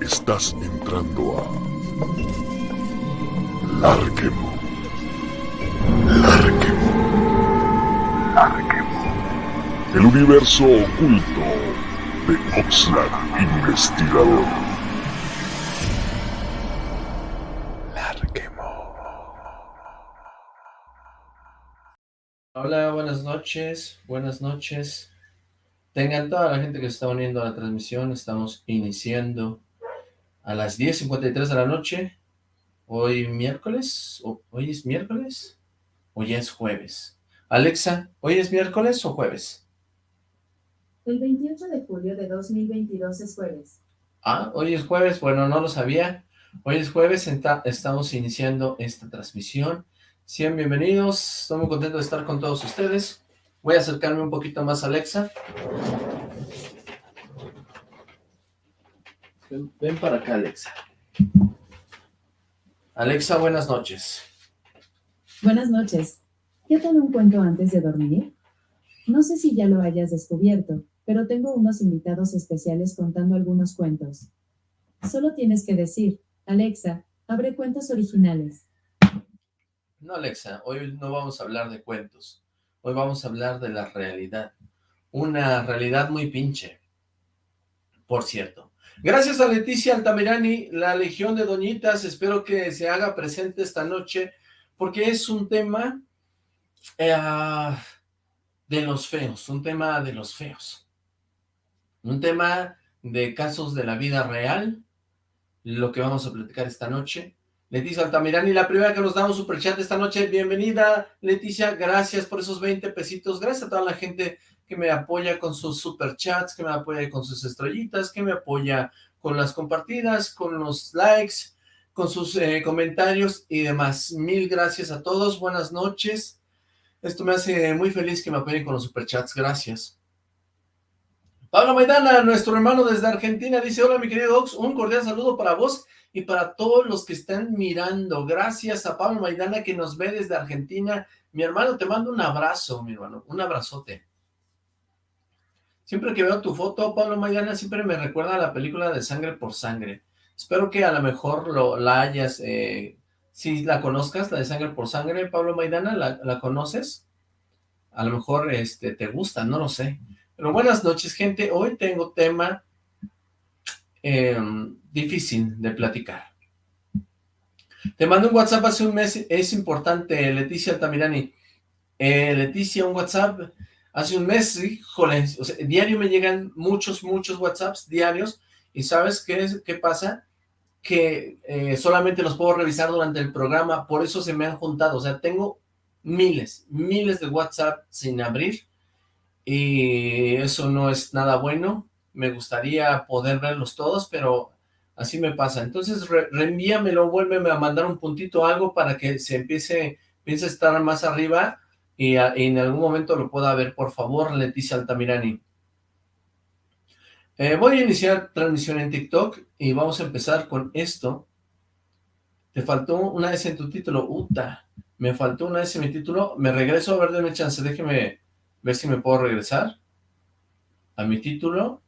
Estás entrando a Larquemo. Larquemo. Larquemo. El universo oculto de Oxlack Investigador. Hola, buenas noches, buenas noches. Tengan toda la gente que se está uniendo a la transmisión, estamos iniciando a las 10.53 de la noche, hoy miércoles, o, hoy es miércoles, o ya es jueves. Alexa, ¿hoy es miércoles o jueves? El 28 de julio de 2022 es jueves. Ah, hoy es jueves, bueno, no lo sabía. Hoy es jueves, estamos iniciando esta transmisión. Sean bienvenidos, estoy muy contento de estar con todos ustedes. Voy a acercarme un poquito más a Alexa. Ven, para acá, Alexa. Alexa, buenas noches. Buenas noches. ¿Qué tal un cuento antes de dormir? No sé si ya lo hayas descubierto, pero tengo unos invitados especiales contando algunos cuentos. Solo tienes que decir, Alexa, abre cuentos originales. No, Alexa, hoy no vamos a hablar de cuentos. Hoy vamos a hablar de la realidad. Una realidad muy pinche. Por cierto, Gracias a Leticia Altamirani, la Legión de Doñitas, espero que se haga presente esta noche, porque es un tema eh, de los feos, un tema de los feos. Un tema de casos de la vida real, lo que vamos a platicar esta noche. Leticia Altamirani, la primera que nos da un superchat esta noche, bienvenida Leticia, gracias por esos 20 pesitos, gracias a toda la gente que me apoya con sus superchats, que me apoya con sus estrellitas, que me apoya con las compartidas, con los likes, con sus eh, comentarios y demás. Mil gracias a todos, buenas noches. Esto me hace muy feliz que me apoyen con los superchats, gracias. Pablo Maidana, nuestro hermano desde Argentina, dice, hola mi querido Ox, un cordial saludo para vos y para todos los que están mirando. Gracias a Pablo Maidana que nos ve desde Argentina. Mi hermano, te mando un abrazo, mi hermano, un abrazote. Siempre que veo tu foto, Pablo Maidana, siempre me recuerda la película de Sangre por Sangre. Espero que a lo mejor lo, la hayas, eh, si la conozcas, la de Sangre por Sangre, Pablo Maidana, ¿la, conoces? A lo mejor este, te gusta, no lo sé. Pero buenas noches, gente. Hoy tengo tema em, difícil de platicar. Te mando un WhatsApp hace un mes, es importante, Leticia Altamirani. Eh, Leticia, un WhatsApp Hace un mes, híjole, diario me llegan muchos, muchos WhatsApps diarios, y ¿sabes qué, es, qué pasa? Que eh, solamente los puedo revisar durante el programa, por eso se me han juntado, o sea, tengo miles, miles de WhatsApp sin abrir, y eso no es nada bueno, me gustaría poder verlos todos, pero así me pasa, entonces reenvíamelo, vuélveme a mandar un puntito algo para que se empiece, empiece a estar más arriba, y, en algún momento lo pueda ver, por favor, Leticia Altamirani. Eh, voy a iniciar transmisión en TikTok y vamos a empezar con esto. Te faltó una S en tu título, Uta. Me faltó una S en mi título. Me regreso, a ver, denme chance, déjeme ver si me puedo regresar a mi título.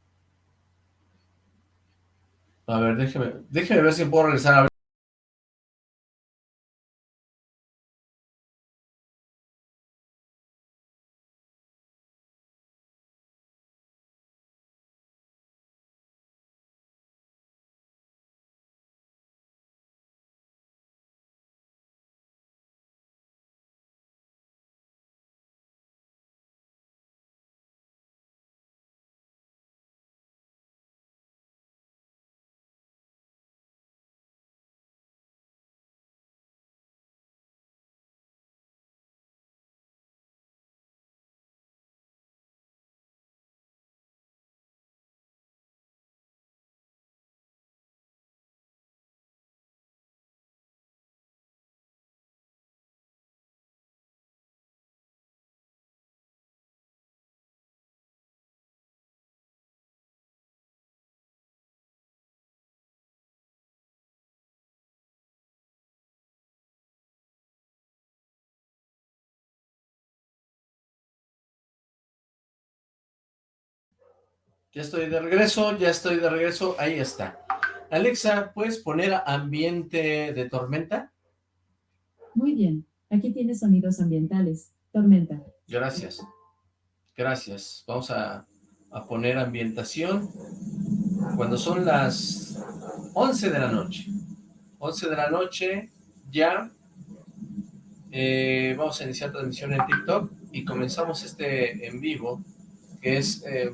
A ver, déjeme, déjeme ver si puedo regresar a. Ya estoy de regreso, ya estoy de regreso, ahí está. Alexa, ¿puedes poner ambiente de tormenta? Muy bien, aquí tienes sonidos ambientales. Tormenta. Gracias. Gracias. Vamos a, a poner ambientación cuando son las 11 de la noche. 11 de la noche, ya eh, vamos a iniciar transmisión en TikTok y comenzamos este en vivo, que es... Eh,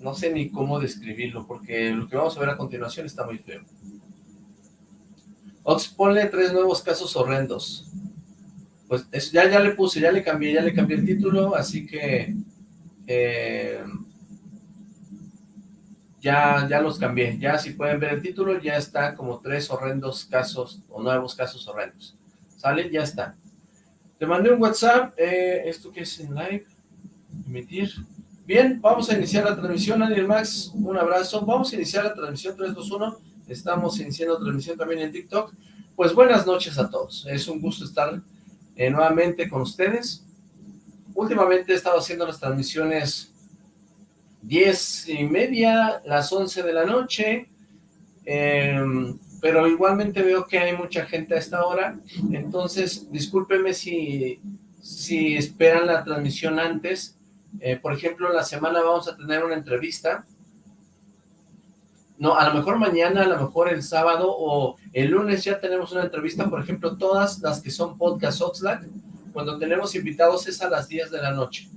no sé ni cómo describirlo, porque lo que vamos a ver a continuación está muy feo. Ox, ponle tres nuevos casos horrendos. Pues ya, ya le puse, ya le cambié, ya le cambié el título, así que... Eh, ya, ya los cambié. Ya si pueden ver el título, ya está como tres horrendos casos, o nuevos casos horrendos. ¿Sale? Ya está. Te mandé un WhatsApp. Eh, ¿Esto qué es en live? Emitir. Bien, vamos a iniciar la transmisión, Daniel Max, un abrazo. Vamos a iniciar la transmisión 321. Estamos iniciando transmisión también en TikTok. Pues buenas noches a todos. Es un gusto estar eh, nuevamente con ustedes. Últimamente he estado haciendo las transmisiones 10 y media, las 11 de la noche, em, pero igualmente veo que hay mucha gente a esta hora, entonces discúlpeme si, si esperan la transmisión antes, eh, por ejemplo, la semana vamos a tener una entrevista, no, a lo mejor mañana, a lo mejor el sábado o el lunes ya tenemos una entrevista, por ejemplo, todas las que son podcast Oxlack, cuando tenemos invitados es a las 10 de la noche.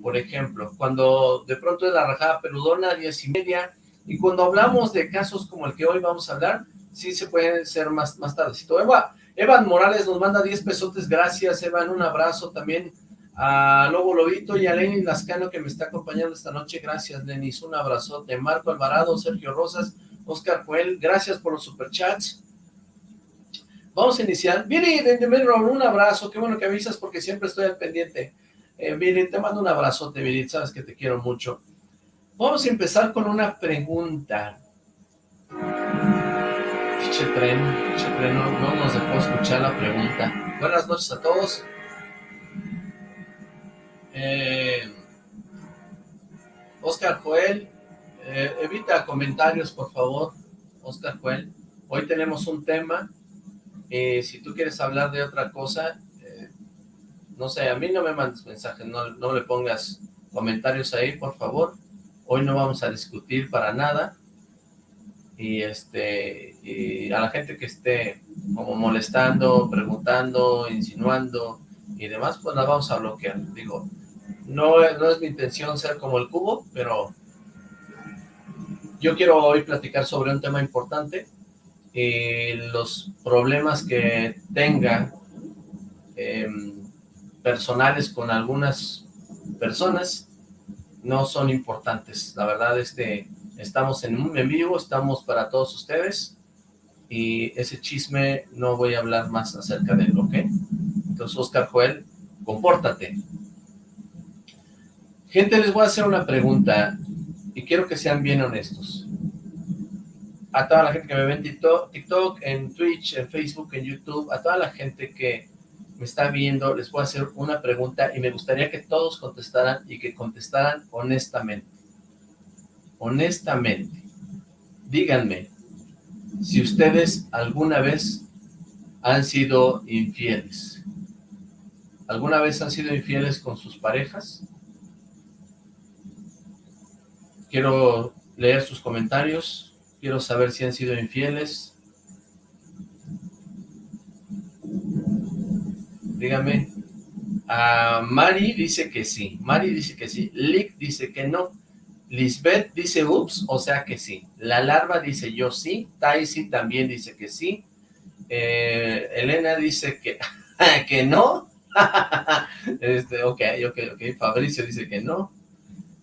Por ejemplo, cuando de pronto es la rajada peludona, diez y media, y cuando hablamos de casos como el que hoy vamos a hablar, sí se puede ser más, más tardecito. Eva, Evan Morales nos manda 10 pesotes, gracias Evan, un abrazo también a Lobo Lobito y a Lenis Lascano que me está acompañando esta noche, gracias Lenis, un abrazote, Marco Alvarado, Sergio Rosas, Oscar Joel, gracias por los superchats. Vamos a iniciar. Viri de un abrazo, qué bueno que avisas porque siempre estoy al pendiente. Eh, te mando un abrazote, Virit, sabes que te quiero mucho. Vamos a empezar con una pregunta. Piche tren, tren, no, nos dejó escuchar la pregunta. Buenas noches a todos. Eh, Oscar Joel, eh, evita comentarios, por favor, Oscar Joel. Hoy tenemos un tema. Eh, si tú quieres hablar de otra cosa, no sé, a mí no me mandes mensajes, no, no le pongas comentarios ahí, por favor. Hoy no vamos a discutir para nada. Y este y a la gente que esté como molestando, preguntando, insinuando y demás, pues la vamos a bloquear. Digo, no, no es mi intención ser como el cubo, pero yo quiero hoy platicar sobre un tema importante y los problemas que tenga eh, personales con algunas personas no son importantes. La verdad es que estamos en un en vivo, estamos para todos ustedes y ese chisme no voy a hablar más acerca de él, ¿ok? Entonces, Oscar Joel, compórtate. Gente, les voy a hacer una pregunta y quiero que sean bien honestos. A toda la gente que me ve en TikTok, en Twitch, en Facebook, en YouTube, a toda la gente que me está viendo, les voy a hacer una pregunta y me gustaría que todos contestaran y que contestaran honestamente. Honestamente. Díganme, si ustedes alguna vez han sido infieles. ¿Alguna vez han sido infieles con sus parejas? Quiero leer sus comentarios, quiero saber si han sido infieles, dígame. a Mari dice que sí. Mari dice que sí. Lick dice que no. Lisbeth dice ups, o sea que sí. La larva dice yo sí. Taisi también dice que sí. Eh, Elena dice que, que no. este, ok, ok, ok. Fabricio dice que no.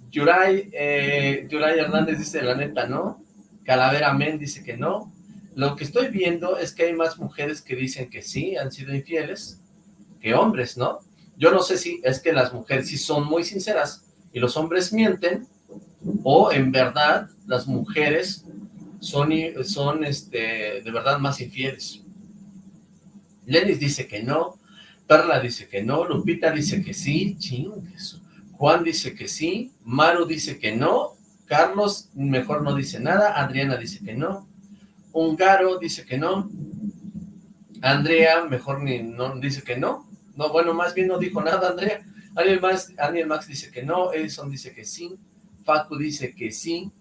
Yuray, eh, Yuray Hernández dice la neta no. Calavera Men dice que no. Lo que estoy viendo es que hay más mujeres que dicen que sí, han sido infieles que hombres, ¿no? Yo no sé si es que las mujeres sí son muy sinceras y los hombres mienten, o en verdad las mujeres son, son este, de verdad más infieles. Lenis dice que no, Perla dice que no, Lupita dice que sí, ching, Juan dice que sí, Maru dice que no, Carlos mejor no dice nada, Adriana dice que no, Hungaro dice que no, Andrea mejor ni no dice que no, no, bueno, más bien no dijo nada Andrea, Daniel Max, Max dice que no, Edison dice que sí, Facu dice que sí,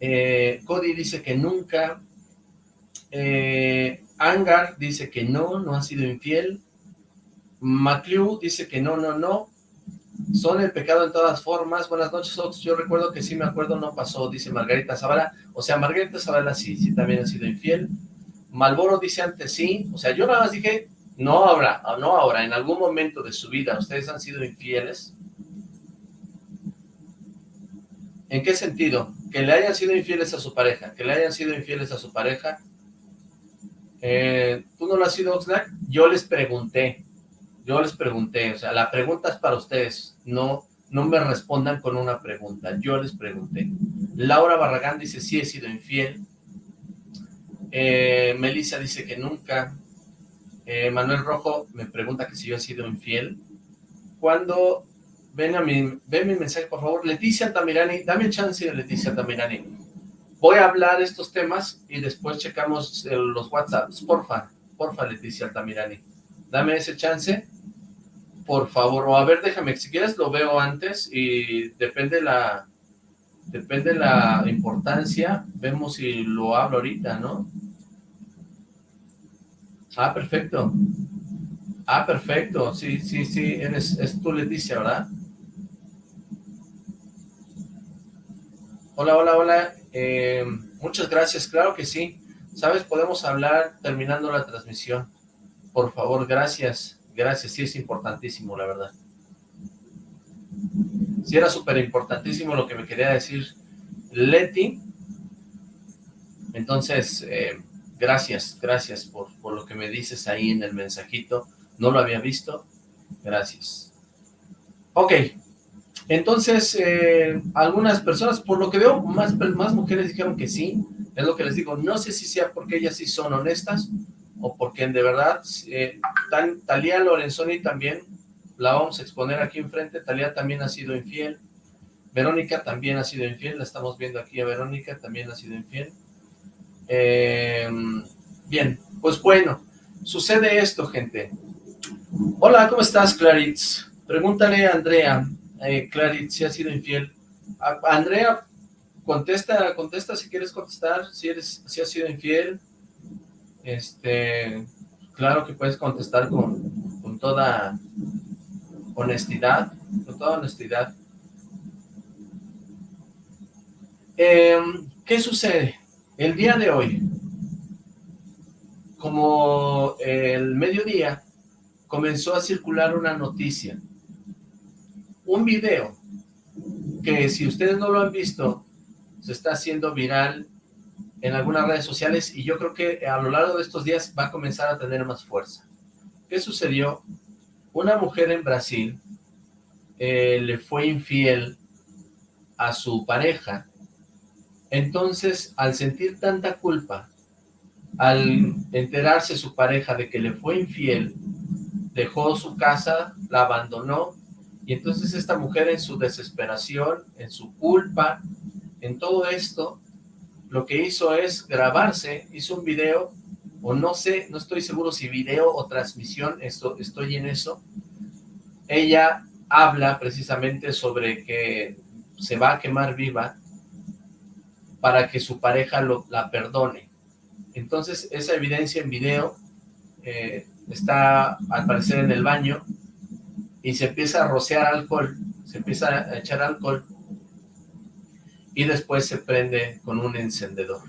eh, Cody dice que nunca, eh, Angar dice que no, no ha sido infiel, McClew dice que no, no, no, son el pecado en todas formas. Buenas noches, Ox. Yo recuerdo que sí me acuerdo, no pasó, dice Margarita Zavala. O sea, Margarita Zavala sí, sí también ha sido infiel. Malboro dice antes sí. O sea, yo nada más dije, no ahora, no ahora, en algún momento de su vida, ¿ustedes han sido infieles? ¿En qué sentido? Que le hayan sido infieles a su pareja, que le hayan sido infieles a su pareja. Eh, ¿Tú no lo has sido, Oxlack? Yo les pregunté, yo les pregunté, o sea, la pregunta es para ustedes, no, no me respondan con una pregunta, yo les pregunté. Laura Barragán dice, sí he sido infiel. Eh, Melissa dice que nunca. Eh, Manuel Rojo me pregunta que si yo he sido infiel. Cuando ven a mi, ven mi mensaje, por favor, Leticia Tamirani, dame chance, Leticia Tamirani. Voy a hablar estos temas y después checamos los WhatsApps, porfa, porfa, Leticia Tamirani dame ese chance, por favor, o a ver, déjame, si quieres lo veo antes y depende la, depende la importancia, vemos si lo hablo ahorita, ¿no? Ah, perfecto. Ah, perfecto, sí, sí, sí, eres, es tu Leticia, ¿verdad? Hola, hola, hola, eh, muchas gracias, claro que sí. ¿Sabes? Podemos hablar terminando la transmisión. Por favor, gracias. Gracias, sí es importantísimo, la verdad. Sí era súper importantísimo lo que me quería decir Leti. Entonces, eh, gracias, gracias por, por lo que me dices ahí en el mensajito. No lo había visto. Gracias. Ok, entonces, eh, algunas personas, por lo que veo, más, más mujeres dijeron que sí, es lo que les digo, no sé si sea porque ellas sí son honestas, o porque de verdad, eh, Talía Lorenzoni también, la vamos a exponer aquí enfrente, Talía también ha sido infiel, Verónica también ha sido infiel, la estamos viendo aquí a Verónica, también ha sido infiel. Em, bien, pues bueno, sucede esto, gente. Hola, ¿cómo estás, Claritz? Pregúntale a Andrea, eh, Claritz, si ha sido infiel. Andrea, contesta, contesta si quieres contestar, si, eres, si has sido infiel, este, claro que puedes contestar con, con toda honestidad, con toda honestidad. Em, ¿Qué sucede? El día de hoy, como el mediodía, comenzó a circular una noticia, un video, que si ustedes no lo han visto, se está haciendo viral en algunas redes sociales y yo creo que a lo largo de estos días va a comenzar a tener más fuerza. ¿Qué sucedió? Una mujer en Brasil eh, le fue infiel a su pareja, entonces al sentir tanta culpa, al enterarse su pareja de que le fue infiel, dejó su casa, la abandonó, y entonces esta mujer en su desesperación, en su culpa, en todo esto, lo que hizo es grabarse, hizo un video, o no sé, no estoy seguro si video o transmisión, esto, estoy en eso. Ella habla precisamente sobre que se va a quemar viva para que su pareja lo, la perdone. Entonces, esa evidencia en video eh, está al parecer en el baño y se empieza a rociar alcohol, se empieza a echar alcohol y después se prende con un encendedor.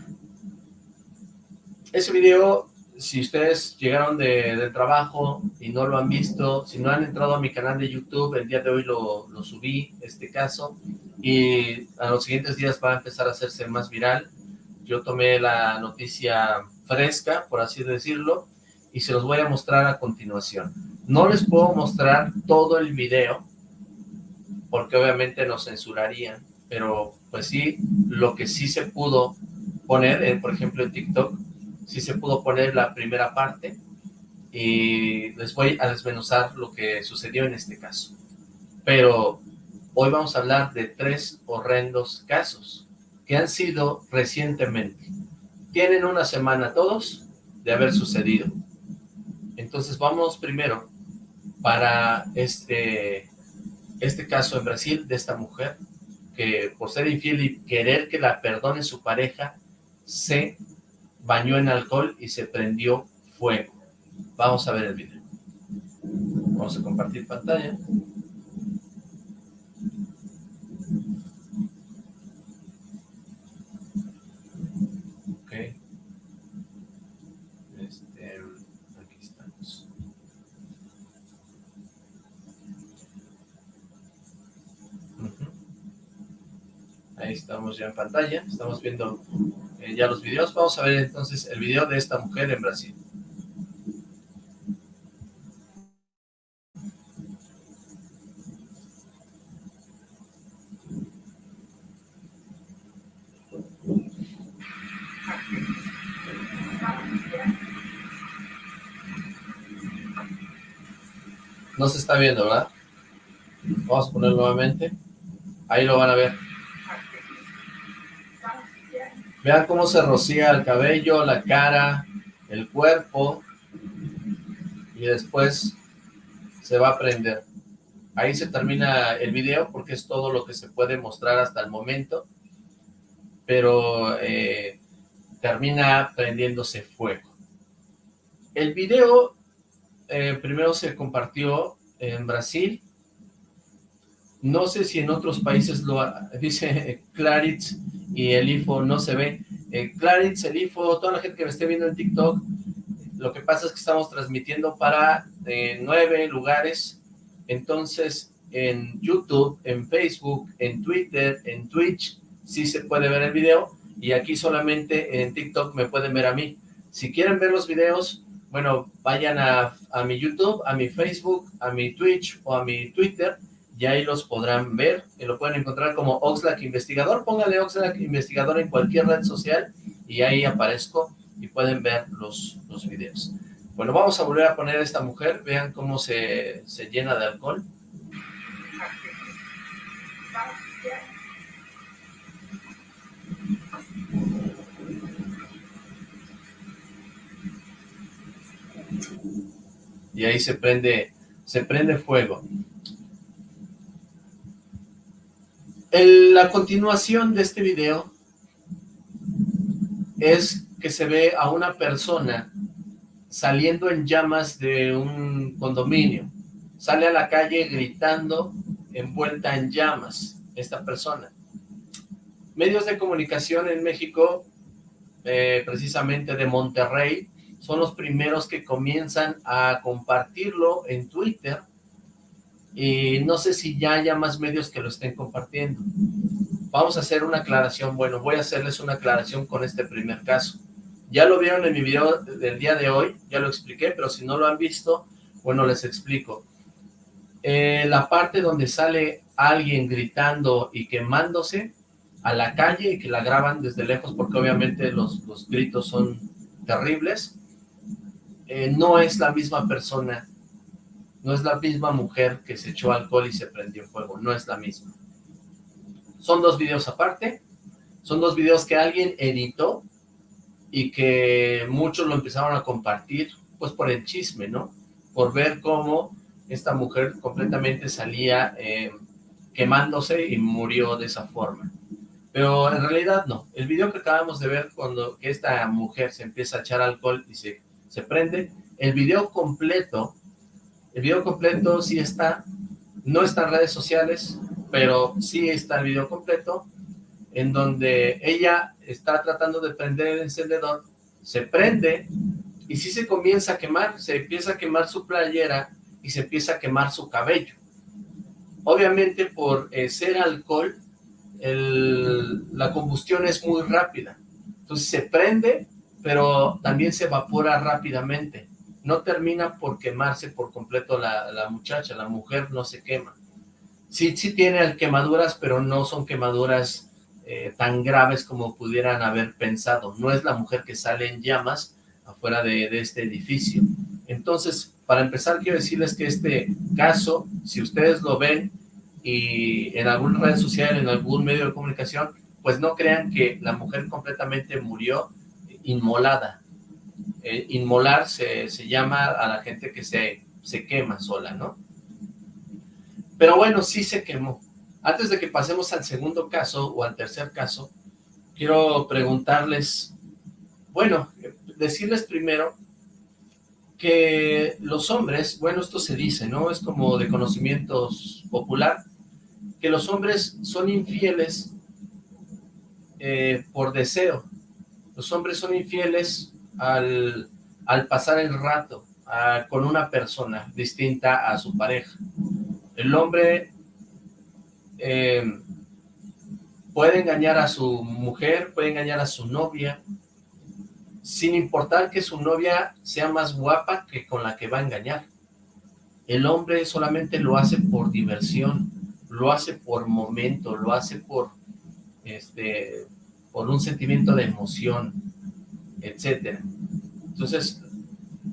Ese video, si ustedes llegaron de, del trabajo y no lo han visto, si no han entrado a mi canal de YouTube, el día de hoy lo, lo subí, este caso, y a los siguientes días va a empezar a hacerse más viral. Yo tomé la noticia fresca, por así decirlo, y se los voy a mostrar a continuación. No les puedo mostrar todo el video, porque obviamente nos censurarían, pero pues sí, lo que sí se pudo poner, eh, por ejemplo en TikTok, sí se pudo poner la primera parte y les voy a desmenuzar lo que sucedió en este caso. Pero Hoy vamos a hablar de tres horrendos casos que han sido recientemente. Tienen una semana todos de haber sucedido. Entonces vamos primero para este, este caso en Brasil de esta mujer que por ser infiel y querer que la perdone su pareja, se bañó en alcohol y se prendió fuego. Vamos a ver el video. Vamos a compartir pantalla. Ahí estamos ya en pantalla, estamos viendo eh, ya los videos. Vamos a ver entonces el video de esta mujer en Brasil. No se está viendo, ¿verdad? Vamos a poner nuevamente. Ahí lo van a ver. Vean cómo se rocía el cabello, la cara, el cuerpo. Y después se va a prender. Ahí se termina el video porque es todo lo que se puede mostrar hasta el momento. Pero eh, termina prendiéndose fuego. El video eh, primero se compartió en Brasil. No sé si en otros países lo dice Claritz y el IFO no se ve. Eh, Claritz, el IFO, toda la gente que me esté viendo en TikTok, lo que pasa es que estamos transmitiendo para eh, nueve lugares, entonces en YouTube, en Facebook, en Twitter, en Twitch, sí se puede ver el video, y aquí solamente en TikTok me pueden ver a mí. Si quieren ver los videos, bueno, vayan a, a mi YouTube, a mi Facebook, a mi Twitch o a mi Twitter, y ahí los podrán ver, y lo pueden encontrar como Oxlack Investigador, póngale Oxlack Investigador en cualquier red social, y ahí aparezco, y pueden ver los, los videos. Bueno, vamos a volver a poner a esta mujer, vean cómo se, se llena de alcohol. Y ahí se prende, se prende fuego. La continuación de este video es que se ve a una persona saliendo en llamas de un condominio. Sale a la calle gritando, envuelta en llamas, esta persona. Medios de comunicación en México, eh, precisamente de Monterrey, son los primeros que comienzan a compartirlo en Twitter, y no sé si ya haya más medios que lo estén compartiendo. Vamos a hacer una aclaración, bueno, voy a hacerles una aclaración con este primer caso. Ya lo vieron en mi video del día de hoy, ya lo expliqué, pero si no lo han visto, bueno, les explico. Eh, la parte donde sale alguien gritando y quemándose a la calle y que la graban desde lejos porque obviamente los, los gritos son terribles, eh, no es la misma persona no es la misma mujer que se echó alcohol y se prendió fuego, no es la misma. Son dos videos aparte, son dos videos que alguien editó y que muchos lo empezaron a compartir, pues por el chisme, ¿no? Por ver cómo esta mujer completamente salía eh, quemándose y murió de esa forma. Pero en realidad no. El video que acabamos de ver cuando esta mujer se empieza a echar alcohol y se, se prende, el video completo el video completo sí está, no está en redes sociales, pero sí está el video completo, en donde ella está tratando de prender el encendedor, se prende y sí se comienza a quemar, se empieza a quemar su playera y se empieza a quemar su cabello. Obviamente por eh, ser alcohol, la combustión es muy rápida. Entonces se prende, pero también se evapora rápidamente no termina por quemarse por completo la, muchacha, la mujer no se quema. Sí, sí tiene quemaduras, pero no son quemaduras eh, tan graves como pudieran haber pensado. No es la mujer que sale en llamas afuera de, de este edificio. Entonces, para empezar, quiero decirles que este caso, si ustedes lo ven, y en alguna red social, en algún medio de comunicación, pues no crean que la mujer completamente murió inmolada. Eh, inmolar se, llama a la gente que se, se quema sola, ¿no? Pero bueno, sí se quemó. Antes de que pasemos al segundo caso o al tercer caso, quiero preguntarles, bueno, decirles primero que los hombres, bueno, esto se dice, ¿no? Es como de conocimientos popular, que los hombres son infieles eh, por deseo. Los hombres son infieles al, pasar el rato con una persona distinta a su pareja. El hombre eh, puede engañar a su mujer, puede engañar a su novia, sin importar que su novia sea más guapa que con la que va a engañar. El hombre solamente lo hace por diversión, lo hace por momento, lo hace por, este, por un sentimiento de emoción, etcétera. Entonces,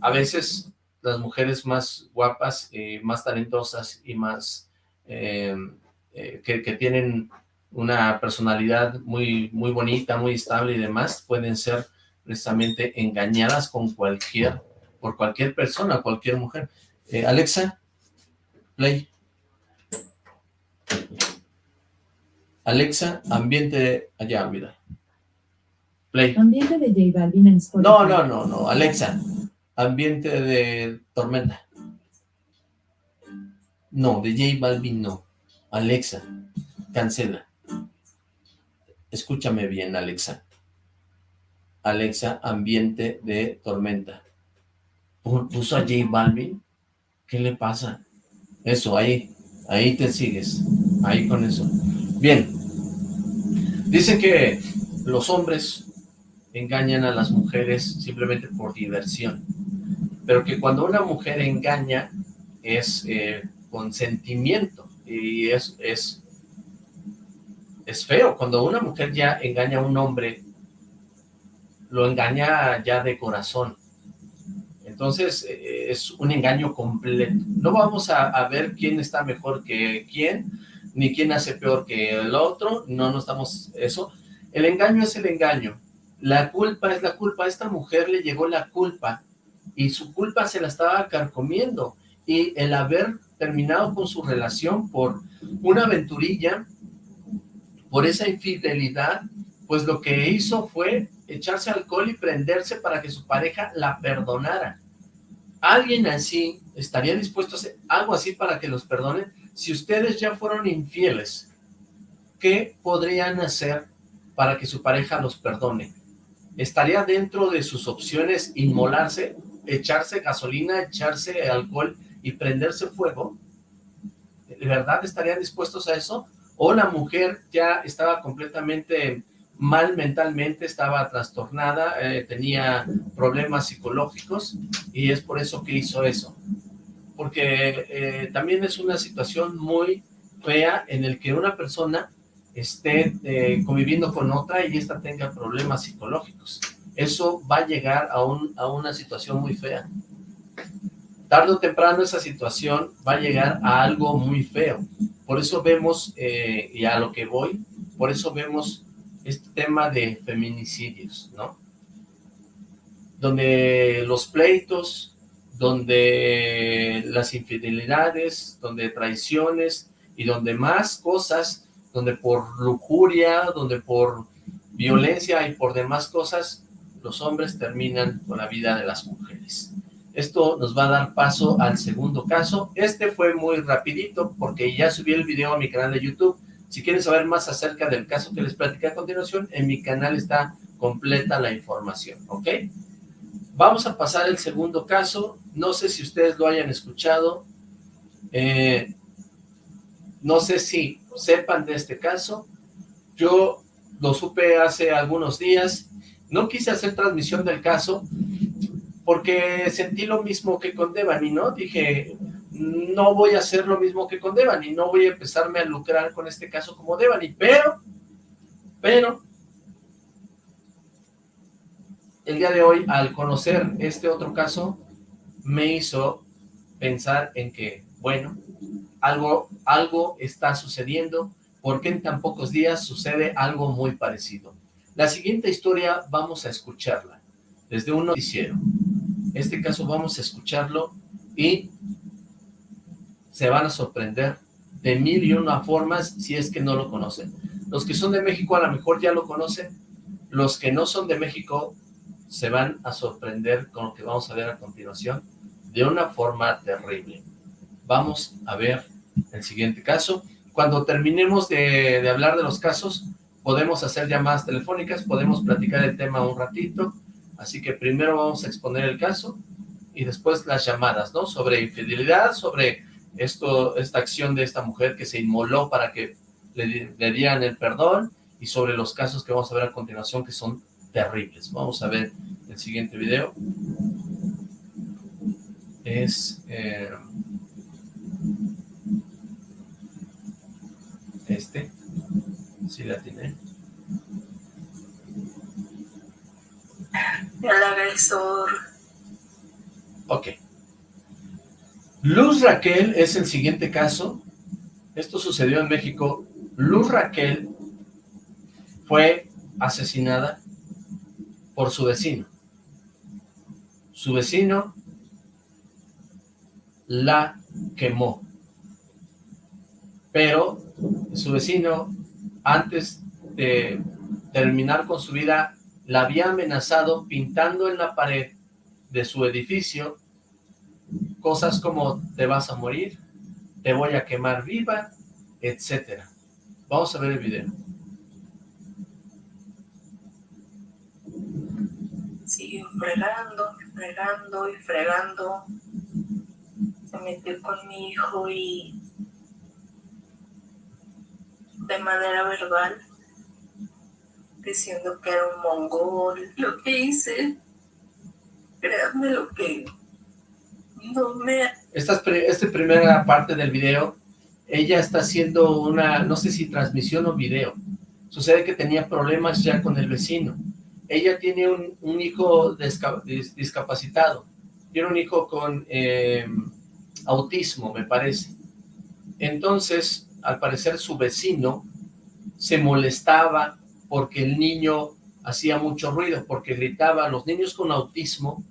a veces las mujeres más guapas, eh, más talentosas y más eh, eh, que, tienen una personalidad muy, muy bonita, muy estable y demás, pueden ser precisamente engañadas con cualquier, por cualquier persona, cualquier mujer. Alexa, play. Alexa, ambiente allá, mira. Play. Ambiente de J Balvin en Spotify. No, no, no, no, Alexa. Ambiente de Tormenta. No, de J Balvin no. Alexa, cancela. Escúchame bien, Alexa. Alexa, ambiente de Tormenta. ¿Puso a J Balvin? ¿Qué le pasa? Eso, ahí, ahí te sigues. Ahí con eso. Bien, Dice que los hombres engañan a las mujeres simplemente por diversión, pero que cuando una mujer engaña es eh, con sentimiento y es, es, es feo. Cuando una mujer ya engaña a un hombre, lo engaña ya de corazón. Entonces eh, es un engaño completo. No vamos a, ver quién está mejor que quién, ni quién hace peor que el otro, no nos estamos eso. El engaño es el engaño, la culpa es la culpa, a esta mujer le llegó la culpa, y su culpa se la estaba carcomiendo, y el haber terminado con su relación por una aventurilla, por esa infidelidad, pues lo que hizo fue echarse alcohol y prenderse para que su pareja la perdonara. ¿Alguien así estaría dispuesto a hacer algo así para que los perdonen? si ustedes ya fueron infieles, ¿qué podrían hacer para que su pareja los perdone? ¿Estaría dentro de sus opciones inmolarse, echarse gasolina, echarse alcohol y prenderse fuego? ¿De verdad estarían dispuestos a eso? ¿O la mujer ya estaba completamente mal mentalmente, estaba trastornada, eh, tenía problemas psicológicos y es por eso que hizo eso? porque eh, también es una situación muy fea en el que una persona esté eh, conviviendo con otra y esta tenga problemas psicológicos. Eso va a llegar a, un, a una situación muy fea. Tarde o temprano esa situación va a llegar a algo muy feo. Por eso vemos, eh, y a lo que voy, por eso vemos este tema de feminicidios, ¿no? Donde los pleitos, donde las infidelidades, donde traiciones y donde más cosas, donde por lujuria, donde por violencia y por demás cosas, los hombres terminan con la vida de las mujeres. Esto nos va a dar paso al segundo caso. Este fue muy rapidito porque ya subí el video a mi canal de YouTube. Si quieren saber más acerca del caso que les platiqué a continuación, en mi canal está completa la información, ¿ok? Vamos a pasar al segundo caso. No sé si ustedes lo hayan escuchado. Eh, no sé si sepan de este caso. Yo lo supe hace algunos días. No quise hacer transmisión del caso porque sentí lo mismo que con Devani, ¿no? Dije, no voy a hacer lo mismo que con Devani, no voy a empezarme a lucrar con este caso como Devani, pero, pero, el día de hoy, al conocer este otro caso, me hizo pensar en que Bueno, algo, algo está sucediendo, porque en tan pocos días sucede algo muy parecido. La siguiente historia vamos a escucharla desde un noticiero. Este caso vamos a escucharlo y se van a sorprender de mil y una formas si es que no lo conocen. Los que son de México a lo mejor ya lo conocen, los que no son de México se van a sorprender con lo que vamos a ver a continuación de una forma terrible. Vamos a ver el siguiente caso. Cuando terminemos de, hablar de los casos, podemos hacer llamadas telefónicas, podemos platicar el tema un ratito, así que primero vamos a exponer el caso y después las llamadas, ¿no? Sobre infidelidad, sobre esta acción de esta mujer que se inmoló para que le, le dieran el perdón y sobre los casos que vamos a ver a continuación que son terribles. Vamos a ver el siguiente video. Es... Eh, este. Sí la tiene. El agresor. Ok. Luz Raquel es el siguiente caso. Esto sucedió en México. Luz Raquel fue asesinada por su vecino. Su vecino la quemó. Pero su vecino, antes de terminar con su vida, la había amenazado pintando en la pared de su edificio cosas como te vas a morir, te voy a quemar viva, etcétera. Vamos a ver el video. Siguió fregando, fregando y fregando. Se metió con mi hijo y de manera verbal diciendo que era un mongol. Lo que hice, créanme lo que no me... Esta, esta primera parte del video, ella está haciendo una, no sé si transmisión o video. Sucede que tenía problemas ya con el vecino. Ella tiene un, un hijo discapacitado. Tiene un hijo con eh, autismo, me parece. Entonces, al parecer su vecino se molestaba porque el niño hacía mucho ruido, porque gritaba. Los niños con autismo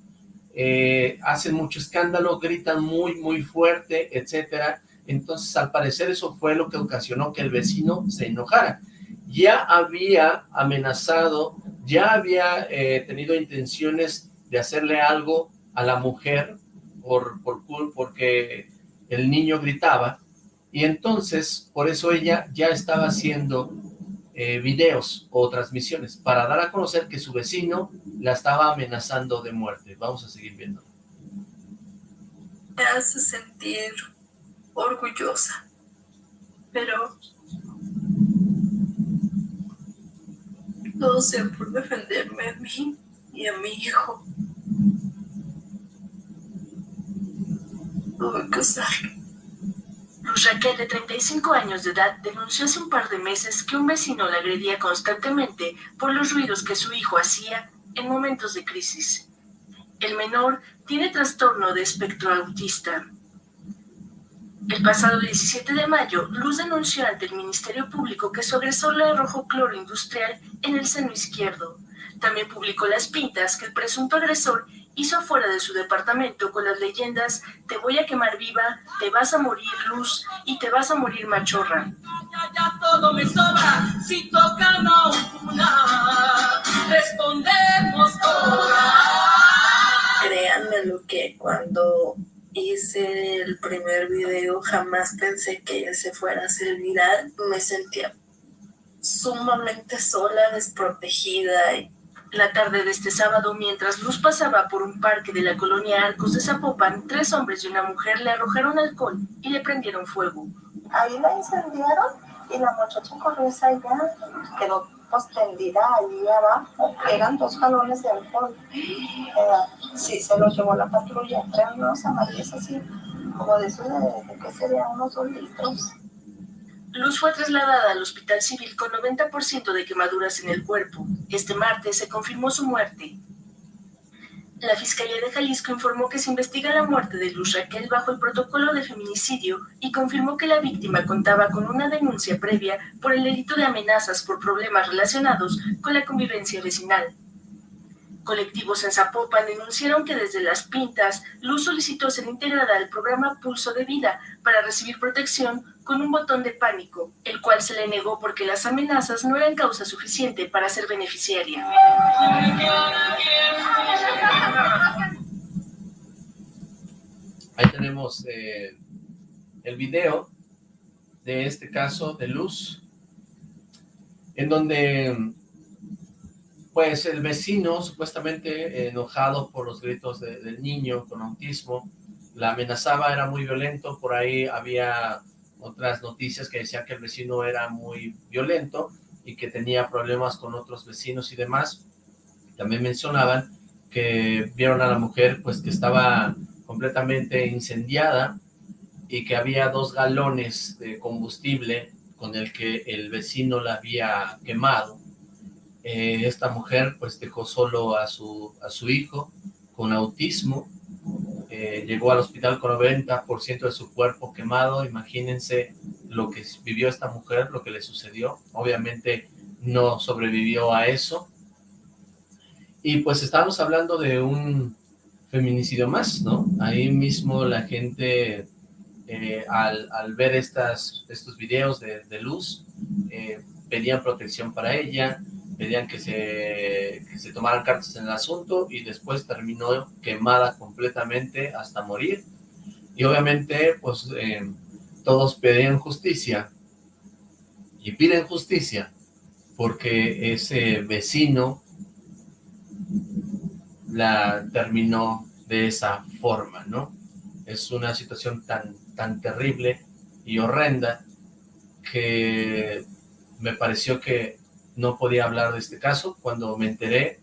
eh, hacen mucho escándalo, gritan muy, muy fuerte, etcétera. Entonces, al parecer, eso fue lo que ocasionó que el vecino se enojara. Ya había amenazado, ya había eh, tenido intenciones de hacerle algo a la mujer por, por, porque el niño gritaba, y entonces, por eso ella ya estaba haciendo eh, videos o transmisiones para dar a conocer que su vecino la estaba amenazando de muerte. Vamos a seguir viendo. Me hace sentir orgullosa, pero todo sea por defenderme a mí y a mi hijo. Que usarlo. Luz Raquel, de 35 años de edad, denunció hace un par de meses que un vecino la agredía constantemente por los ruidos que su hijo hacía en momentos de crisis. El menor tiene trastorno de espectro autista. El pasado 17 de mayo, Luz denunció ante el Ministerio Público que su agresor le arrojó cloro industrial en el seno izquierdo. También publicó las pintas que el presunto agresor hizo fuera de su departamento con las leyendas Te voy a quemar viva, Te vas a morir luz y Te vas a morir machorra. Ya, ya todo me sobra, si toca una, respondemos todas. Créanme lo que cuando hice el primer video jamás pensé que ella se fuera a hacer viral. Me sentía sumamente sola, desprotegida y la tarde de este sábado, mientras Luz pasaba por un parque de la colonia Arcos de Zapopan, tres hombres y una mujer le arrojaron alcohol y le prendieron fuego. Ahí la incendiaron y la muchacha corrió hacia allá, quedó pues tendida ahí abajo, eran dos jalones de alcohol. Eh, sí, se los llevó la patrulla, eran unos amarillos así, como de eso de, de que serían unos dos litros. Luz fue trasladada al hospital civil con 90% de quemaduras en el cuerpo. Este martes se confirmó su muerte. La Fiscalía de Jalisco informó que se investiga la muerte de Luz Raquel bajo el protocolo de feminicidio y confirmó que la víctima contaba con una denuncia previa por el delito de amenazas por problemas relacionados con la convivencia vecinal. Colectivos en Zapopan denunciaron que desde Las Pintas, Luz solicitó ser integrada al programa Pulso de Vida para recibir protección con un botón de pánico, el cual se le negó porque las amenazas no eran causa suficiente para ser beneficiaria. Ahí tenemos eh, el video de este caso de Luz, en donde pues el vecino, supuestamente enojado por los gritos del niño con autismo, la amenazaba, era muy violento, por ahí había otras noticias que decían que el vecino era muy violento y que tenía problemas con otros vecinos y demás. También mencionaban que vieron a la mujer pues que estaba completamente incendiada y que había dos galones de combustible con el que el vecino la había quemado eh, esta mujer pues dejó solo a su, a su hijo con autismo, eh, llegó al hospital con 90% de su cuerpo quemado, imagínense lo que vivió esta mujer, lo que le sucedió, obviamente no sobrevivió a eso, y pues estábamos hablando de un feminicidio más, ¿no? Ahí mismo la gente, eh, al, ver estos videos de, luz, pedían protección para ella, pedían que se, que se tomaran cartas en el asunto y después terminó quemada completamente hasta morir. Y obviamente, pues, eh, todos pedían justicia y piden justicia porque ese vecino la terminó de esa forma, ¿no? Es una situación tan, tan terrible y horrenda que me pareció que no podía hablar de este caso. Cuando me enteré,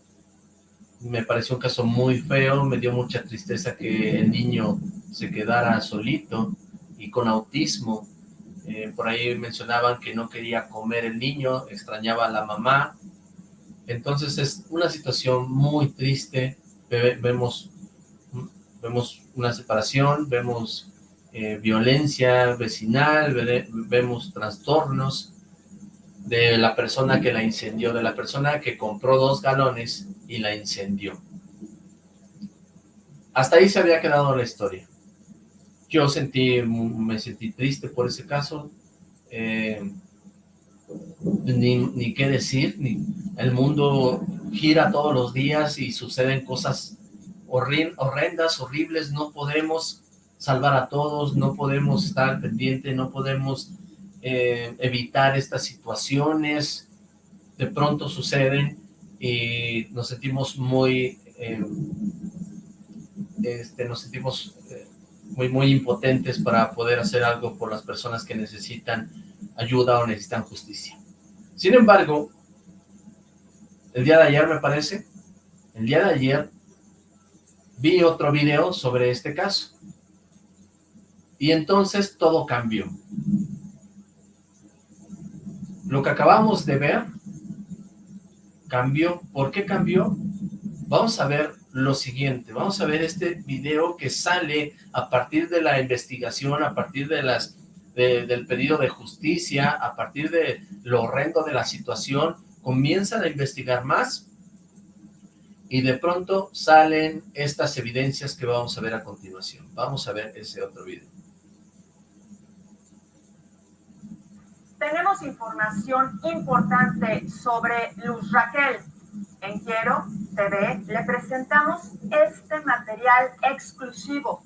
me pareció un caso muy feo, me dio mucha tristeza que el niño se quedara solito y con autismo. Eh, por ahí mencionaban que no quería comer el niño, extrañaba a la mamá. Entonces es una situación muy triste. vemos, vemos una separación, vemos eh, violencia vecinal, vemos trastornos de la persona que la incendió, de la persona que compró dos galones y la incendió. Hasta ahí se había quedado la historia. Yo sentí, me sentí triste por ese caso, eh, ni, ni, qué decir, ni, el mundo gira todos los días y suceden cosas horrendas, horribles, no podemos salvar a todos, no podemos estar pendientes, no podemos eh, evitar estas situaciones, de pronto suceden y nos sentimos muy, eh, este, nos sentimos eh, muy, muy impotentes para poder hacer algo por las personas que necesitan ayuda o necesitan justicia. Sin embargo, el día de ayer me parece, el día de ayer vi otro video sobre este caso. Y entonces todo cambió. Lo que acabamos de ver cambió. ¿Por qué cambió? Vamos a ver lo siguiente. Vamos a ver este video que sale a partir de la investigación, a partir de las del pedido de justicia, a partir de lo horrendo de la situación, comienzan a investigar más y de pronto salen estas evidencias que vamos a ver a continuación. Vamos a ver ese otro video. Tenemos información importante sobre Luz Raquel. En Quiero TV le presentamos este material exclusivo.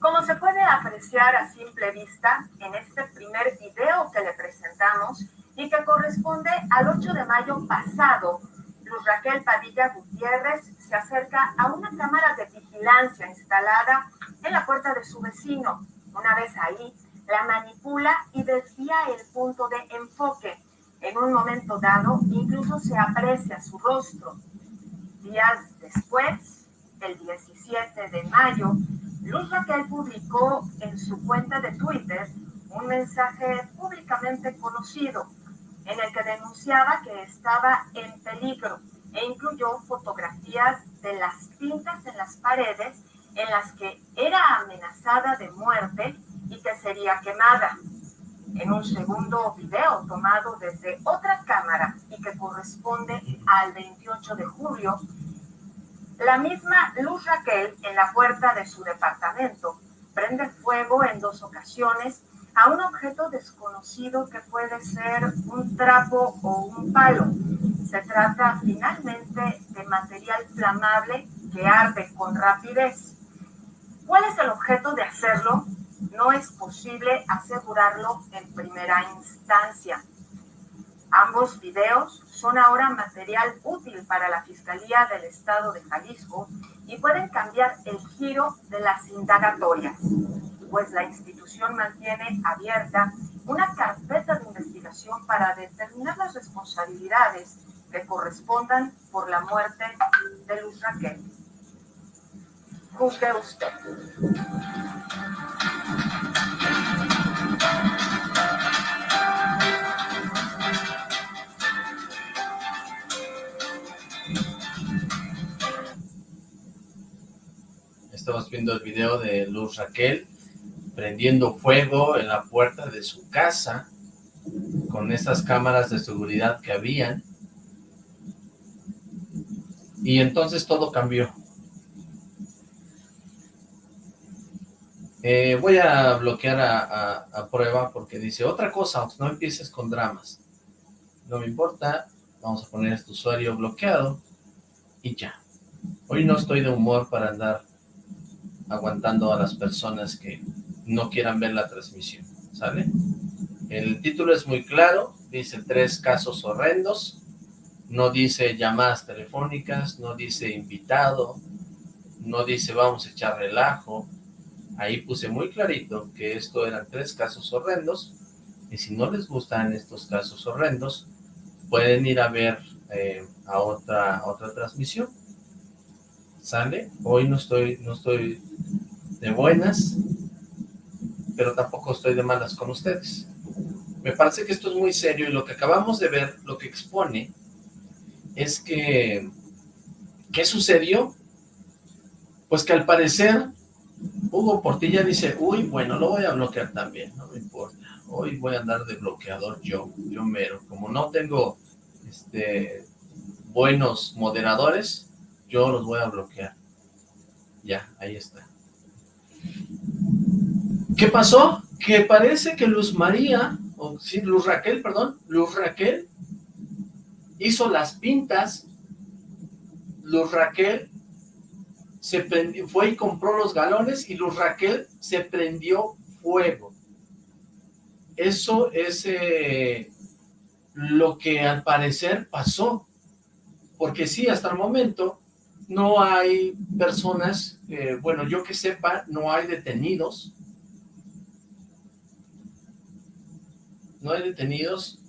Como se puede apreciar a simple vista en este primer video que le presentamos y que corresponde al 8 de mayo pasado, Luz Raquel Padilla Gutiérrez se acerca a una cámara de vigilancia instalada en la puerta de su vecino. Una vez ahí, la manipula y desvía el punto de enfoque. En un momento dado, incluso se aprecia su rostro. Días después, el 17 de mayo, Luz Raquel publicó en su cuenta de Twitter un mensaje públicamente conocido en el que denunciaba que estaba en peligro e incluyó fotografías de las pintas en las paredes en las que era amenazada de muerte y que sería quemada. En un segundo video tomado desde otra cámara y que corresponde al 28 de julio, la misma Luz Raquel en la puerta de su departamento prende fuego en dos ocasiones a un objeto desconocido que puede ser un trapo o un palo. Se trata finalmente de material flamable que arde con rapidez. ¿Cuál es el objeto de hacerlo? No es posible asegurarlo en primera instancia. Ambos videos son ahora material útil para la Fiscalía del Estado de Jalisco y pueden cambiar el giro de las indagatorias, pues la institución mantiene abierta una carpeta de investigación para determinar las responsabilidades que correspondan por la muerte de Luz Raquel. Usted. Estamos viendo el video de Luz Raquel prendiendo fuego en la puerta de su casa con esas cámaras de seguridad que habían. Y entonces todo cambió. Eh, voy a bloquear a, prueba porque dice otra cosa, no empieces con dramas. No me importa, vamos a poner este usuario bloqueado y ya. Hoy no estoy de humor para andar aguantando a las personas que no quieran ver la transmisión, ¿sale? El título es muy claro, dice tres casos horrendos, no dice llamadas telefónicas, no dice invitado, no dice vamos a echar relajo, Ahí puse muy clarito que esto eran tres casos horrendos, y si no les gustan estos casos horrendos, pueden ir a ver eh, a otra, otra transmisión. ¿Sale? Hoy no estoy, no estoy de buenas, pero tampoco estoy de malas con ustedes. Me parece que esto es muy serio y lo que acabamos de ver, lo que expone, es que, ¿qué sucedió? Pues que al parecer Hugo Portilla dice, uy, bueno, lo voy a bloquear también, no me importa. Hoy voy a andar de bloqueador yo, yo mero. Como no tengo este buenos moderadores, yo los voy a bloquear. Ya, ahí está. ¿Qué pasó? Que parece que Luz María, o sí, Luz Raquel, perdón, Luz Raquel hizo las pintas, Luz Raquel se fue y compró los galones y Luz Raquel se prendió fuego. Eso es eh, lo que al parecer pasó, porque sí, hasta el momento no hay personas, eh, bueno, yo que sepa, no hay detenidos, no hay detenidos,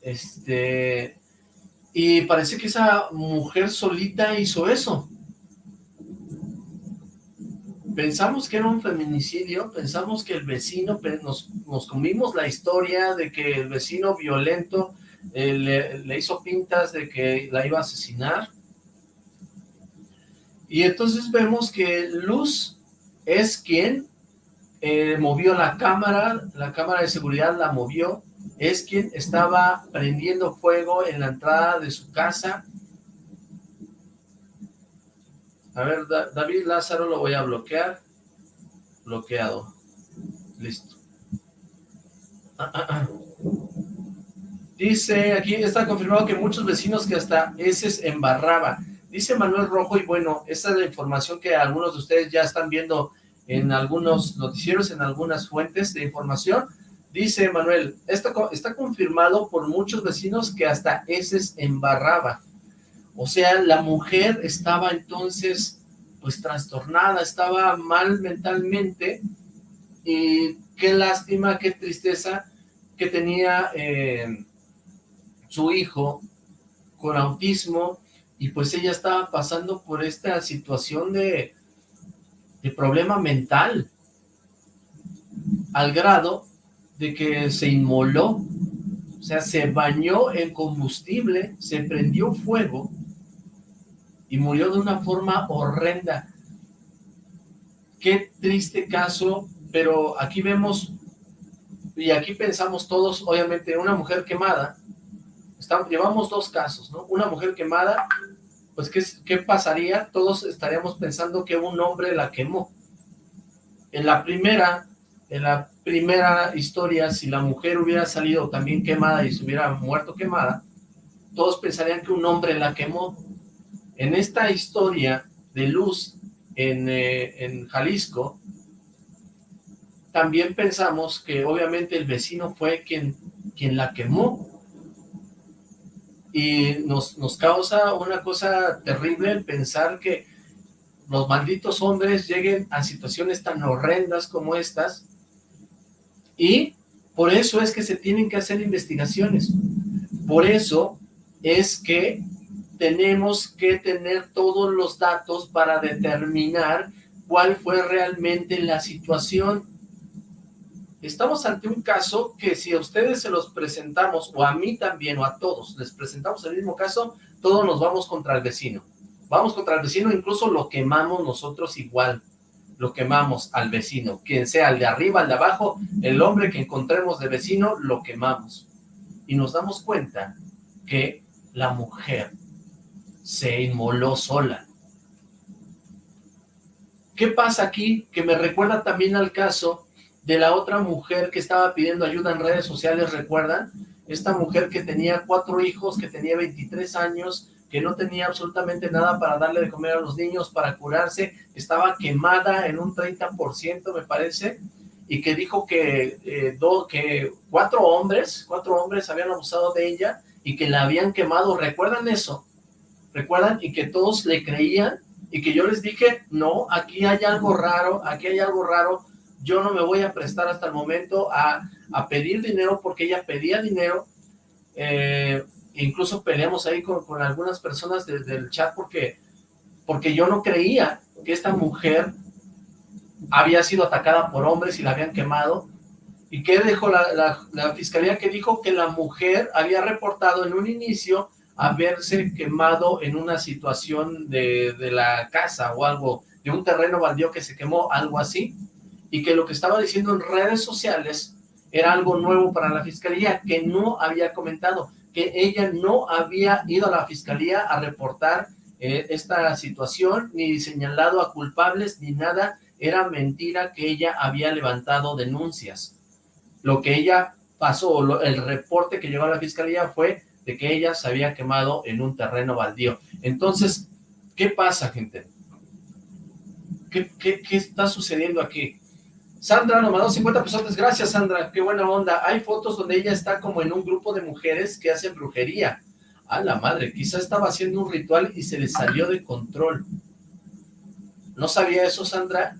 este, y parece que esa mujer solita hizo eso. Pensamos que era un feminicidio, pensamos que el vecino, nos, nos comimos la historia de que el vecino violento eh, le, hizo pintas de que la iba a asesinar. Y entonces vemos que Luz es quien eh, movió la cámara, la cámara de seguridad la movió, es quien estaba prendiendo fuego en la entrada de su casa. A ver, David Lázaro lo voy a bloquear. Bloqueado. Listo. Dice, aquí está confirmado que muchos vecinos que hasta ese embarraba. Dice Manuel Rojo, y bueno, esta es la información que algunos de ustedes ya están viendo en algunos noticieros, en algunas fuentes de información, Dice Manuel, esto está confirmado por muchos vecinos que hasta ese embarraba. O sea, la mujer estaba entonces pues trastornada, estaba mal mentalmente y qué lástima, qué tristeza que tenía eh, su hijo con autismo y pues ella estaba pasando por esta situación de, de problema mental al grado de que se inmoló, O sea, se bañó en combustible, se prendió fuego y murió de una forma horrenda. Qué triste caso, pero aquí vemos, y aquí pensamos todos, obviamente, una mujer quemada, llevamos dos casos, ¿no? Una mujer quemada, pues ¿qué, ¿qué pasaría? Todos estaríamos pensando que un hombre la quemó. En la primera, en la primera historia, si la mujer hubiera salido también quemada y se hubiera muerto quemada, todos pensarían que un hombre la quemó. En esta historia de Luz en, eh, en Jalisco, también pensamos que obviamente el vecino fue quien, quien la quemó. Y nos, nos causa una cosa terrible el pensar que los malditos hombres lleguen a situaciones tan horrendas como estas y por eso es que se tienen que hacer investigaciones. Por eso es que tenemos que tener todos los datos para determinar cuál fue realmente la situación. Estamos ante un caso que si a ustedes se los presentamos, o a mí también, o a todos, les presentamos el mismo caso, todos nos vamos contra el vecino. Vamos contra el vecino, incluso lo quemamos nosotros igual lo quemamos al vecino, quien sea el de arriba, el de abajo, el hombre que encontremos de vecino, lo quemamos. Y nos damos cuenta que la mujer se inmoló sola. ¿Qué pasa aquí? Que me recuerda también al caso de la otra mujer que estaba pidiendo ayuda en redes sociales, ¿recuerdan? Esta mujer que tenía cuatro hijos, que tenía 23 años, que no tenía absolutamente nada para darle de comer a los niños, para curarse, estaba quemada en un 30% me parece, y que dijo que, eh, que cuatro hombres, cuatro hombres habían abusado de ella y que la habían quemado, ¿recuerdan eso? ¿Recuerdan? Y que todos le creían y que yo les dije, no, aquí hay algo raro, aquí hay algo raro, yo no me voy a prestar hasta el momento a, a pedir dinero porque ella pedía dinero, eh, incluso peleamos ahí con, con algunas personas del chat porque, porque yo no creía que esta mujer había sido atacada por hombres y la habían quemado. ¿Y qué dejó la, la, fiscalía? Que dijo que la mujer había reportado en un inicio haberse quemado en una situación de, de la casa o algo, de un terreno baldío que se quemó, algo así, y que lo que estaba diciendo en redes sociales era algo nuevo para la fiscalía, que no había comentado que ella no había ido a la fiscalía a reportar eh, esta situación, ni señalado a culpables, ni nada, era mentira que ella había levantado denuncias. Lo que ella pasó, el reporte que llegó a la fiscalía fue de que ella se había quemado en un terreno baldío. Entonces, ¿qué pasa, gente? ¿Qué, qué, qué está sucediendo aquí? Sandra nos mandó 50 pesos. Gracias, Sandra. Qué buena onda. Hay fotos donde ella está como en un grupo de mujeres que hacen brujería. A la madre, quizá estaba haciendo un ritual y se le salió de control. ¿No sabía eso, Sandra?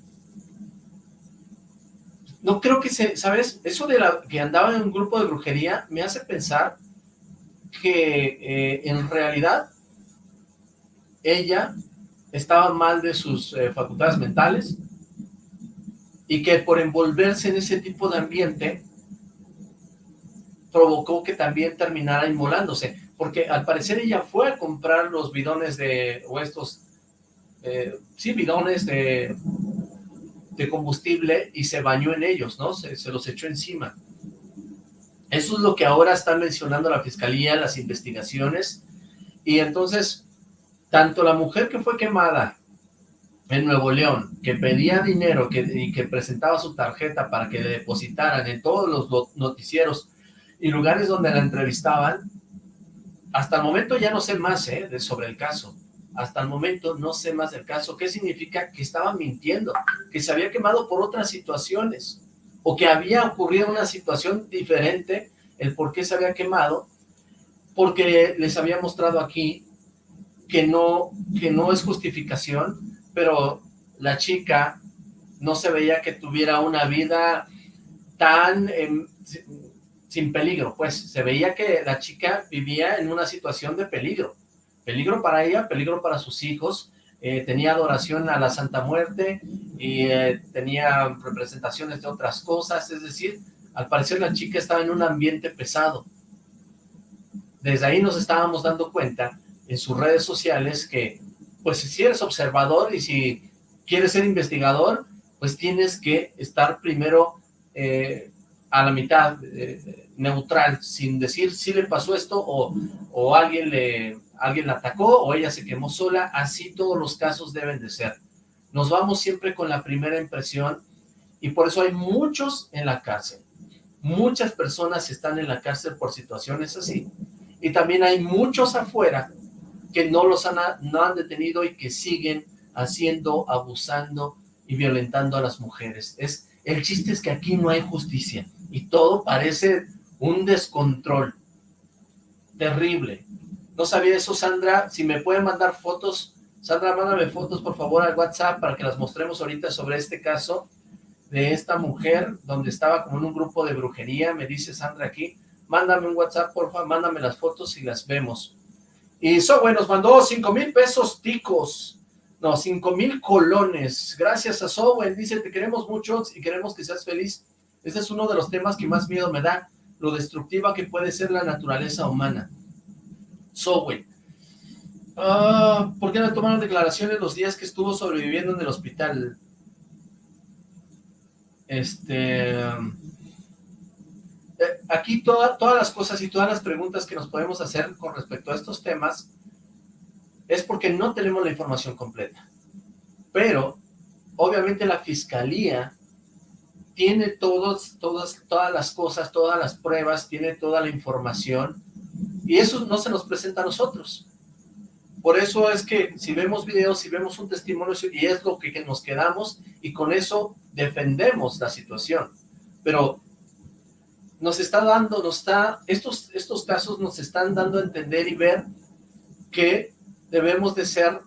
No creo que se, ¿sabes? Eso de la que andaba en un grupo de brujería me hace pensar que eh, en realidad ella estaba mal de sus eh, facultades mentales, y que por envolverse en ese tipo de ambiente provocó que también terminara inmolándose, porque al parecer ella fue a comprar los bidones de, o estos, eh, sí, bidones de, de combustible y se bañó en ellos, ¿no? Se, se los echó encima. Eso es lo que ahora está mencionando la fiscalía, las investigaciones, y entonces, tanto la mujer que fue quemada en Nuevo León, que pedía dinero que, y que presentaba su tarjeta para que le depositaran en todos los noticieros y lugares donde la entrevistaban, hasta el momento ya no sé más ¿eh? de, sobre el caso. Hasta el momento no sé más del caso. ¿Qué significa? Que estaba mintiendo, que se había quemado por otras situaciones, o que había ocurrido una situación diferente, el por qué se había quemado, porque les había mostrado aquí que no, que no es justificación, pero la chica no se veía que tuviera una vida tan em, sin peligro, pues se veía que la chica vivía en una situación de peligro, peligro para ella, peligro para sus hijos, eh, tenía adoración a la Santa Muerte y eh, tenía representaciones de otras cosas, es decir, al parecer la chica estaba en un ambiente pesado, Desde ahí nos estábamos dando cuenta en sus redes sociales que, pues si eres observador y si quieres ser investigador, pues tienes que estar primero eh, a la mitad, eh, neutral, sin decir si le pasó esto o, o alguien, le, alguien la atacó o ella se quemó sola, así todos los casos deben de ser. Nos vamos siempre con la primera impresión y por eso hay muchos en la cárcel. Muchas personas están en la cárcel por situaciones así. Y también hay muchos afuera que no los han, no han detenido y que siguen haciendo, abusando y violentando a las mujeres. Es, el chiste es que aquí no hay justicia y todo parece un descontrol terrible. No sabía eso, Sandra. Si me pueden mandar fotos, Sandra, mándame fotos, por favor, al WhatsApp para que las mostremos ahorita sobre este caso de esta mujer donde estaba como en un grupo de brujería. Me dice Sandra aquí, mándame un WhatsApp, por favor, mándame las fotos y las vemos. Y Sowe nos mandó cinco mil pesos ticos. No, cinco mil colones. Gracias a Sowen. Dice, te queremos mucho y queremos que seas feliz. Este es uno de los temas que más miedo me da. Lo destructiva que puede ser la naturaleza humana. Sowen. Ah, ¿Por qué no tomaron declaraciones los días que estuvo sobreviviendo en el hospital? Este... Eh, aquí todas las cosas y todas las preguntas que nos podemos hacer con respecto a estos temas es porque no tenemos la información completa. Pero, obviamente la fiscalía tiene todos, todas, todas las cosas, todas las pruebas, tiene toda la información, y eso no se nos presenta a nosotros. Por eso es que si vemos videos, si vemos un testimonio, y es lo que, que nos quedamos, y con eso defendemos la situación. Pero nos está dando, nos está, estos, estos casos nos están dando a entender y ver que debemos de ser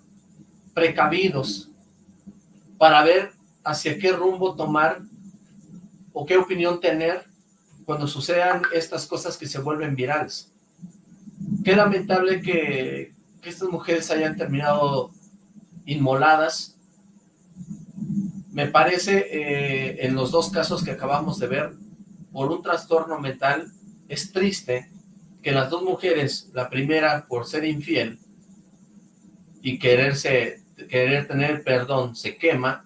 precavidos para ver hacia qué rumbo tomar o qué opinión tener cuando sucedan estas cosas que se vuelven virales. Qué lamentable que, estas mujeres hayan terminado inmoladas. Me parece, eh, en los dos casos que acabamos de ver, por un trastorno mental, es triste que las dos mujeres, la primera por ser infiel, y quererse, querer tener perdón se quema,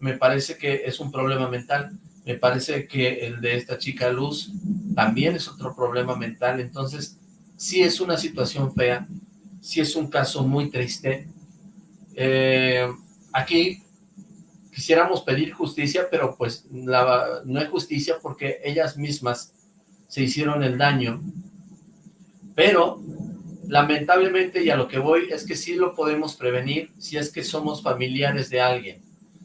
me parece que es un problema mental. Me parece que el de esta chica Luz también es otro problema mental. Entonces, sí es una situación fea, sí es un caso muy triste. Eh, aquí quisiéramos pedir justicia, pero pues no hay justicia porque ellas mismas se hicieron el daño. Pero lamentablemente, y a lo que voy, es que sí lo podemos prevenir si es que somos familiares de alguien,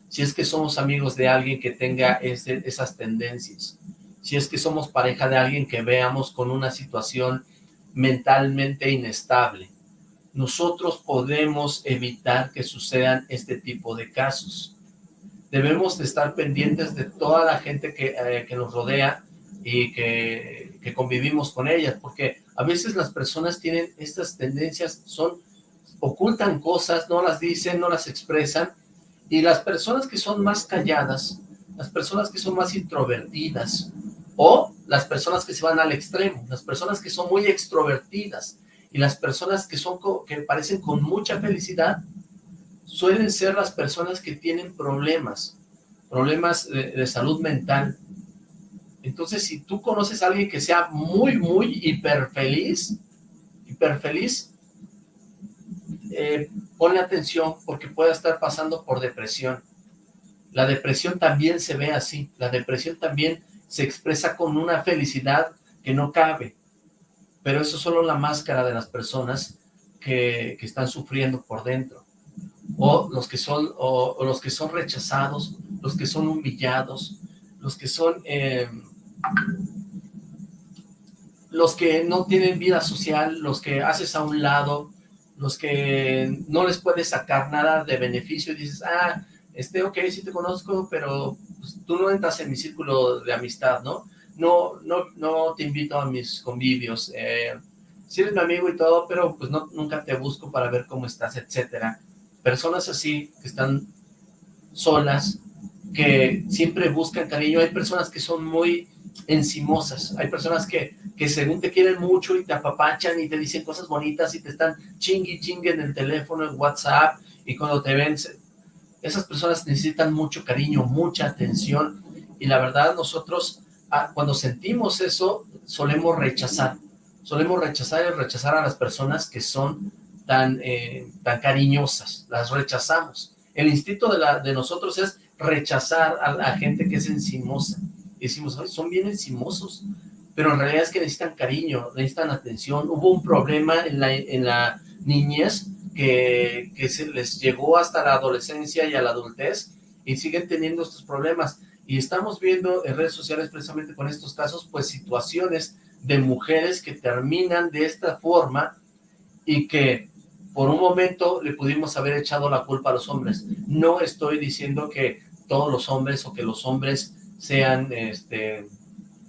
si es que somos amigos de alguien que tenga esas tendencias, si es que somos pareja de alguien que veamos con una situación mentalmente inestable. Nosotros podemos evitar que sucedan este tipo de casos. Debemos de estar pendientes de toda la gente que, eh, que nos rodea y que, que convivimos con ellas, porque a veces las personas tienen estas tendencias, son ocultan cosas, no las dicen, no las expresan, y las personas que son más calladas, las personas que son más introvertidas, o las personas que se van al extremo, las personas que son muy extrovertidas, y las personas que son que parecen con mucha felicidad, suelen ser las personas que tienen problemas, problemas de, salud mental, entonces, si tú conoces a alguien que sea muy, muy hiper feliz, hiper feliz, eh, ponle atención porque puede estar pasando por depresión. La depresión también se ve así, la depresión también se expresa con una felicidad que no cabe, pero eso es solo la máscara de las personas que, están sufriendo por dentro, o los que son, o, los que son rechazados, los que son humillados, los que son... Eh, los que no tienen vida social, los que haces a un lado, los que no les puedes sacar nada de beneficio y dices, ah, este, ok, sí te conozco, pero pues, tú no entras en mi círculo de amistad, ¿no? No, no, no te invito a mis convivios, eh, sí eres mi amigo y todo, pero pues no, nunca te busco para ver cómo estás, etcétera. Personas así, que están solas, que siempre buscan cariño, hay personas que son muy encimosas. Hay personas que, que según te quieren mucho y te apapachan y te dicen cosas bonitas y te están chingui chingue en el teléfono, en WhatsApp, y cuando te ven, esas personas necesitan mucho cariño, mucha atención, y la verdad nosotros ah, cuando sentimos eso, solemos rechazar, solemos rechazar y rechazar a las personas que son tan, eh, tan cariñosas, las rechazamos. El instinto de, la, de nosotros es rechazar a gente que es encimosa. Decimos, son bien encimosos, pero en realidad es que necesitan cariño, necesitan atención. Hubo un problema en la, en la niñez que, que se les llegó hasta la adolescencia y a la adultez y siguen teniendo estos problemas. Y estamos viendo en redes sociales precisamente con estos casos, pues situaciones de mujeres que terminan de esta forma y que por un momento le pudimos haber echado la culpa a los hombres. No estoy diciendo que todos los hombres o que los hombres sean, este,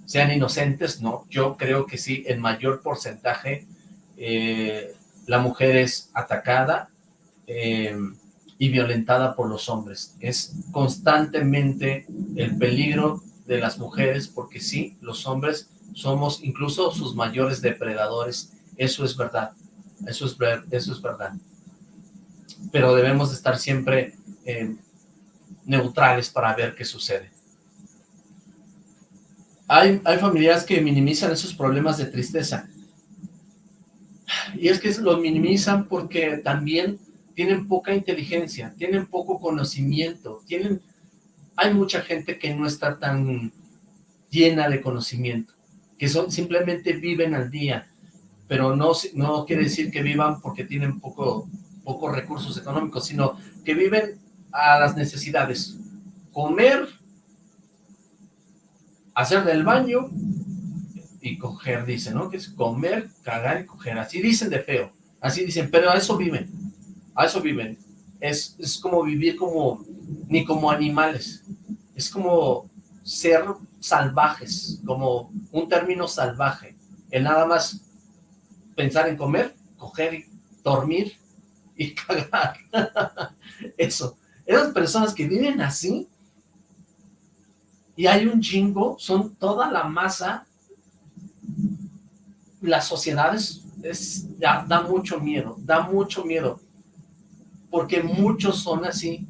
sean inocentes, no. Yo creo que sí, en mayor porcentaje eh, la mujer es atacada eh, y violentada por los hombres. Es constantemente el peligro de las mujeres porque sí, los hombres somos incluso sus mayores depredadores. Eso es verdad. Eso es, eso es verdad. Pero debemos de estar siempre eh, neutrales para ver qué sucede. Hay, hay familias que minimizan esos problemas de tristeza. Y es que lo minimizan porque también tienen poca inteligencia, tienen poco conocimiento, tienen... Hay mucha gente que no está tan llena de conocimiento, que son simplemente viven al día, pero no, no quiere decir que vivan porque tienen poco, pocos recursos económicos, sino que viven a las necesidades. Comer, hacer del baño y coger, dicen, ¿no? Que es comer, cagar y coger. Así dicen de feo, así dicen, pero a eso viven, a eso viven. Es, es como vivir como, ni como animales, es como ser salvajes, como un término salvaje, el nada más pensar en comer, coger dormir y cagar. Eso. Esas personas que viven así, y hay un chingo, son toda la masa, las sociedades, es, da, da mucho miedo, da mucho miedo, porque muchos son así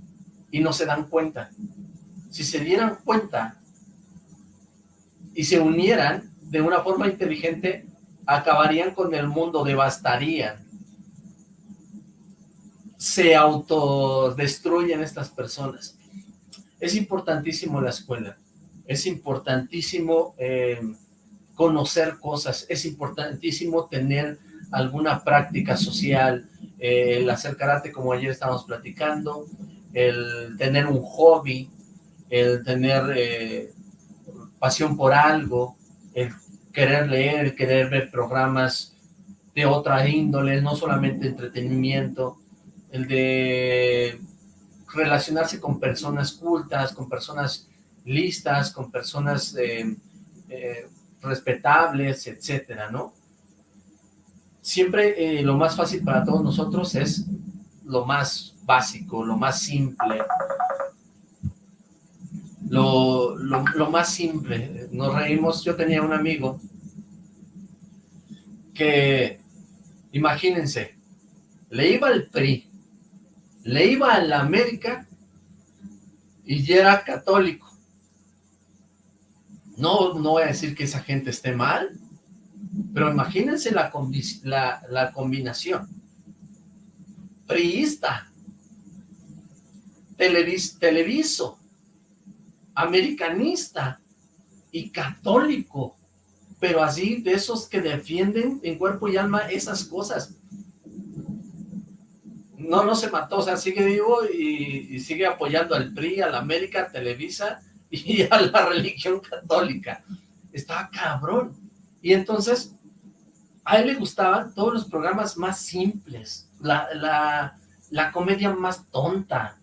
y no se dan cuenta. Si se dieran cuenta y se unieran de una forma inteligente, acabarían con el mundo, devastarían. Se autodestruyen estas personas. Es importantísimo la escuela, es importantísimo eh, conocer cosas, es importantísimo tener alguna práctica social, eh, el hacer karate como ayer estábamos platicando, el tener un hobby, el tener eh, pasión por algo, el querer leer, querer ver programas de otra índole, no solamente entretenimiento, el de relacionarse con personas cultas, con personas listas, con personas eh, eh, respetables, etcétera, ¿no? Siempre eh, lo más fácil para todos nosotros es lo más básico, lo más simple, lo, lo, más simple. Nos reímos, yo tenía un amigo que, imagínense, le iba al PRI, le iba a la América y era católico. No, no voy a decir que esa gente esté mal, pero imagínense la, la, la combinación. Priista, televis, televiso, americanista y católico, pero así de esos que defienden en cuerpo y alma esas cosas. No, no se mató, o sea, sigue vivo y, sigue apoyando al PRI, a la América, Televisa y a la religión católica. Estaba cabrón. Y entonces, a él le gustaban todos los programas más simples, la, la, la comedia más tonta,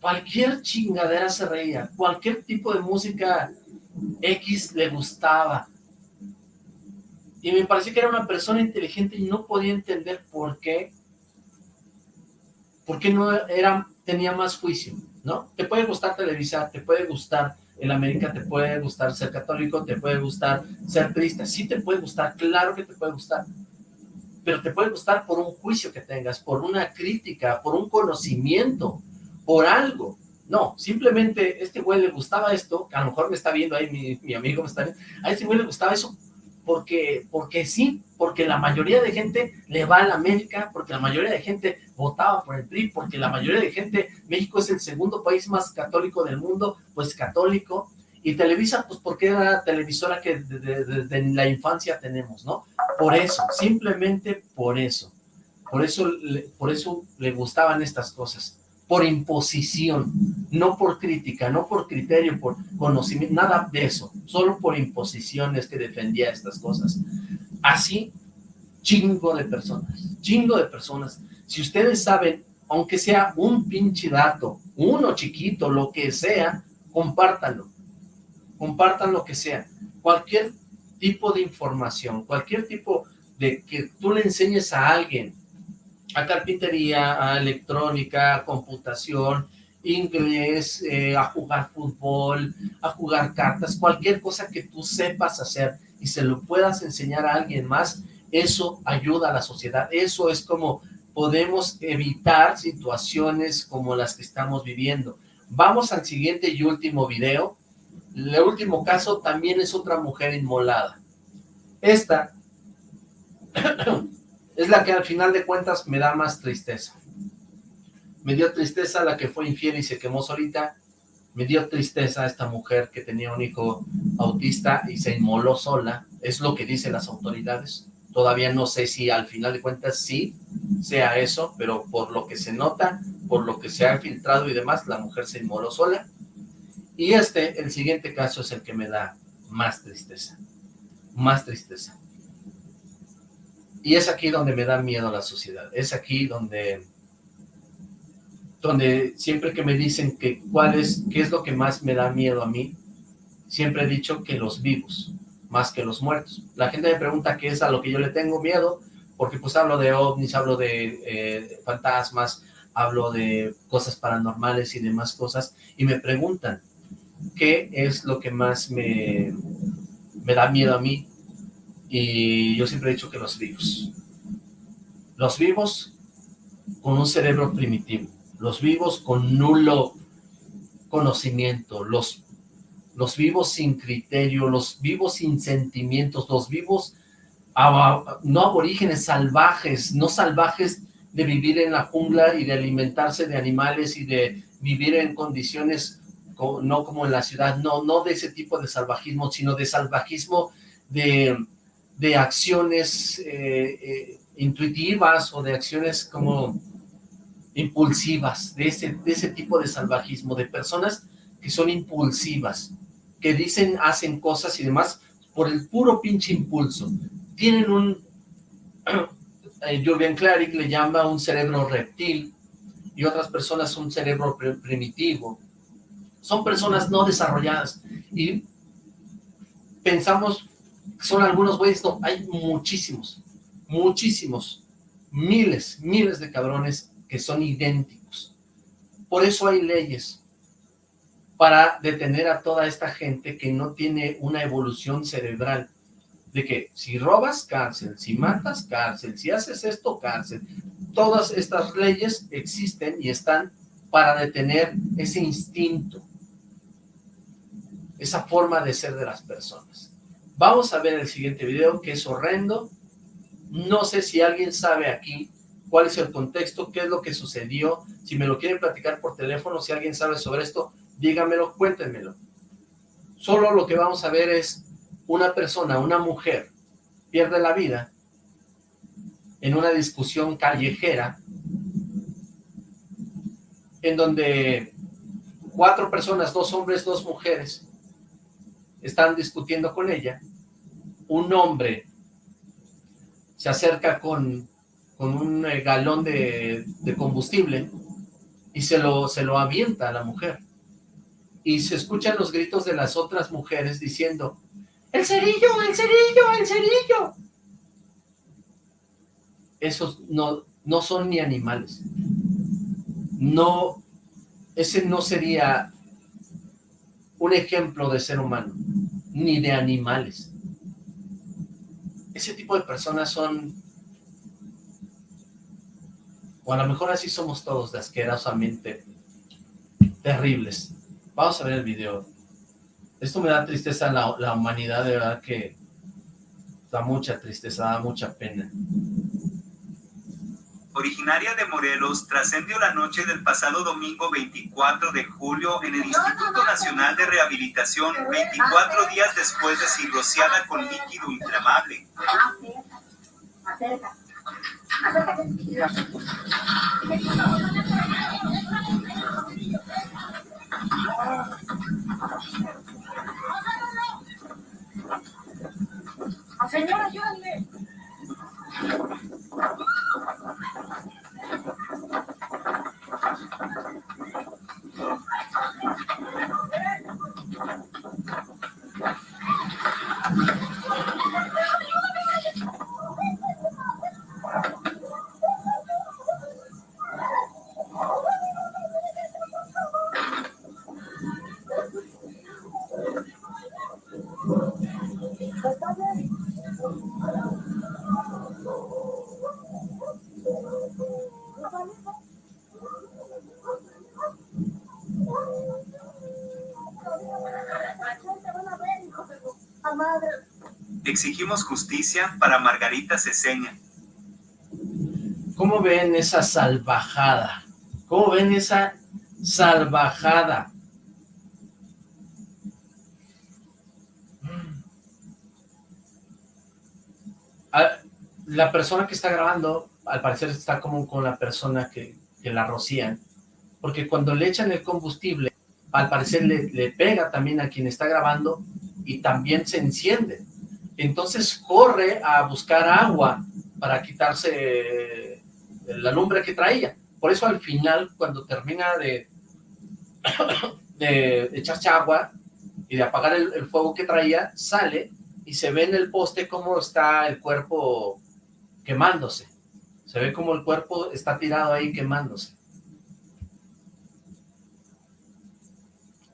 cualquier chingadera se reía, cualquier tipo de música X le gustaba. Y me pareció que era una persona inteligente y no podía entender por qué, por qué no era, tenía más juicio, ¿no? Te puede gustar televisar, te puede gustar en América te puede gustar ser católico, te puede gustar ser triste, sí te puede gustar, claro que te puede gustar, pero te puede gustar por un juicio que tengas, por una crítica, por un conocimiento, por algo. No, simplemente este güey le gustaba esto, a lo mejor me está viendo ahí, mi, mi amigo me está viendo, a este güey le gustaba eso porque, porque sí, porque la mayoría de gente le va a la América, porque la mayoría de gente votaba por el PRI, porque la mayoría de gente, México es el segundo país más católico del mundo, pues católico, y Televisa, pues porque era la televisora que desde, la infancia tenemos, ¿no? Por eso, simplemente por eso, por eso, por eso le gustaban estas cosas por imposición, no por crítica, no por criterio, por conocimiento, nada de eso, solo por imposiciones que defendía estas cosas. Así, chingo de personas, chingo de personas. Si ustedes saben, aunque sea un pinche dato, uno chiquito, lo que sea, compártanlo, compartan lo que sea, cualquier tipo de información, cualquier tipo de que tú le enseñes a alguien a carpintería, a electrónica, a computación, inglés, eh, a jugar fútbol, a jugar cartas, cualquier cosa que tú sepas hacer y se lo puedas enseñar a alguien más, eso ayuda a la sociedad, eso es como podemos evitar situaciones como las que estamos viviendo. Vamos al siguiente y último video. El último caso también es otra mujer inmolada. Esta es la que al final de cuentas me da más tristeza. Me dio tristeza la que fue infiel y se quemó solita, me dio tristeza esta mujer que tenía un hijo autista y se inmoló sola, es lo que dicen las autoridades. Todavía no sé si al final de cuentas sí sea eso, pero por lo que se nota, por lo que se ha filtrado y demás, la mujer se inmoló sola. Y este, el siguiente caso es el que me da más tristeza, más tristeza. Y es aquí donde me da miedo la sociedad, es aquí donde, donde siempre que me dicen que cuál es, qué es lo que más me da miedo a mí, siempre he dicho que los vivos, más que los muertos. La gente me pregunta qué es a lo que yo le tengo miedo, porque pues hablo de ovnis, hablo de eh, fantasmas, hablo de cosas paranormales y demás cosas, y me preguntan qué es lo que más me, me da miedo a mí, y yo siempre he dicho que los vivos. Los vivos con un cerebro primitivo. Los vivos con nulo conocimiento. Los, los vivos sin criterio. Los vivos sin sentimientos. Los vivos no aborígenes, salvajes. No salvajes de vivir en la jungla y de alimentarse de animales y de vivir en condiciones no como en la ciudad, no, no de ese tipo de salvajismo, sino de salvajismo de de acciones eh, eh, intuitivas o de acciones como impulsivas, de ese, de ese tipo de salvajismo, de personas que son impulsivas, que dicen, hacen cosas y demás por el puro pinche impulso. Tienen un, eh, Julian Clarick le llama un cerebro reptil y otras personas un cerebro primitivo. Son personas no desarrolladas y pensamos son algunos güeyes, no, hay muchísimos, muchísimos, miles, miles de cabrones que son idénticos. Por eso hay leyes para detener a toda esta gente que no tiene una evolución cerebral, de que si robas, cárcel, si matas, cárcel, si haces esto, cárcel. Todas estas leyes existen y están para detener ese instinto, esa forma de ser de las personas. Vamos a ver el siguiente video, que es horrendo. No sé si alguien sabe aquí cuál es el contexto, qué es lo que sucedió. Si me lo quieren platicar por teléfono, si alguien sabe sobre esto, díganmelo, cuéntenmelo. Solo lo que vamos a ver es una persona, una mujer, pierde la vida en una discusión callejera en donde cuatro personas, dos hombres, dos mujeres, están discutiendo con ella un hombre se acerca con, con un eh, galón de, combustible y se lo, se lo avienta a la mujer. Y se escuchan los gritos de las otras mujeres diciendo, ¡El cerillo, el cerillo, el cerillo! Esos no, no son ni animales. No, ese no sería un ejemplo de ser humano, ni de animales. Ese tipo de personas son, o a lo mejor así somos todos, de asquerosamente terribles. Vamos a ver el video. Esto me da tristeza la, la humanidad, de verdad que da mucha tristeza, da mucha pena originaria de Morelos, trascendió la noche del pasado domingo 24 de julio en el Instituto Nacional de Rehabilitación, 24 días después de ser rociada con líquido inflamable. Señora, ayúdenme. Justicia para Margarita Ceseña. ¿Cómo ven esa salvajada? ¿Cómo ven esa salvajada? Ah, la persona que está grabando, al parecer está como con la persona que, la rocían, porque cuando le echan el combustible, al parecer le pega también a quien está grabando y también se enciende. Entonces corre a buscar agua para quitarse la lumbre que traía. Por eso al final, cuando termina de, de echarse agua y de apagar el, fuego que traía, sale y se ve en el poste cómo está el cuerpo quemándose. Se ve como el cuerpo está tirado ahí quemándose.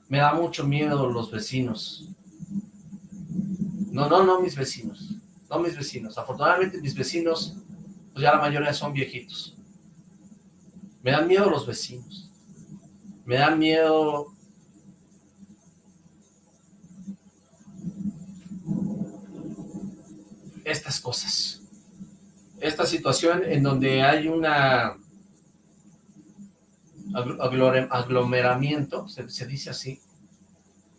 Me da mucho miedo los vecinos. No, no, no mis vecinos. No mis vecinos. Afortunadamente mis vecinos, pues ya la mayoría son viejitos. Me dan miedo los vecinos. Me dan miedo... Estas cosas. Esta situación en donde hay una aglomeramiento, se dice así,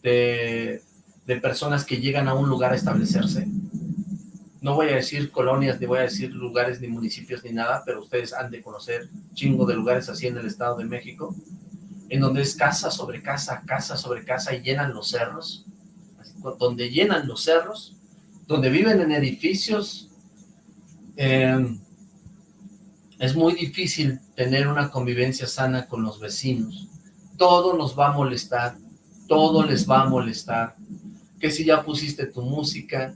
de de personas que llegan a un lugar a establecerse. No voy a decir colonias, ni voy a decir lugares, ni municipios, ni nada, pero ustedes han de conocer chingo de lugares así en el Estado de México, en donde es casa sobre casa, casa sobre casa, y llenan los cerros, donde llenan los cerros, donde viven en edificios, em, es muy difícil tener una convivencia sana con los vecinos. Todo nos va a molestar, todo les va a molestar que si ya pusiste tu música,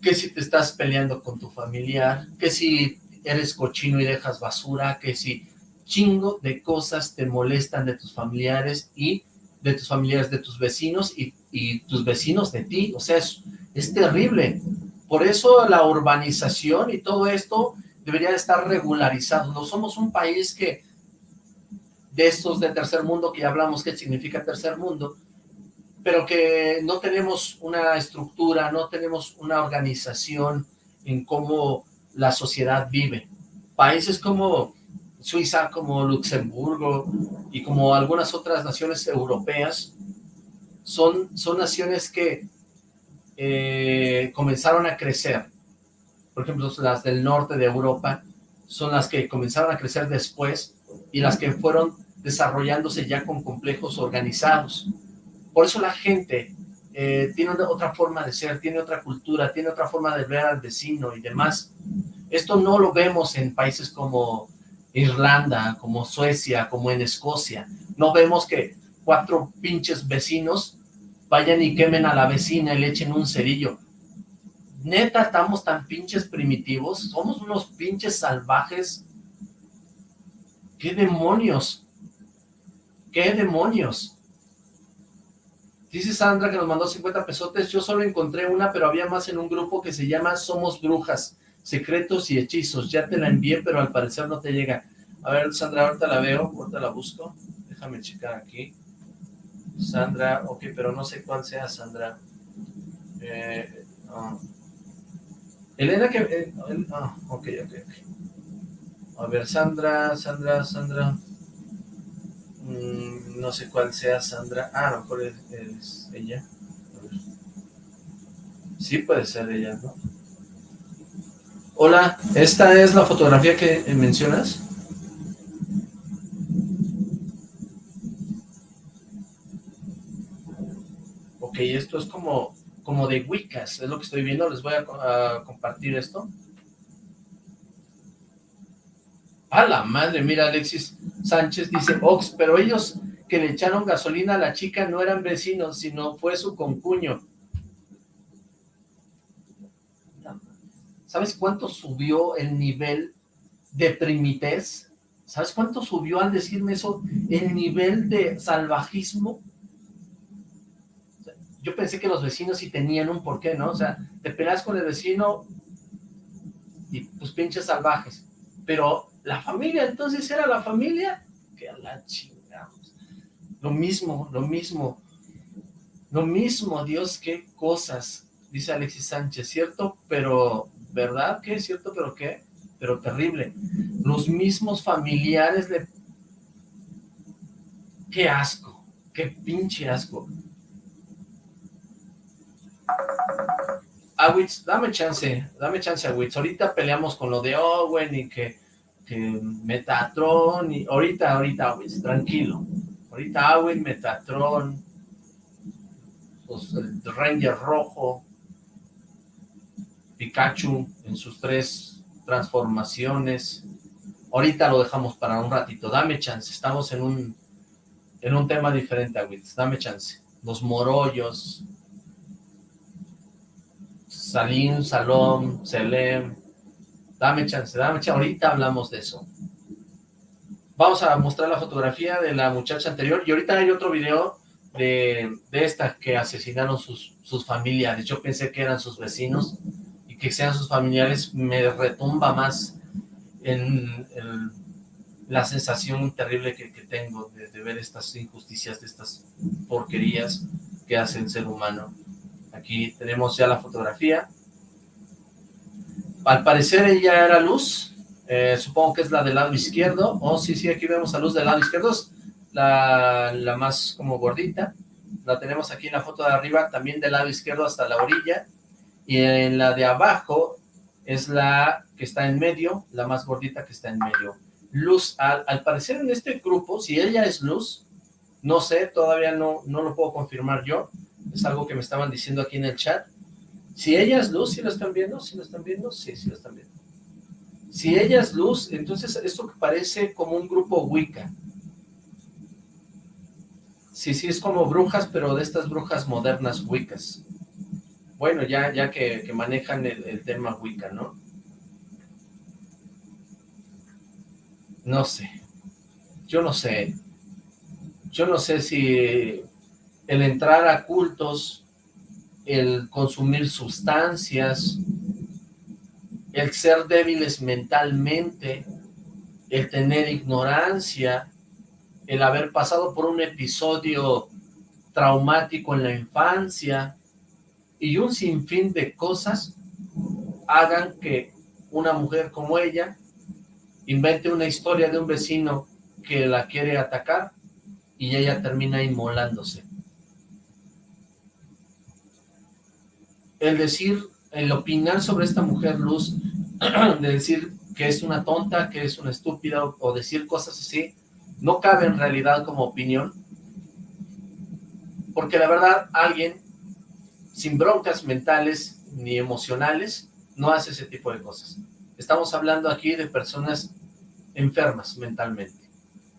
que si te estás peleando con tu familiar, que si eres cochino y dejas basura, que si chingo de cosas te molestan de tus familiares y de tus familiares, de tus vecinos y, tus vecinos de ti, o sea, es, es terrible. Por eso la urbanización y todo esto debería estar regularizado. No somos un país que, de estos de tercer mundo, que ya hablamos qué significa tercer mundo, pero que no tenemos una estructura, no tenemos una organización en cómo la sociedad vive. Países como Suiza, como Luxemburgo y como algunas otras naciones europeas son, son naciones que eh, comenzaron a crecer. Por ejemplo, las del norte de Europa son las que comenzaron a crecer después y las que fueron desarrollándose ya con complejos organizados. Por eso la gente eh, tiene otra forma de ser, tiene otra cultura, tiene otra forma de ver al vecino y demás. Esto no lo vemos en países como Irlanda, como Suecia, como en Escocia. No vemos que cuatro pinches vecinos vayan y quemen a la vecina y le echen un cerillo. Neta, estamos tan pinches primitivos, somos unos pinches salvajes. ¿Qué demonios? ¿Qué demonios? Dice Sandra que nos mandó 50 pesotes, yo solo encontré una, pero había más en un grupo que se llama Somos Brujas, Secretos y Hechizos. Ya te la envié, pero al parecer no te llega. A ver, Sandra, ahorita la veo, ahorita la busco. Déjame checar aquí. Sandra, ok, pero no sé cuál sea Sandra. Eh, ah. Elena que... Eh, ah, ok, ok, ok. A ver, Sandra, Sandra, Sandra. Mm, no sé cuál sea Sandra. Ah, a lo mejor es, ella. Sí puede ser ella, ¿no? Hola, ¿esta es la fotografía que mencionas? Ok, esto es como, como de Wiccas, es lo que estoy viendo, les voy a compartir esto. A la madre, mira Alexis Sánchez dice, Ox, pero ellos que le echaron gasolina a la chica no eran vecinos, sino fue su concuño. ¿Sabes cuánto subió el nivel de primitez? ¿Sabes cuánto subió al decirme eso? El nivel de salvajismo. Yo pensé que los vecinos sí tenían un porqué, ¿no? O sea, te peleas con el vecino y pues pinches salvajes. Pero la familia, entonces era la familia, que la chingamos. Lo mismo, lo mismo, lo mismo, Dios, qué cosas, dice Alexis Sánchez, ¿cierto? Pero, ¿verdad? ¿Qué? ¿Cierto? ¿Pero qué? Pero terrible. Los mismos familiares le... ¡Qué asco! ¡Qué pinche asco! Awitz, dame chance, dame chance, Awitz. Ahorita peleamos con lo de Owen y que Metatron, y ahorita, ahorita, tranquilo, ahorita Awin, Metatron, pues, el Ranger rojo, Pikachu en sus tres transformaciones, ahorita lo dejamos para un ratito, dame chance, estamos en un, en un tema diferente, Awitz, dame chance, los morollos, Salim, Salom, Selem, Dame chance, dame chance, ahorita hablamos de eso. Vamos a mostrar la fotografía de la muchacha anterior y ahorita hay otro video de, de esta que asesinaron sus, sus familiares. Yo pensé que eran sus vecinos y que sean sus familiares me retumba más en, la sensación terrible que, tengo de, de, ver estas injusticias, de estas porquerías que hace el ser humano. Aquí tenemos ya la fotografía al parecer ella era luz, eh, supongo que es la del lado izquierdo, oh sí, sí, aquí vemos a luz del lado izquierdo, la, la más como gordita, la tenemos aquí en la foto de arriba, también del lado izquierdo hasta la orilla, y en la de abajo es la que está en medio, la más gordita que está en medio. Luz, al, al parecer en este grupo, si ella es luz, no sé, todavía no, no lo puedo confirmar yo, es algo que me estaban diciendo aquí en el chat, si ella es luz, ¿sí lo están viendo? ¿Sí lo están viendo? Sí, sí lo están viendo. Si ella es luz, entonces esto que parece como un grupo Wicca. Sí, sí, es como brujas, pero de estas brujas modernas Wiccas. Bueno, ya, ya que, manejan el, el tema Wicca, ¿no? No sé. Yo no sé. Yo no sé si el entrar a cultos el consumir sustancias, el ser débiles mentalmente, el tener ignorancia, el haber pasado por un episodio traumático en la infancia y un sinfín de cosas hagan que una mujer como ella invente una historia de un vecino que la quiere atacar y ella termina inmolándose. El decir, el opinar sobre esta mujer Luz, de decir que es una tonta, que es una estúpida, o, decir cosas así, no cabe en realidad como opinión, porque la verdad alguien sin broncas mentales ni emocionales no hace ese tipo de cosas. Estamos hablando aquí de personas enfermas mentalmente.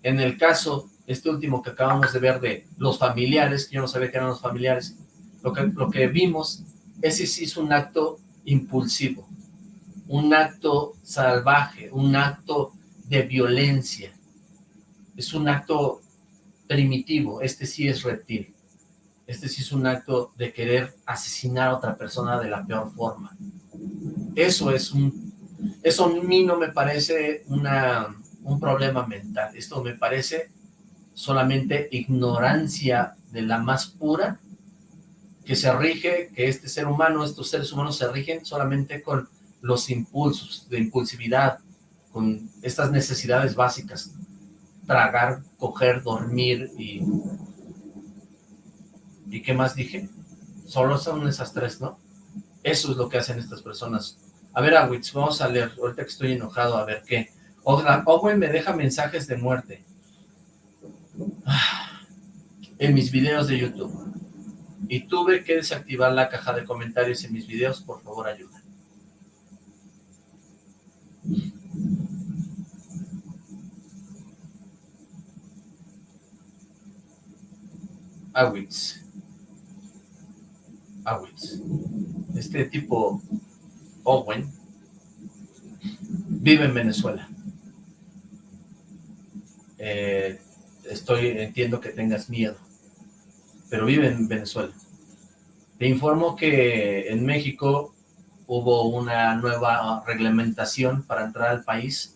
En el caso, este último que acabamos de ver de los familiares, yo no sabía que eran los familiares, lo que, lo que vimos ese sí es un acto impulsivo, un acto salvaje, un acto de violencia, es un acto primitivo, este sí es reptil. Este sí es un acto de querer asesinar a otra persona de la peor forma. Eso es un... Eso a mí no me parece una, un problema mental. Esto me parece solamente ignorancia de la más pura que se rige, que este ser humano, estos seres humanos se rigen solamente con los impulsos de impulsividad, con estas necesidades básicas, tragar, coger, dormir y... ¿Y qué más dije? Solo son esas tres, ¿no? Eso es lo que hacen estas personas. A ver, Awitz, vamos a leer, ahorita que estoy enojado, a ver qué. Owen me deja mensajes de muerte. En mis videos de YouTube. Y tuve que desactivar la caja de comentarios en mis videos, por favor ayuda. Awitz. Awitz. Este tipo, Owen, vive en Venezuela. Eh, estoy, entiendo que tengas miedo, pero vive en Venezuela. Informo que en México hubo una nueva reglamentación para entrar al país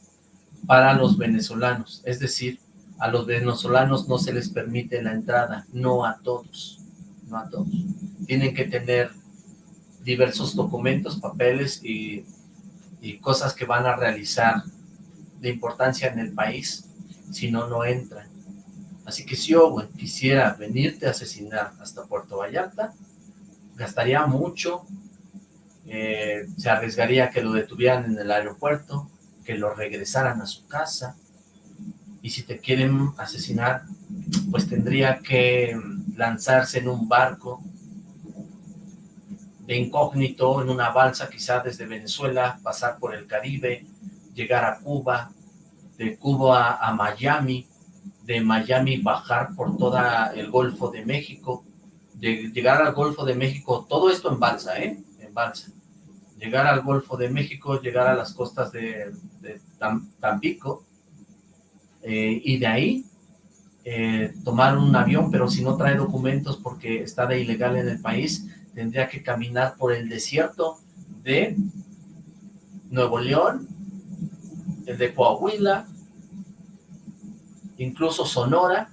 para los venezolanos, es decir, a los venezolanos no se les permite la entrada, no a todos, no a todos. Tienen que tener diversos documentos, papeles y, cosas que van a realizar de importancia en el país, si no, no entran. Así que si Owen quisiera venirte a asesinar hasta Puerto Vallarta, gastaría mucho, eh, se arriesgaría que lo detuvieran en el aeropuerto, que lo regresaran a su casa, y si te quieren asesinar, pues tendría que lanzarse en un barco de incógnito, en una balsa quizá desde Venezuela, pasar por el Caribe, llegar a Cuba, de Cuba a Miami, de Miami bajar por todo el Golfo de México, llegar al Golfo de México, todo esto en balsa, ¿eh? En balsa. Llegar al Golfo de México, llegar a las costas de, Tampico, eh, y de ahí eh, tomar un avión, pero si no trae documentos porque está de ilegal en el país, tendría que caminar por el desierto de Nuevo León, el de Coahuila, incluso Sonora.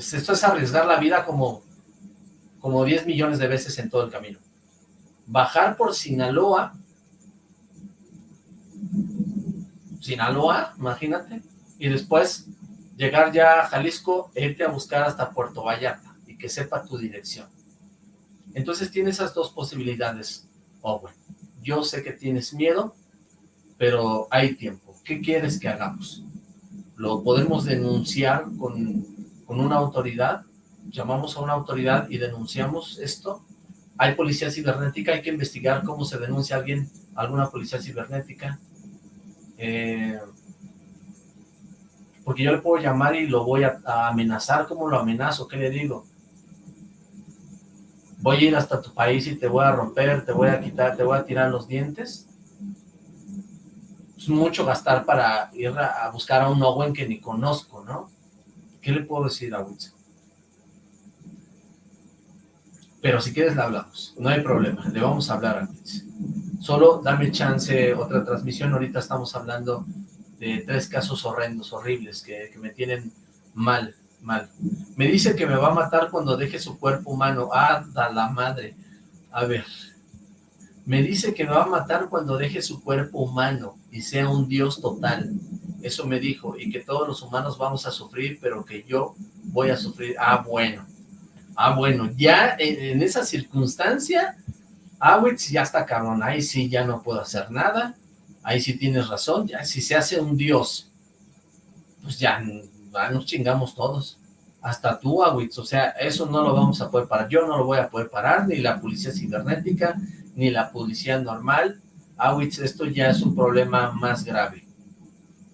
Esto es arriesgar la vida como, como 10 millones de veces en todo el camino. Bajar por Sinaloa, Sinaloa, imagínate, y después llegar ya a Jalisco irte a buscar hasta Puerto Vallarta y que sepa tu dirección. Entonces tiene esas dos posibilidades, Owen. Yo sé que tienes miedo, pero hay tiempo. ¿Qué quieres que hagamos? ¿Lo podemos denunciar con, una autoridad? ¿Llamamos a una autoridad y denunciamos esto? ¿Hay policía cibernética? ¿Hay que investigar cómo se denuncia a alguien, alguna policía cibernética? Eh, porque yo le puedo llamar y lo voy a, a, amenazar, ¿cómo lo amenazo? ¿Qué le digo? Voy a ir hasta tu país y te voy a romper, te voy a quitar, te voy a tirar los dientes es mucho gastar para ir a, buscar a un Owen que ni conozco, ¿no? ¿Qué le puedo decir a? Pero si quieres le hablamos, no hay problema, le vamos a hablar a. Solo dame chance, otra transmisión, ahorita estamos hablando de tres casos horrendos, horribles, que, que me tienen mal, mal. Me dice que me va a matar cuando deje su cuerpo humano. ¡Ah, da la madre! A ver, me dice que me va a matar cuando deje su cuerpo humano y sea un dios total. Eso me dijo, y que todos los humanos vamos a sufrir, pero que yo voy a sufrir. Ah, bueno. Ah, bueno, ya en, esa circunstancia, Awitz ya está cabrón, ahí sí ya no puedo hacer nada, ahí sí tienes razón, ya si se hace un dios, pues ya, ya nos chingamos todos hasta tú, Awitz, o sea, eso no lo vamos a poder parar, yo no lo voy a poder parar, ni la policía cibernética, ni la policía normal, Awitz, esto ya es un problema más grave.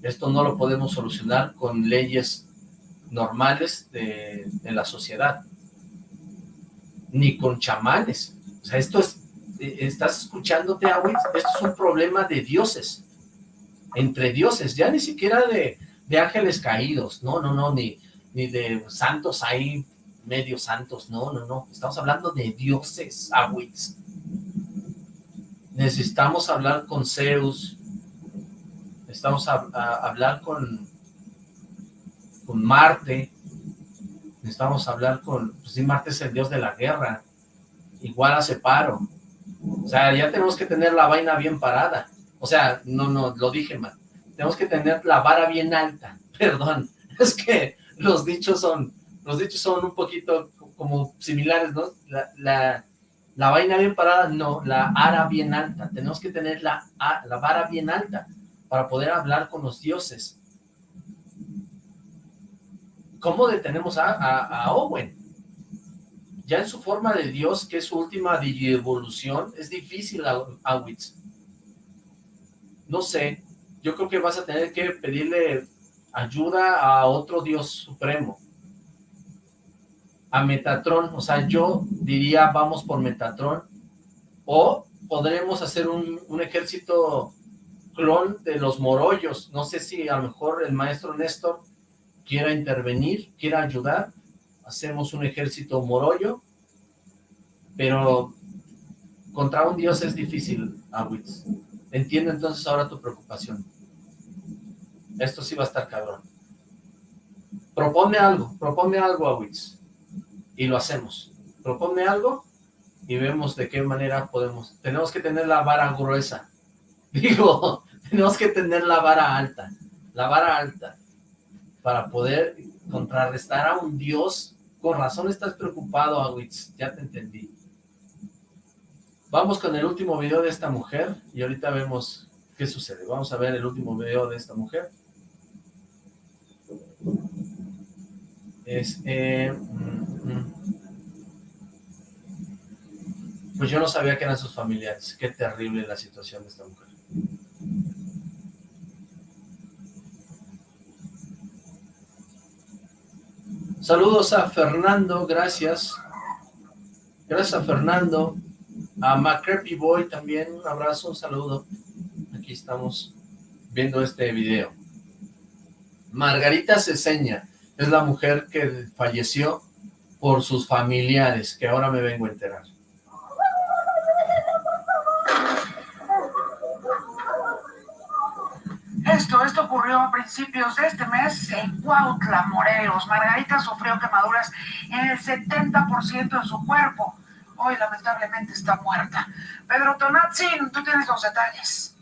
Esto no lo podemos solucionar con leyes normales de, la sociedad, ni con chamanes. O sea, esto es, eh, estás escuchándote, Awitz, esto es un problema de dioses, entre dioses, ya ni siquiera de, de ángeles caídos, no, no, no, ni, ni de santos ahí, medio santos, no, no, no, estamos hablando de dioses, Awitz. Necesitamos hablar con Zeus, necesitamos hablar con, con Marte, necesitamos hablar con, pues sí, Marte es el dios de la guerra, igual a Separo, o sea, ya tenemos que tener la vaina bien parada, o sea, no, no, lo dije mal, tenemos que tener la vara bien alta, perdón, es que los dichos son, los dichos son un poquito como similares, ¿no? La, la, vaina bien parada, no, la ara bien alta, tenemos que tener la, la vara bien alta para poder hablar con los dioses. ¿Cómo detenemos a, a, Owen? Ya en su forma de dios, que es su última evolución, es difícil, Awitz. No sé, yo creo que vas a tener que pedirle ayuda a otro Dios supremo, a Metatron, o sea, yo diría vamos por Metatron, o podremos hacer un, un ejército clon de los morollos, no sé si a lo mejor el maestro Néstor quiera intervenir, quiera ayudar, hacemos un ejército morollo, pero contra un dios es difícil, Awitz. Entiendo entonces ahora tu preocupación. Esto sí va a estar cabrón. Propone algo, propone algo a Wix y lo hacemos. Propone algo y vemos de qué manera podemos. Tenemos que tener la vara gruesa. Digo, tenemos que tener la vara alta, la vara alta, para poder contrarrestar a un dios. Con razón estás preocupado, Awitz, ya te entendí. Vamos con el último video de esta mujer y ahorita vemos qué sucede. Vamos a ver el último video de esta mujer. Eh, mm, mm. pues yo no sabía que eran sus familiares. Qué terrible la situación de esta mujer. Saludos a Fernando, gracias. Gracias a Fernando. A McCreepy Boy también, un abrazo, un saludo. Aquí estamos viendo este video. Margarita Ceseña es la mujer que falleció por sus familiares, que ahora me vengo a enterar. Esto, esto ocurrió a principios de este mes en Cuautla, Morelos. Margarita sufrió quemaduras en el 70% de su cuerpo. Hoy lamentablemente está muerta. Pedro Tonatzin, tú tienes los detalles.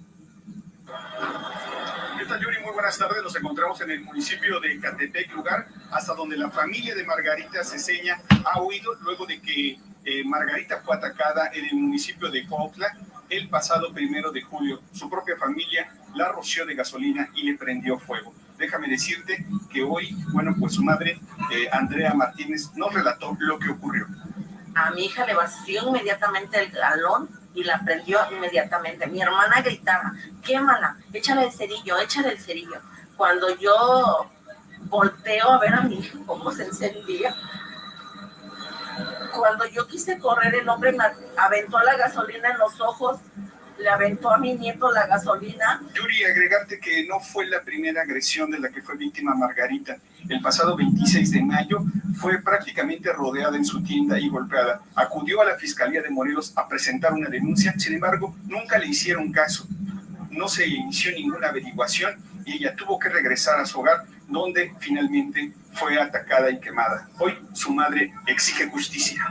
¿Qué tal, Yuri? Muy buenas tardes. Nos encontramos en el municipio de Catepec, lugar hasta donde la familia de Margarita Ceseña ha huido luego de que eh, Margarita fue atacada en el municipio de Cuautla el pasado primero de julio. Su propia familia la roció de gasolina y le prendió fuego. Déjame decirte que hoy, bueno, pues su madre, eh, Andrea Martínez, nos relató lo que ocurrió. A mi hija le vació inmediatamente el galón y la prendió inmediatamente. Mi hermana gritaba, quémala, échale el cerillo, échale el cerillo. Cuando yo volteo a ver a mi hijo cómo se encendía, cuando yo quise correr, el hombre me aventó la gasolina en los ojos le aventó a mi nieto la gasolina. Yuri, agregarte que no fue la primera agresión de la que fue víctima Margarita. El pasado 26 de mayo fue prácticamente rodeada en su tienda y golpeada. Acudió a la Fiscalía de Morelos a presentar una denuncia, sin embargo, nunca le hicieron caso. No se inició ninguna averiguación y ella tuvo que regresar a su hogar, donde finalmente fue atacada y quemada. Hoy su madre exige justicia.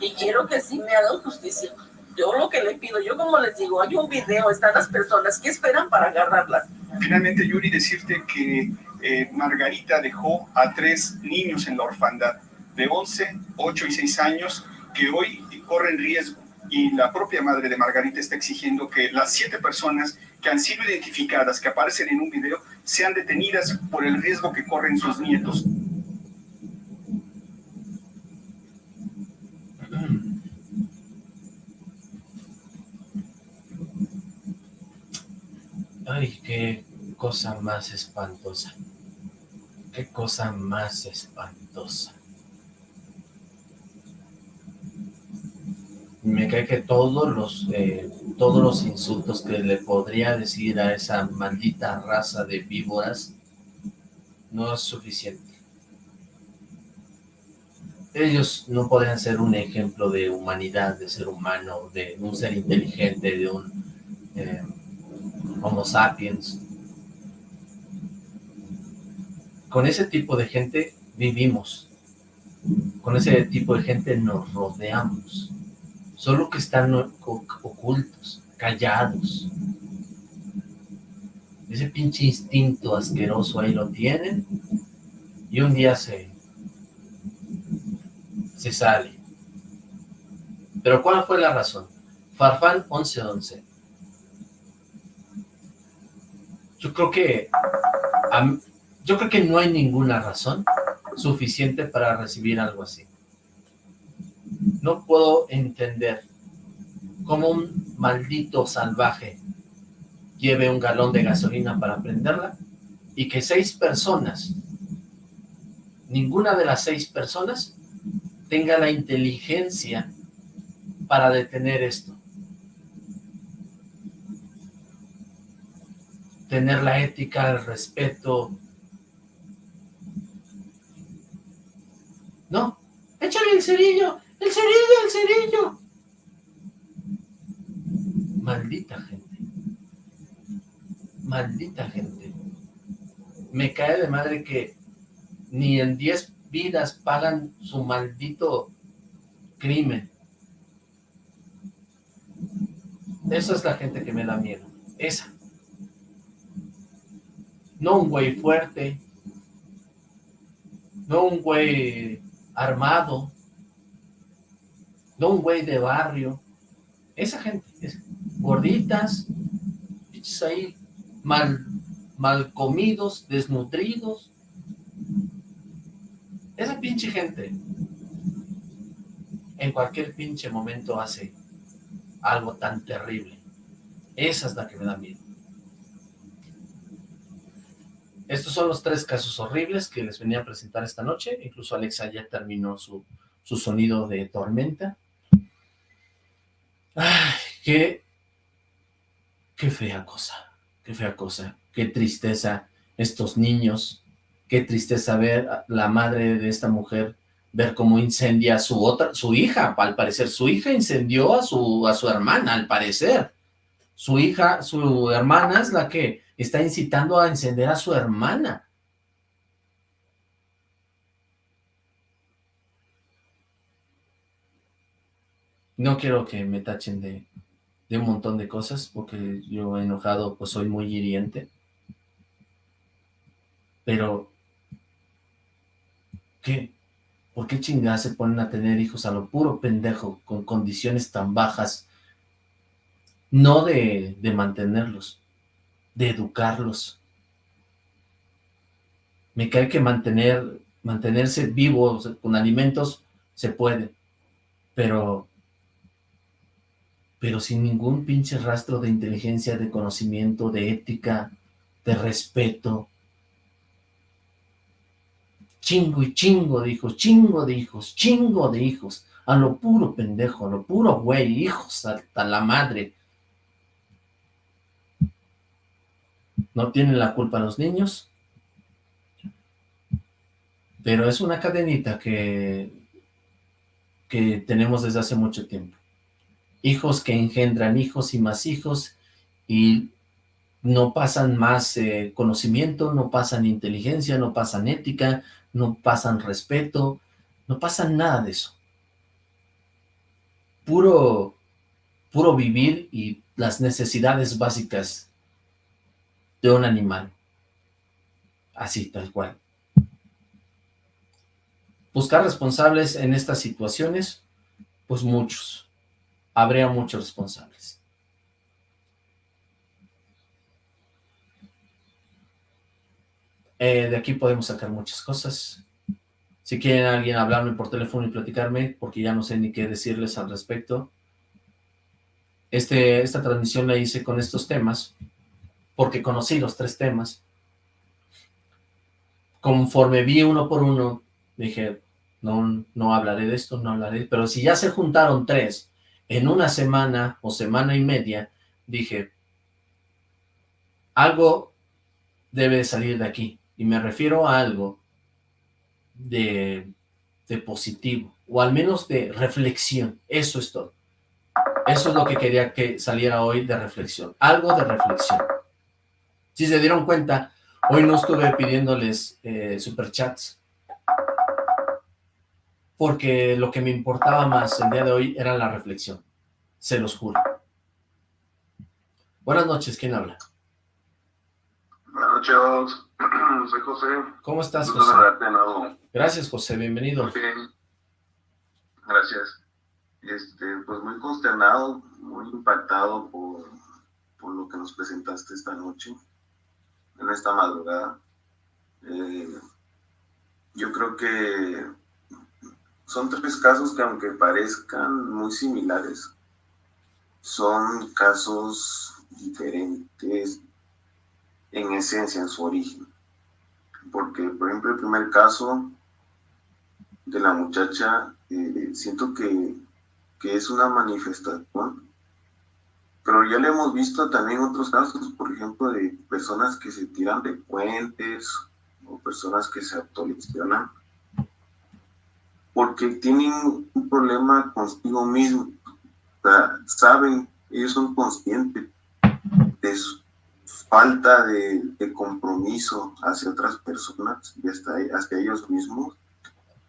Y quiero que sí me hagan justicia yo lo que le pido, yo como les digo, hay un video, están las personas que esperan para agarrarlas. Finalmente, Yuri, decirte que eh, Margarita dejó a tres niños en la orfandad, de 11, 8 y 6 años, que hoy corren riesgo. Y la propia madre de Margarita está exigiendo que las siete personas que han sido identificadas, que aparecen en un video, sean detenidas por el riesgo que corren sus nietos. Cosa más espantosa. Qué cosa más espantosa. Me cae que todos los, eh, todos los insultos que le podría decir a esa maldita raza de víboras no es suficiente. ellos no podrían ser un ejemplo de humanidad, de ser humano, de un ser inteligente, de un eh, homo sapiens. Con ese tipo de gente vivimos, con ese tipo de gente nos rodeamos, solo que están ocultos, callados. Ese pinche instinto asqueroso ahí lo tienen y un día se, se sale. Pero ¿cuál fue la razón? Farfán 1111. Yo creo que yo creo que no hay ninguna razón suficiente para recibir algo así. No puedo entender cómo un maldito salvaje lleve un galón de gasolina para prenderla y que seis personas, ninguna de las seis personas tenga la inteligencia para detener esto. Tener la ética, el respeto. No, échale el cerillo, el cerillo, el cerillo. Maldita gente. Maldita gente. Me cae de madre que ni en 10 vidas pagan su maldito crimen. Esa es la gente que me da miedo. Esa. No un güey fuerte. No un güey armado. No un güey de barrio. Esa gente. gorditas. ahí mal, mal comidos, desnutridos. Esa pinche gente en cualquier pinche momento hace algo tan terrible. Esa es la que me da miedo. Estos son los tres casos horribles que les venía a presentar esta noche. Incluso Alexa ya terminó su, su sonido de tormenta. Ay, qué, qué fea cosa, qué fea cosa, qué tristeza estos niños qué tristeza ver a la madre de esta mujer, ver cómo incendia a su otra, su hija, al parecer, su hija incendió a su, a su hermana, al parecer. Su hija, su hermana es la que está incitando a encender a su hermana. No quiero que me tachen de, de un montón de cosas, porque yo enojado pues soy muy hiriente. Pero qué? ¿Por qué chingadas se ponen a tener hijos a lo puro pendejo, con condiciones tan bajas? No de, de mantenerlos, de educarlos. Me cae que mantener, mantenerse vivos con alimentos se puede, pero, pero sin ningún pinche rastro de inteligencia, de conocimiento, de ética, de respeto, Chingo y chingo de hijos, chingo de hijos, chingo de hijos. A lo puro pendejo, a lo puro güey, hijos, hasta la madre. No tienen la culpa los niños. Pero es una cadenita que, que tenemos desde hace mucho tiempo. Hijos que engendran hijos y más hijos y no pasan más eh, conocimiento, no pasan inteligencia, no pasan ética, no pasan respeto, no pasan nada de eso. Puro, puro vivir y las necesidades básicas de un animal. Así, tal cual. Buscar responsables en estas situaciones, pues muchos. Habría muchos responsables. Eh, de aquí podemos sacar muchas cosas. Si quieren alguien hablarme por teléfono y platicarme, porque ya no sé ni qué decirles al respecto. Este, esta transmisión la hice con estos temas, porque conocí los tres temas. Conforme vi uno por uno, dije, no, no hablaré de esto, no hablaré, pero si ya se juntaron tres en una semana o semana y media, dije, algo debe salir de aquí. Y me refiero a algo de de positivo, o al menos de reflexión, eso es todo. Eso es lo que quería que saliera hoy de reflexión, algo de reflexión. Si se dieron cuenta, hoy no estuve pidiéndoles eh, superchats, porque lo que me importaba más el día de hoy era la reflexión, se los juro. Buenas noches, ¿quién habla? Buenas noches, soy José. ¿Cómo estás, José? Gracias, José, bienvenido. Ok. Gracias. Este, pues muy consternado, muy impactado por, por lo que nos presentaste esta noche, en esta madrugada. Eh, yo creo que son tres casos que aunque parezcan muy similares, son casos diferentes en esencia, en su origen. Porque, por ejemplo, el primer caso de la muchacha, eh, siento que, que es una manifestación, pero ya le hemos visto también otros casos, por ejemplo, de personas que se tiran de puentes o personas que se autolesionan porque tienen un problema consigo mismo. O sea, saben, ellos son conscientes de su falta de, de compromiso hacia otras personas y hasta, hacia ellos mismos.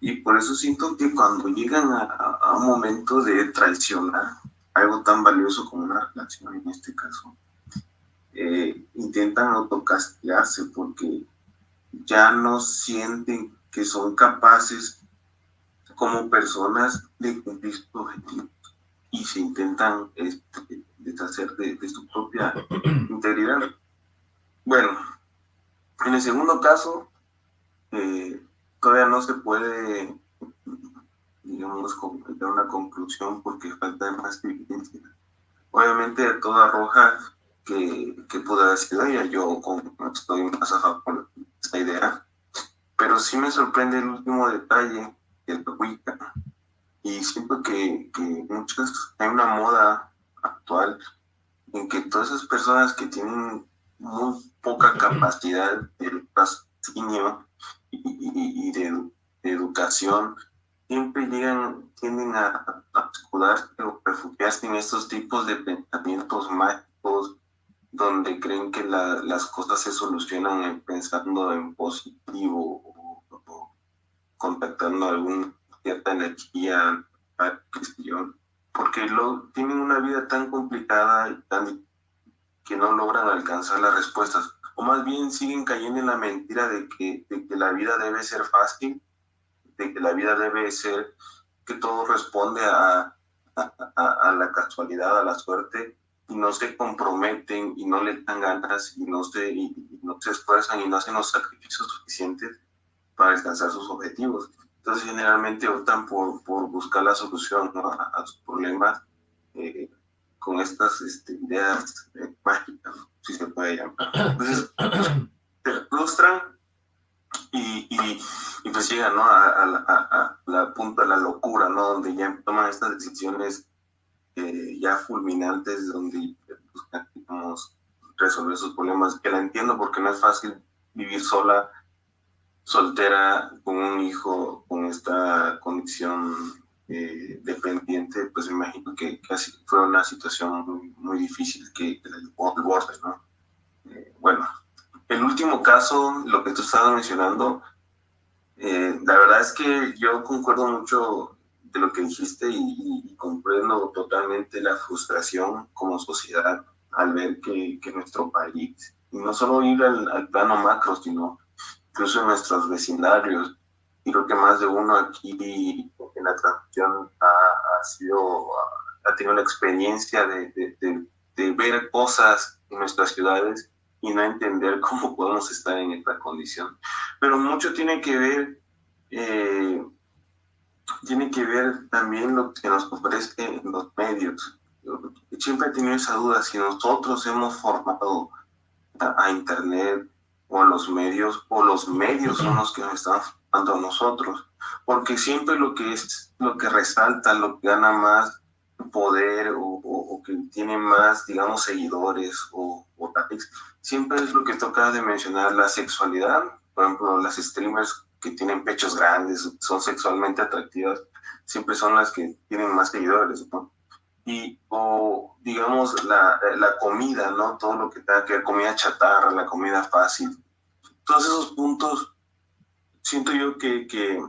Y por eso siento que cuando llegan a, a- a un momento de traicionar algo tan valioso como una relación en este caso, eh, intentan autocastigarse porque ya no sienten que son capaces como personas de cumplir sus objetivos y se intentan este, deshacer de, de su propia integridad. Bueno, en el segundo caso, eh, todavía no se puede, digamos, completar una conclusión porque falta más evidencia. Obviamente todo arroja que, que pudo haber sido ella, yo estoy más a favor de esta idea, pero sí me sorprende el último detalle de la Wicca. Y siento que, que muchas, hay una moda actual en que todas esas personas que tienen muy poca capacidad de raciocinio y, de educación, siempre llegan, tienden a, a escudarse o refugiarse en estos tipos de pensamientos mágicos donde creen que la- las cosas se solucionan en- pensando en positivo o, o contactando alguna cierta energía, porque lo, tienen una vida tan complicada y tan que no logran alcanzar las respuestas, o más bien siguen cayendo en la mentira de que, de que la vida debe ser fácil, de que la vida debe ser, que todo responde a, a, a- a la casualidad, a la suerte, y no se comprometen y no le dan ganas y no se, y, y no se esfuerzan y no hacen los sacrificios suficientes para alcanzar sus objetivos. Entonces generalmente optan por, por buscar la solución ¿no? a, sus problemas eh, con estas este, ideas eh, mágicas, si se puede llamar. Entonces se frustran y, y, y pues llegan ¿no? a, a, a, a la punta de la locura, ¿no? donde ya toman estas decisiones eh, ya fulminantes, donde buscan digamos, resolver sus problemas, que la entiendo porque no es fácil vivir sola soltera con un hijo con esta condición eh, dependiente, pues me imagino que casi fue una situación muy, muy difícil que, que la llevó borde, ¿no? Eh, bueno, el último caso, lo que tú estabas mencionando, eh, la verdad es que yo concuerdo mucho de lo que dijiste y, comprendo totalmente la frustración como sociedad al ver que, nuestro país, y no solo ir al, plano macro, sino incluso en nuestros vecindarios. Y creo que más de uno aquí en la transmisión ha, sido, tenido la experiencia de- de ver cosas en nuestras ciudades y no entender cómo podemos estar en esta condición. Pero mucho tiene que ver, eh, tiene que ver también lo que nos ofrece los medios. Siempre he tenido esa duda, si nosotros hemos formado a, a Internet o a los medios, o los medios son los que nos están formando a nosotros, porque siempre lo que es, lo que resalta, lo que gana más poder o, o- o que tiene más, digamos, seguidores o, o siempre es lo que toca de mencionar, la sexualidad, por ejemplo, las streamers que tienen pechos grandes, son sexualmente atractivas, siempre son las que tienen más seguidores, ¿no? Y, o digamos, la, la comida, ¿no? Todo lo que tenga que ver, comida chatarra, la comida fácil. Todos esos puntos, siento yo que, que,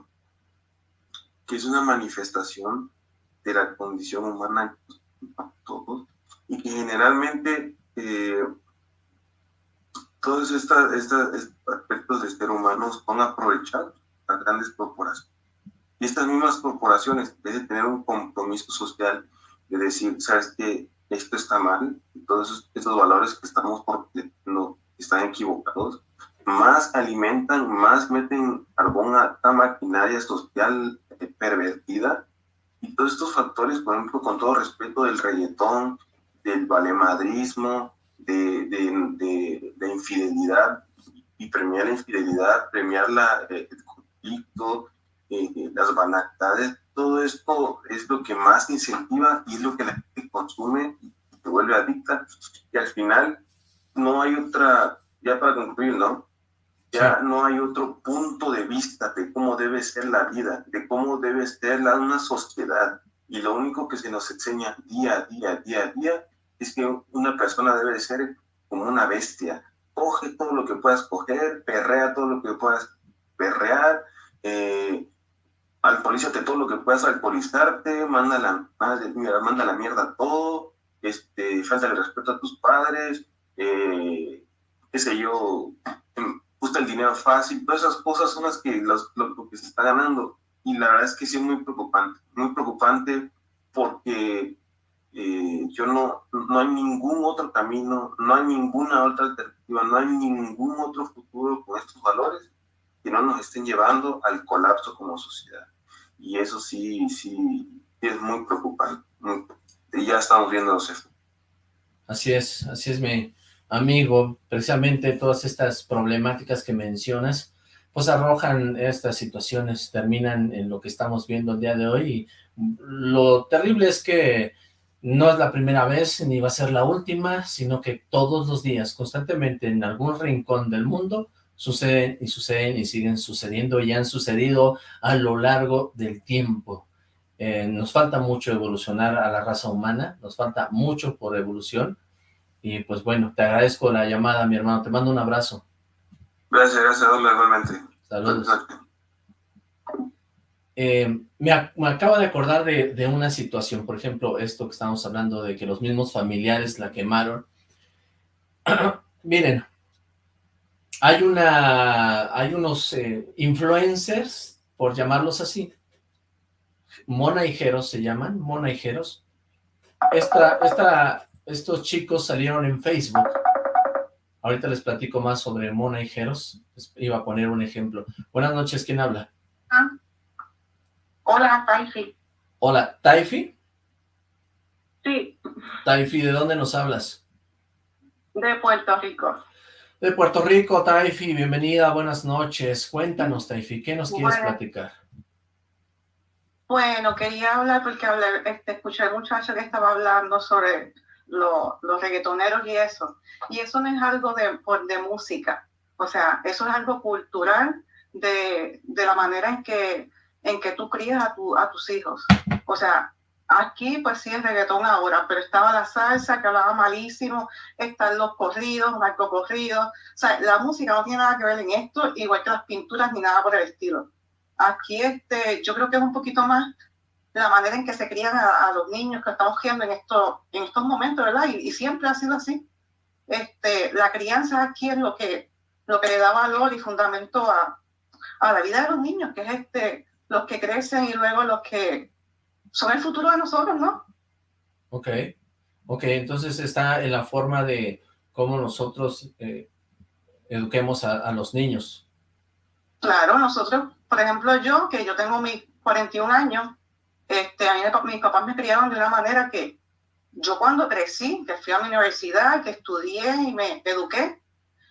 que es una manifestación de la condición humana todos y que generalmente eh, todos estos aspectos de ser humano son aprovechados a grandes corporaciones. Y estas mismas corporaciones, deben tener un compromiso social de decir, sabes que esto está mal, y todos esos, valores que estamos no, están equivocados, más alimentan, más meten carbón a esta maquinaria social eh, pervertida. Y todos estos factores, por ejemplo, con todo respeto del reggaetón, del valemadrismo, de, de, de, infidelidad, y premiar la infidelidad, premiar la, eh, el conflicto, eh, las banalidades, todo esto es lo que más incentiva y es lo que la gente consume y se vuelve adicta. Y al final no hay otra, ya para concluir, ¿no? Ya no hay otro punto de vista de cómo debe ser la vida, de cómo debe ser la, una sociedad. Y lo único que se nos enseña día a día, día a día, es que una persona debe ser como una bestia. Coge todo lo que puedas coger, perrea todo lo que puedas perrear, eh, alcoholízate todo lo que puedas alcoholizarte, manda la, manda la mierda todo, este, falta el respeto a tus padres, eh, qué sé yo, gusta el dinero fácil, todas esas cosas son las que, los, lo, que se está ganando. Y la verdad es que es muy preocupante, muy preocupante porque eh, yo no, no hay ningún otro camino, no hay ninguna otra alternativa, no hay ningún otro futuro con estos valores que no nos estén llevando al colapso como sociedad. Y eso sí, sí, es muy preocupante. y ya estamos viendo los. Así es, así es mi amigo. Precisamente todas estas problemáticas que mencionas, pues arrojan estas situaciones, terminan en lo que estamos viendo el día de hoy. Y lo terrible es que no es la primera vez ni va a ser la última, sino que todos los días, constantemente en algún rincón del mundo, suceden y suceden y siguen sucediendo y han sucedido a lo largo del tiempo. Eh, nos falta mucho evolucionar a la raza humana, nos falta mucho por evolución y pues bueno, te agradezco la llamada mi hermano, te mando un abrazo. Gracias, gracias, igualmente. Saludos. Eh, me, acabo de acordar de, una situación, por ejemplo, esto que estamos hablando de que los mismos familiares la quemaron. Miren, hay una, hay unos eh, influencers, por llamarlos así, monaijeros se llaman, monaijeros. Esta, esta, estos chicos salieron en Facebook. Ahorita les platico más sobre monaijeros. Iba a poner un ejemplo. Buenas noches, ¿quién habla? Ah. Hola, Taifi. Hola, ¿Taifi? Sí. Taifi, ¿de dónde nos hablas? De Puerto Rico. De Puerto Rico, Taifi, bienvenida, buenas noches. Cuéntanos, Taifi, ¿qué nos quieres platicar? Bueno, quería hablar porque hablé, este, escuché al muchacho que estaba hablando sobre los reggaetoneros y eso. Y eso no es algo de, de música, o sea, eso es algo cultural de, de la manera en que, en que tú crías a, tu, a tus hijos. O sea, Aquí pues sí es reggaetón ahora, pero estaba la salsa que hablaba malísimo, están los corridos, corridos. O sea, la música no tiene nada que ver en esto, igual que las pinturas ni nada por el estilo. Aquí este, yo creo que es un poquito más la manera en que se crían a, los niños que estamos viendo en, esto, en estos momentos, ¿verdad? Y, siempre ha sido así. Este, la crianza aquí es lo que, lo que le da valor y fundamento a, a la vida de los niños, que es este, los que crecen y luego los que son el futuro de nosotros, ¿no? Ok, ok, entonces está en la forma de cómo nosotros eh, eduquemos a, los niños. Claro, nosotros, por ejemplo, yo, que yo tengo mis 41 años, este, a mí, mis papás me criaron de una manera que yo cuando crecí, que fui a mi universidad, que estudié y me eduqué,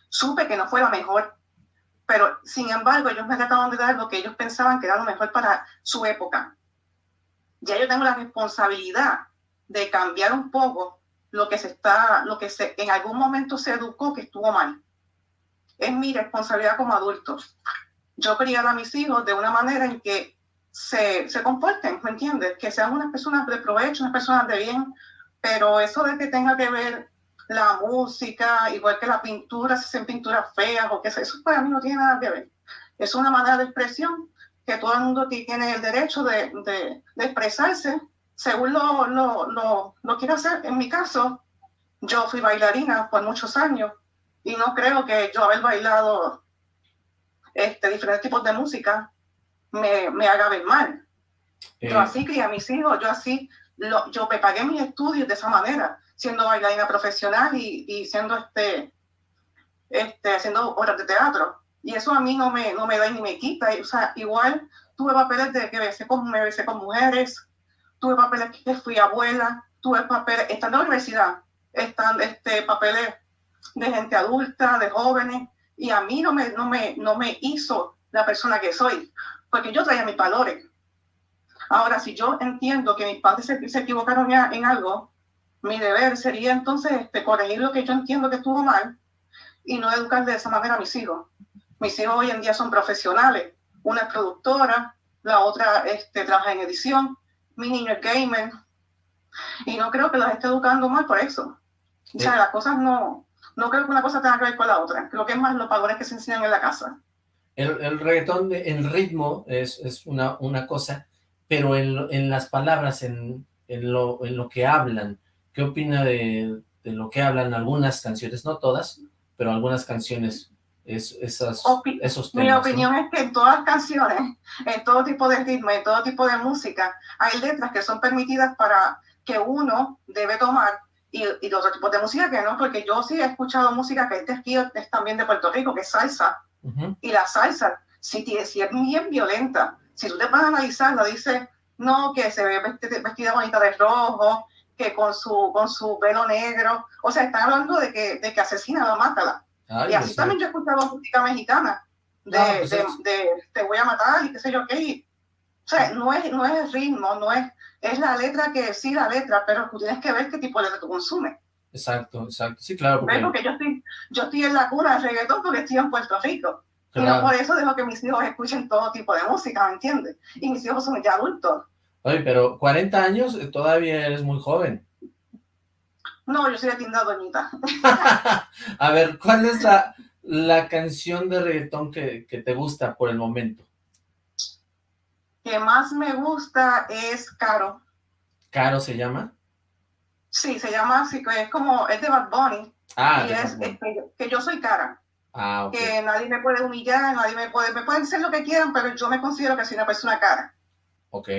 supe que no fue la mejor, pero sin embargo ellos me trataban de dar lo que ellos pensaban que era lo mejor para su época ya yo tengo la responsabilidad de cambiar un poco lo que se está, lo que se, en algún momento se educó que estuvo mal. Es mi responsabilidad como adulto. yo criar a mis hijos de una manera en que se, se comporten, ¿me entiendes? Que sean unas personas de provecho, unas personas de bien, pero eso de que tenga que ver la música, igual que la pintura, si son pinturas feas o qué sé, eso para mí no tiene nada que ver. Es una manera de expresión que todo el mundo tiene el derecho de, de, de expresarse según lo, lo, lo, lo quiera hacer. En mi caso, yo fui bailarina por muchos años y no creo que yo haber bailado este, diferentes tipos de música me, me haga ver mal. Yo Eh, así crié a mis hijos, yo así, lo, yo me pagué mis estudios de esa manera, siendo bailarina profesional y, y siendo este, este, haciendo obras de teatro. Y eso a mí no me, no me da ni me quita. O sea, igual tuve papeles de que besé con, me besé con mujeres, tuve papeles que fui abuela, tuve papeles, estando en la universidad, están este, papeles de gente adulta, de jóvenes, y a mí no me, no me, no me hizo la persona que soy, porque yo traía mis valores. Ahora, si yo entiendo que mis padres se, se equivocaron en, en algo, mi deber sería entonces este, corregir lo que yo entiendo que estuvo mal y no educar de esa manera a mis hijos. Mis hijos hoy en día son profesionales. Una es productora, la otra este, trabaja en edición, mi niño es gamer. Y no creo que los esté educando mal por eso. O sea, las cosas no, no creo que una cosa tenga que ver con la otra. Creo que es más los valores que se enseñan en la casa. El, el reggaetón, de- el ritmo es, es una, una cosa, pero en, en las palabras, en, en, lo, en lo que hablan, ¿qué opina de, de lo que hablan algunas canciones? No todas, pero algunas canciones, es, esas, Opi- esos Mi temas. ¿no? opinión es que en todas las canciones, en todo tipo de ritmo, en todo tipo de música, hay letras que son permitidas para que uno debe tomar y, y otros tipos de música que no, porque yo sí he escuchado música que es de aquí, es también de Puerto Rico, que es salsa, Ujú. y la salsa, si, si es bien violenta, si tú te vas a analizarla, dice, no, que se ve vesti- vestida bonita de rojo, que con su, con su pelo negro, o sea, están hablando de que, de que asesina la mátala. Ay, y así Dios también mío. yo he escuchado música mexicana, de, No, pues de, es- de te voy a matar y qué sé yo qué. y- o sea, no es, no es el ritmo, no es, es la letra que sí, la letra, pero tú tienes que ver qué tipo de letra tú consumes. Exacto, exacto. Sí, claro, porque, Porque yo estoy, yo estoy en la cuna del reggaetón porque estoy en Puerto Rico. Y no Claro. por eso dejo que mis hijos escuchen todo tipo de música, ¿me entiendes? Y mis hijos son ya adultos. Oye, pero 40 años, eh, todavía eres muy joven. No, yo soy de tienda doñita. A ver, ¿cuál es la, la canción de reggaetón que, que te gusta por el momento? que más me gusta es Caro. ¿Caro se llama? Sí, se llama así, que es como, es de Bad Bunny. Ah, y es, Bad Bunny. es que, yo- que yo soy cara. Ah, ok. Que nadie me puede humillar, nadie me puede, me pueden decir lo que quieran, pero yo me considero que soy una persona cara. Ok.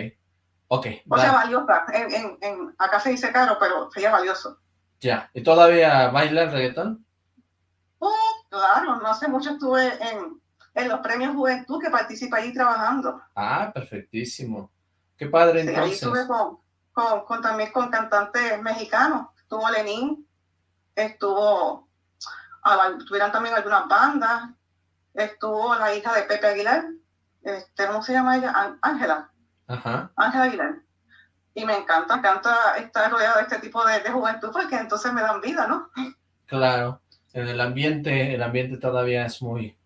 Ok, O sea, va, valiosa. En, en, en- acá se dice caro, pero sería valioso. ya. ¿Y todavía baila el reggaetón? Oh, claro, no hace mucho estuve en, en los premios Juventud que participa allí trabajando. Ah, perfectísimo. Qué padre, Sí, ahí entonces. estuve con, con, con- también con cantantes mexicanos. Estuvo Lenín, estuvo, ah, tuvieron también algunas bandas, estuvo la hija de Pepe Aguilar, este, ¿cómo se llama ella? Án- Ángela, Ajá. Ángela Aguilar. Y me encanta, me encanta estar rodeada de este tipo de, de juventud porque entonces me dan vida, ¿no? Claro. En el ambiente, el ambiente todavía es muy,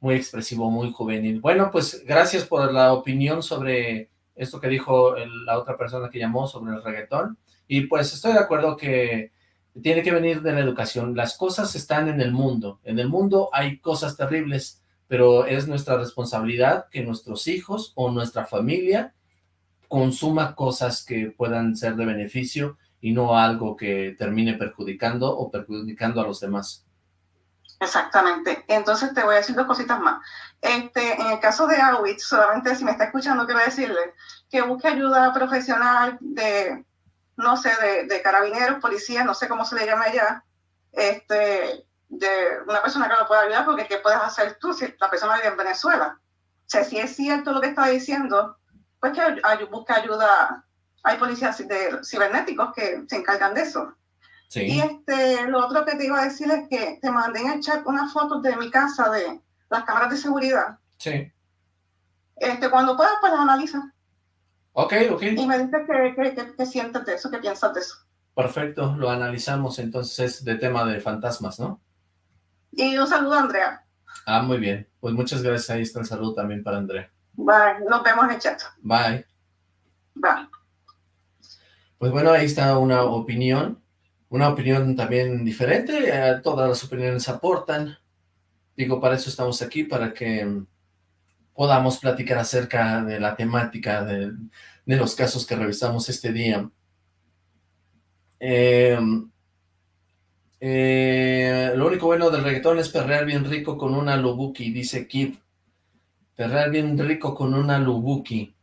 muy expresivo, muy juvenil. Bueno, pues gracias por la opinión sobre esto que dijo el- la otra persona que llamó sobre el reggaetón. Y pues estoy de acuerdo que tiene que venir de la educación. Las cosas están en el mundo. En el mundo hay cosas terribles, pero es nuestra responsabilidad que nuestros hijos o nuestra familia consuma cosas que puedan ser de beneficio y no algo que termine perjudicando o perjudicando a los demás. Exactamente. Entonces te voy a decir dos cositas más. Este, en el caso de Awitz, solamente si me está escuchando, quiero decirle que busque ayuda profesional de, no sé, de, de carabineros, policías, no sé cómo se le llama allá, este, de una persona que lo pueda ayudar, porque ¿qué puedes hacer tú si la persona vive en Venezuela? O sea, si es cierto lo que está diciendo, pues que ay- busque ayuda. Hay policías de, cibernéticos que se encargan de eso. Y este, lo otro que te iba a decir es que te mandé en el chat unas fotos de mi casa, de las cámaras de seguridad. sí. Este, cuando puedas, pues las analiza. Ok, ok. Y me dices qué qué- qué sientes de eso, qué piensas de eso. Perfecto, lo analizamos. Entonces es de tema de fantasmas, ¿no? Y un saludo a Andrea. Ah, muy bien. Pues muchas gracias. Ahí está el saludo también para Andrea. Bye. Nos vemos en el chat. Bye. Bye. Pues bueno, ahí está una opinión. Una opinión también diferente. eh, todas las opiniones aportan. Digo, para eso estamos aquí, para que podamos platicar acerca de la temática de, de los casos que revisamos este día. Eh, eh, lo único bueno del reggaetón es perrear bien rico con una lubuki, dice Kid. Perrear bien rico con una lubuki.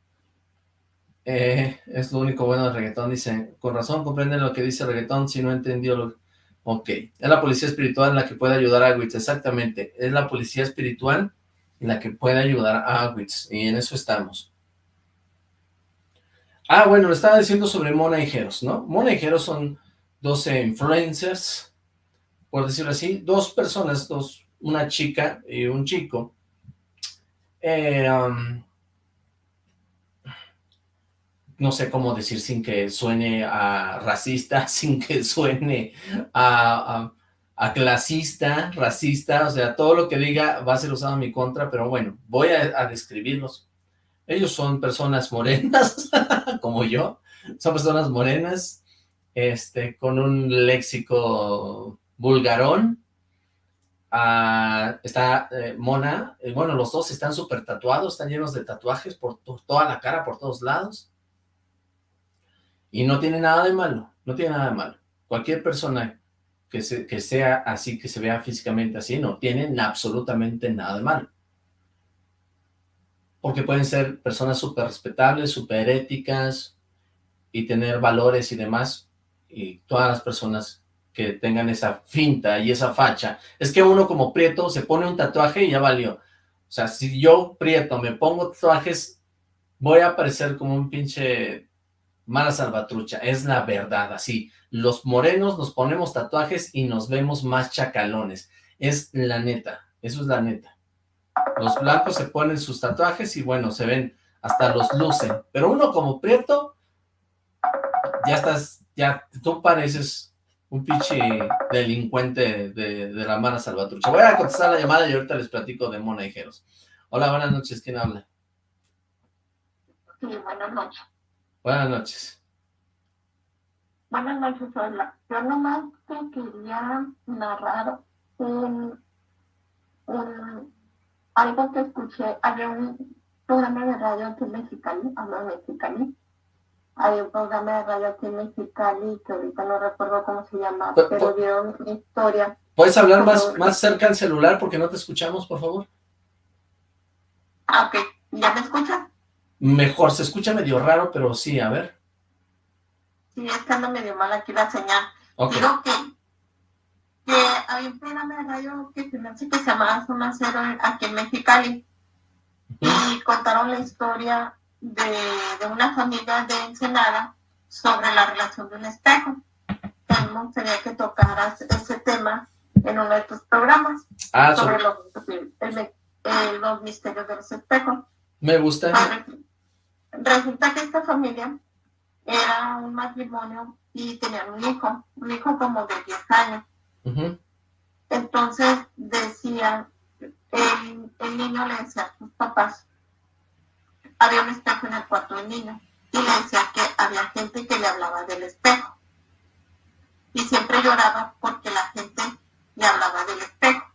Eh, es lo único bueno del reggaetón, dice. Con razón comprenden lo que dice el reggaetón si no entendió lo... Ok, es la policía espiritual la que puede ayudar a Witz, exactamente. Es la policía espiritual la que puede ayudar a Witz, y en eso estamos. Ah, bueno, le estaba diciendo sobre Mona y Jeros, ¿no? Mona y Jeros son 12 influencers, por decirlo así, dos personas, dos, una chica y un chico, eh, um, no sé cómo decir sin que suene a racista, sin que suene a, a- clasista, racista, o sea, todo lo que diga va a ser usado en mi contra, pero bueno, voy a, a describirlos. Ellos son personas morenas, como yo, son personas morenas, este, con un léxico vulgarón, Ah, está eh, Mona, eh, bueno, los dos están súper tatuados, están llenos de tatuajes por to- toda la cara, por todos lados, y no tiene nada de malo, no tiene nada de malo. Cualquier persona que, se- que sea así, que se vea físicamente así, no tiene absolutamente nada de malo. Porque pueden ser personas súper respetables, súper éticas, y tener valores y demás, y todas las personas que tengan esa finta y esa facha. Es que uno como prieto se pone un tatuaje y ya valió. O sea, si yo prieto me pongo tatuajes, voy a parecer como un pinche mala salvatrucha. Es la verdad, así. Los morenos nos ponemos tatuajes y nos vemos más chacalones. Es la neta, eso es la neta. Los blancos se ponen sus tatuajes y bueno, se ven, hasta los lucen. Pero uno como prieto, ya estás, ya tú pareces un pinche delincuente de, de la mala salvatrucha. Voy a contestar la llamada y ahorita les platico de Mona y Jeros. Hola, buenas noches, ¿quién habla? Sí, buenas noches. Buenas noches. Buenas noches, hola. Yo nomás te quería narrar un, un, algo que escuché. Había un programa de radio aquí en Mexicali, hablo de Mexicali. Hay un programa de radio aquí en Mexicali que ahorita no recuerdo cómo se llama, pero pu- dieron una historia. ¿Puedes hablar más, sobre- más cerca al celular porque no te escuchamos, por favor? Ah, ok. ¿Ya me escuchas? Mejor, se escucha medio raro, pero sí, a ver. Sí, es que anda medio mal aquí la señal. Ok. Digo que, que había un programa de radio que se me hace que se llamaba Zona Cero aquí en Mexicali. Y contaron la historia de, de una familia de Ensenada sobre la relación de un espejo. Mí me gustaría que tocaras ese tema en uno de tus programas. Ah, sobre sobre- los, el- el- los misterios de los espejos. Me gusta. Resulta que esta familia era un matrimonio y tenían un hijo, un hijo como de 10 años. Entonces decía, el, el niño le decía a sus papás, había un espejo en el cuarto del niño, y le decía que había gente que le hablaba del espejo. Y siempre lloraba porque la gente le hablaba del espejo.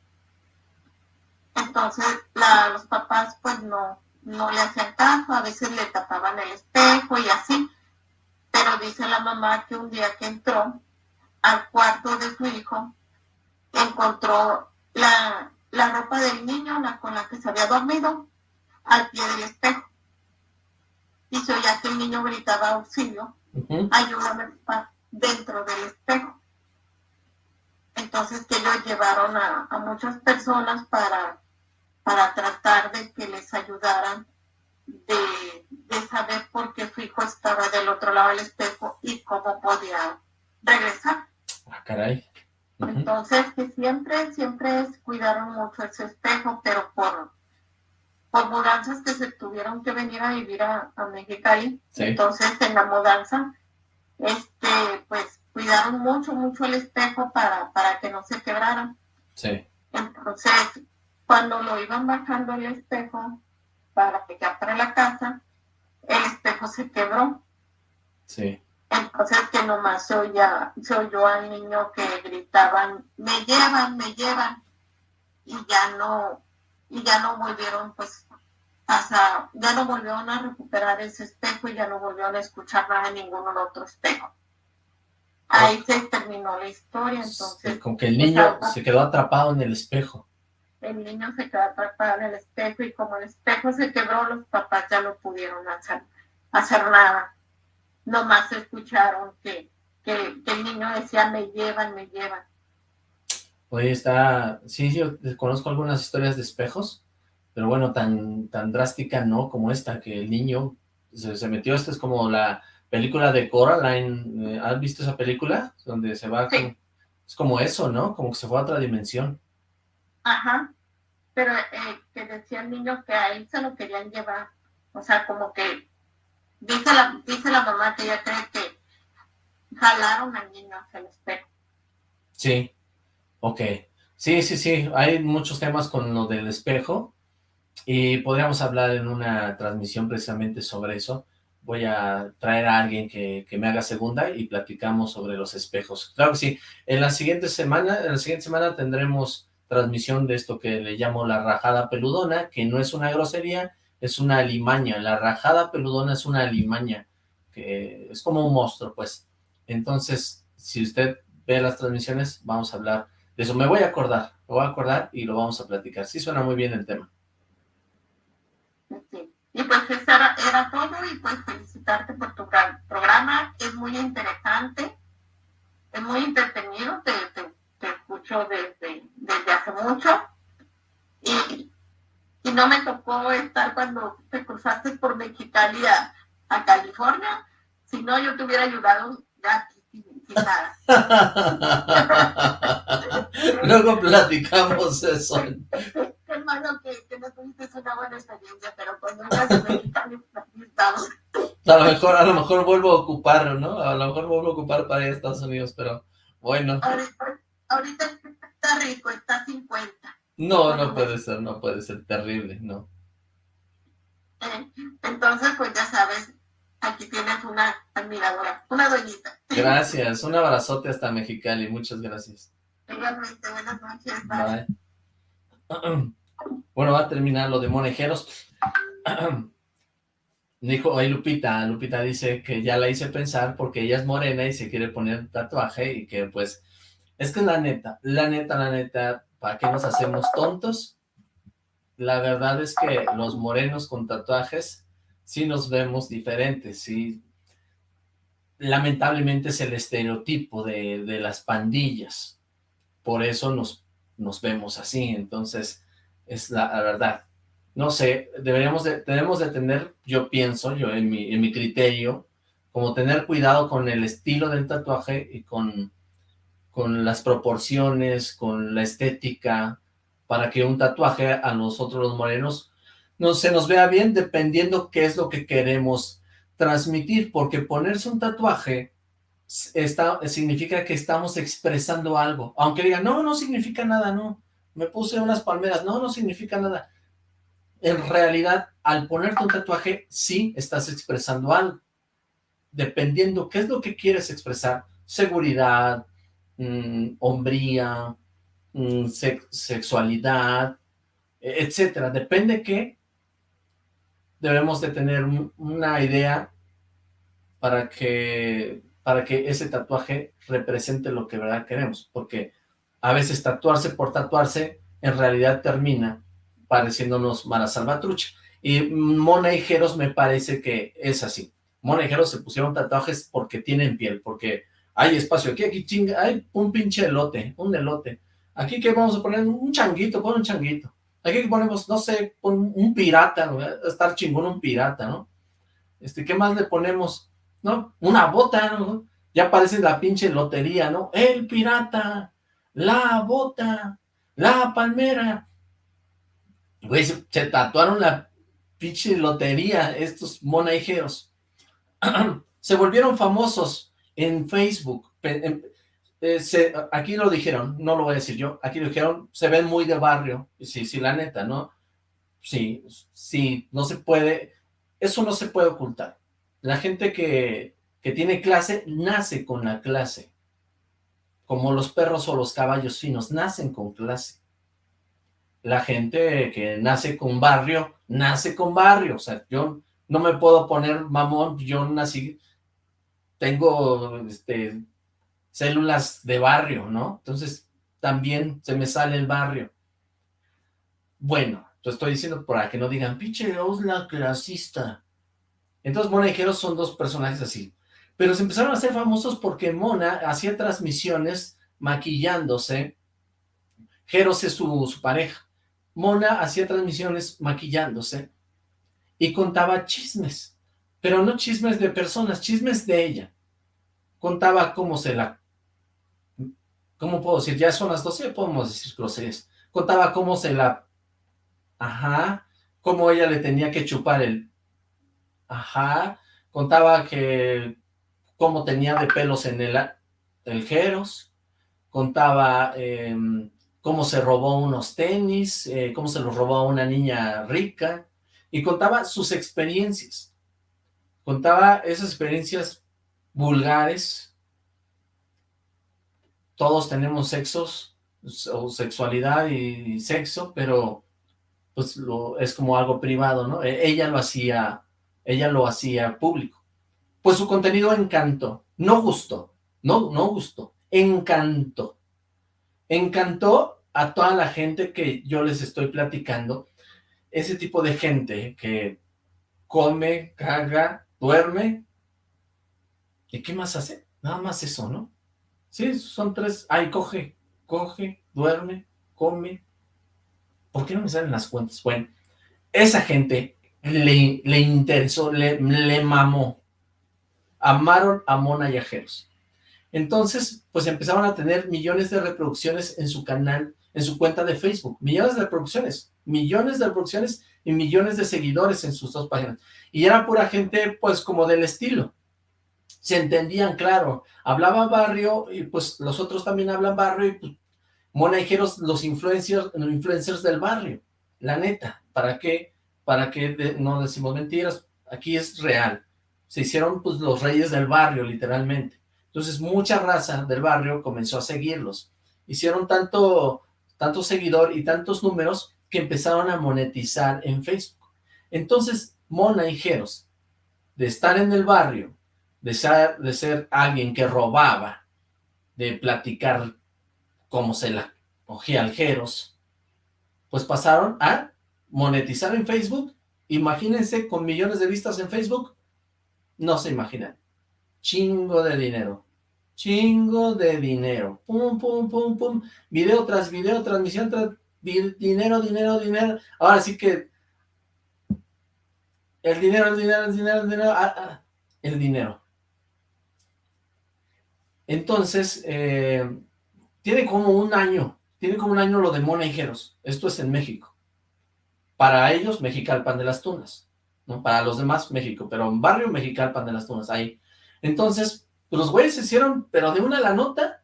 Entonces los papás pues no, no le hacían caso, a veces le tapaban el espejo y así. Pero dice la mamá que un día que entró al cuarto de su hijo, encontró la, la ropa del niño la, con la que se había dormido al pie del espejo. Y se oía que el niño gritaba auxilio, Ujú. ayúdame papá", dentro del espejo. Entonces que ellos llevaron a, a muchas personas para, para tratar de que les ayudaran de, de saber por qué su hijo estaba del otro lado del espejo y cómo podía regresar. Ah, caray. Entonces, que siempre, siempre cuidaron mucho ese espejo, pero por, por mudanzas que se tuvieron que venir a vivir a, a Mexicali, Sí. entonces en la mudanza, este, pues cuidaron mucho, mucho el espejo para, para que no se quebraran. Sí. Entonces, cuando lo iban bajando el espejo para que ya para la casa, el espejo se quebró. Sí. Entonces que nomás se, oía, se oyó al niño que gritaban, me llevan, me llevan. Y ya no, y ya no volvieron pues hasta, ya no volvieron a recuperar ese espejo y ya no volvieron a escuchar nada en ningún otro espejo. Ahí se terminó la historia, entonces. Como que el niño se quedó atrapado en el espejo. El niño se quedó atrapado en el espejo y como el espejo se quebró, los papás ya no pudieron hacer, hacer nada. Nomás escucharon que, que, que el niño decía, me llevan, me llevan. Oye, está... Sí, yo conozco algunas historias de espejos, pero bueno, tan, tan drástica no como esta, que el niño se, se metió, esta es como la película de Coraline, eh, ¿has visto esa película? Donde se va, con, es como eso, ¿no? Como que se fue a otra dimensión. Ajá, pero eh, que decía el niño que a él se lo querían llevar, o sea, como que dice la, dice la mamá que ella cree que jalaron al niño hacia el espejo. Sí, ok. Sí, sí, sí, hay muchos temas con lo del espejo y podríamos hablar en una transmisión precisamente sobre eso. Voy a traer a alguien que, que, me haga segunda y platicamos sobre los espejos. Claro que sí, en la siguiente semana, en la siguiente semana tendremos transmisión de esto que le llamo la rajada peludona, que no es una grosería, es una alimaña. La rajada peludona es una alimaña, que es como un monstruo, pues. Entonces, si usted ve las transmisiones, vamos a hablar eso. Me voy a acordar, me voy a acordar y lo vamos a platicar. Sí suena muy bien el tema. Sí. Y pues eso era, todo y pues felicitarte por tu programa. Es muy interesante, es muy entretenido, te, te, te escucho desde, desde hace mucho. Y, y no me tocó estar cuando te cruzaste por Mexicali a, a California, si no yo te hubiera ayudado ya sin nada. Luego platicamos eso. Hermano, que, que no tuviste una buena experiencia, pero cuando ibas a Mexicali, aquí estamos. A lo mejor, a lo mejor vuelvo a ocuparlo, ¿no? A lo mejor vuelvo a ocupar para ir a Estados Unidos, pero bueno. Ahorita, ahorita está rico, está 50. No, no puede ser, no puede ser terrible, no. Eh, entonces, pues ya sabes, aquí tienes una admiradora, una doñita. Gracias, un abrazote hasta Mexicali, muchas gracias. Igualmente, buenas noches, bye. bye. Bueno, va a terminar lo de monejeros. Dijo, ahí Lupita, Lupita dice que ya la hice pensar porque ella es morena y se quiere poner tatuaje y que pues, es que la neta, la neta, la neta, ¿para qué nos hacemos tontos? La verdad es que los morenos con tatuajes sí nos vemos diferentes, sí. Lamentablemente es el estereotipo de, de las pandillas, por eso nos, nos vemos así, entonces es la, la, verdad. No sé, deberíamos de, tenemos de tener, yo pienso, yo en mi, en mi criterio, como tener cuidado con el estilo del tatuaje y con con las proporciones, con la estética, para que un tatuaje a nosotros los morenos no se nos vea bien dependiendo qué es lo que queremos transmitir, porque ponerse un tatuaje está, significa que estamos expresando algo, aunque digan, no, no significa nada, no, me puse unas palmeras, no, no significa nada. En realidad, al ponerte un tatuaje, sí estás expresando algo, dependiendo qué es lo que quieres expresar, seguridad, mmm, hombría, sex sexualidad, etcétera. Depende que debemos de tener una idea para que, para que ese tatuaje represente lo que verdad queremos, porque a veces tatuarse por tatuarse en realidad termina pareciéndonos Mara Salvatrucha. Y Mona y Jeros me parece que es así. Mona y Jeros se pusieron tatuajes porque tienen piel, porque hay espacio aquí, aquí chinga, hay un pinche elote, un elote. Aquí que vamos a poner un changuito, pon un changuito. Aquí ponemos, no sé, un pirata, estar chingón un pirata, ¿no? Este, ¿qué más le ponemos? ¿No? Una bota, ¿no? Ya parece la pinche lotería, ¿no? El pirata, la bota, la palmera. Güey, se, se tatuaron la pinche lotería estos monajeros. se volvieron famosos en Facebook. Eh, se, aquí lo dijeron, no lo voy a decir yo, aquí lo dijeron, se ven muy de barrio, sí, sí, la neta, ¿no? Sí, sí, no se puede, eso no se puede ocultar. La gente que, que tiene clase, nace con la clase. Como los perros o los caballos finos, nacen con clase. La gente que nace con barrio, nace con barrio. O sea, yo no me puedo poner mamón, yo nací, tengo este, células de barrio, ¿no? Entonces, también se me sale el barrio. Bueno, lo estoy diciendo para que no digan, pinche la clasista. Entonces, Mona y Jero son dos personajes así. Pero se empezaron a hacer famosos porque Mona hacía transmisiones maquillándose. Jeros es su pareja. Mona hacía transmisiones maquillándose y contaba chismes, pero no chismes de personas, chismes de ella. Contaba cómo se la... ¿Cómo puedo decir? Ya son las 12, podemos decir groserías. Contaba cómo se la... Ajá. Cómo ella le tenía que chupar el... Ajá. Contaba que... Cómo tenía de pelos en el... El Jeros. Contaba... Em, cómo se robó unos tenis, eh, cómo se los robó a una niña rica, y contaba sus experiencias. Contaba esas experiencias vulgares. Todos tenemos sexos, o sexualidad y sexo, pero pues lo, es como algo privado, ¿no? E, ella lo hacía, ella lo hacía público. Pues su contenido encantó, no gustó, no, no gustó, encantó. Encantó a toda la gente que yo les estoy platicando, ese tipo de gente que come, caga, duerme, ¿y qué más hace? Nada más eso, ¿no? Sí, son tres, ay, coge, coge, duerme, come. ¿Por qué no me salen las cuentas? Bueno, esa gente le, le interesó, le, le mamó. Amaron a Mona Yajeros. Entonces, pues empezaron a tener millones de reproducciones en su canal, en su cuenta de Facebook. Millones de reproducciones millones de reproducciones y millones de seguidores en sus dos páginas. Y era pura gente, pues, como del estilo. Se entendían, claro. Hablaba barrio y, pues, los otros también hablan barrio y, pues, monajeros, los influencers, los influencers del barrio. La neta, ¿para qué? ¿Para qué no decimos mentiras? Aquí es real. Se hicieron, pues, los reyes del barrio, literalmente. Entonces, mucha raza del barrio comenzó a seguirlos. Hicieron tanto, tanto seguidor y tantos números que empezaron a monetizar en Facebook. Entonces, Mona y Jeros, de estar en el barrio, de ser, de ser alguien que robaba, de platicar cómo se la cogía al Jeros, pues pasaron a monetizar en Facebook. Imagínense con millones de vistas en Facebook, no se imaginan. Chingo de dinero. Chingo de dinero. Pum, pum, pum, pum. Video tras video, transmisión tras dinero, dinero, dinero. Ahora sí que el dinero, el dinero, el dinero, el dinero, ah, ah, el dinero. Entonces, eh, tiene como un año, tiene como un año lo de Mona Esto es en México. Para ellos, Mexicalpan de las Tunas. ¿no? Para los demás, México. Pero en barrio, Mexicalpan de las Tunas, ahí. Entonces, los güeyes se hicieron, pero de una la nota,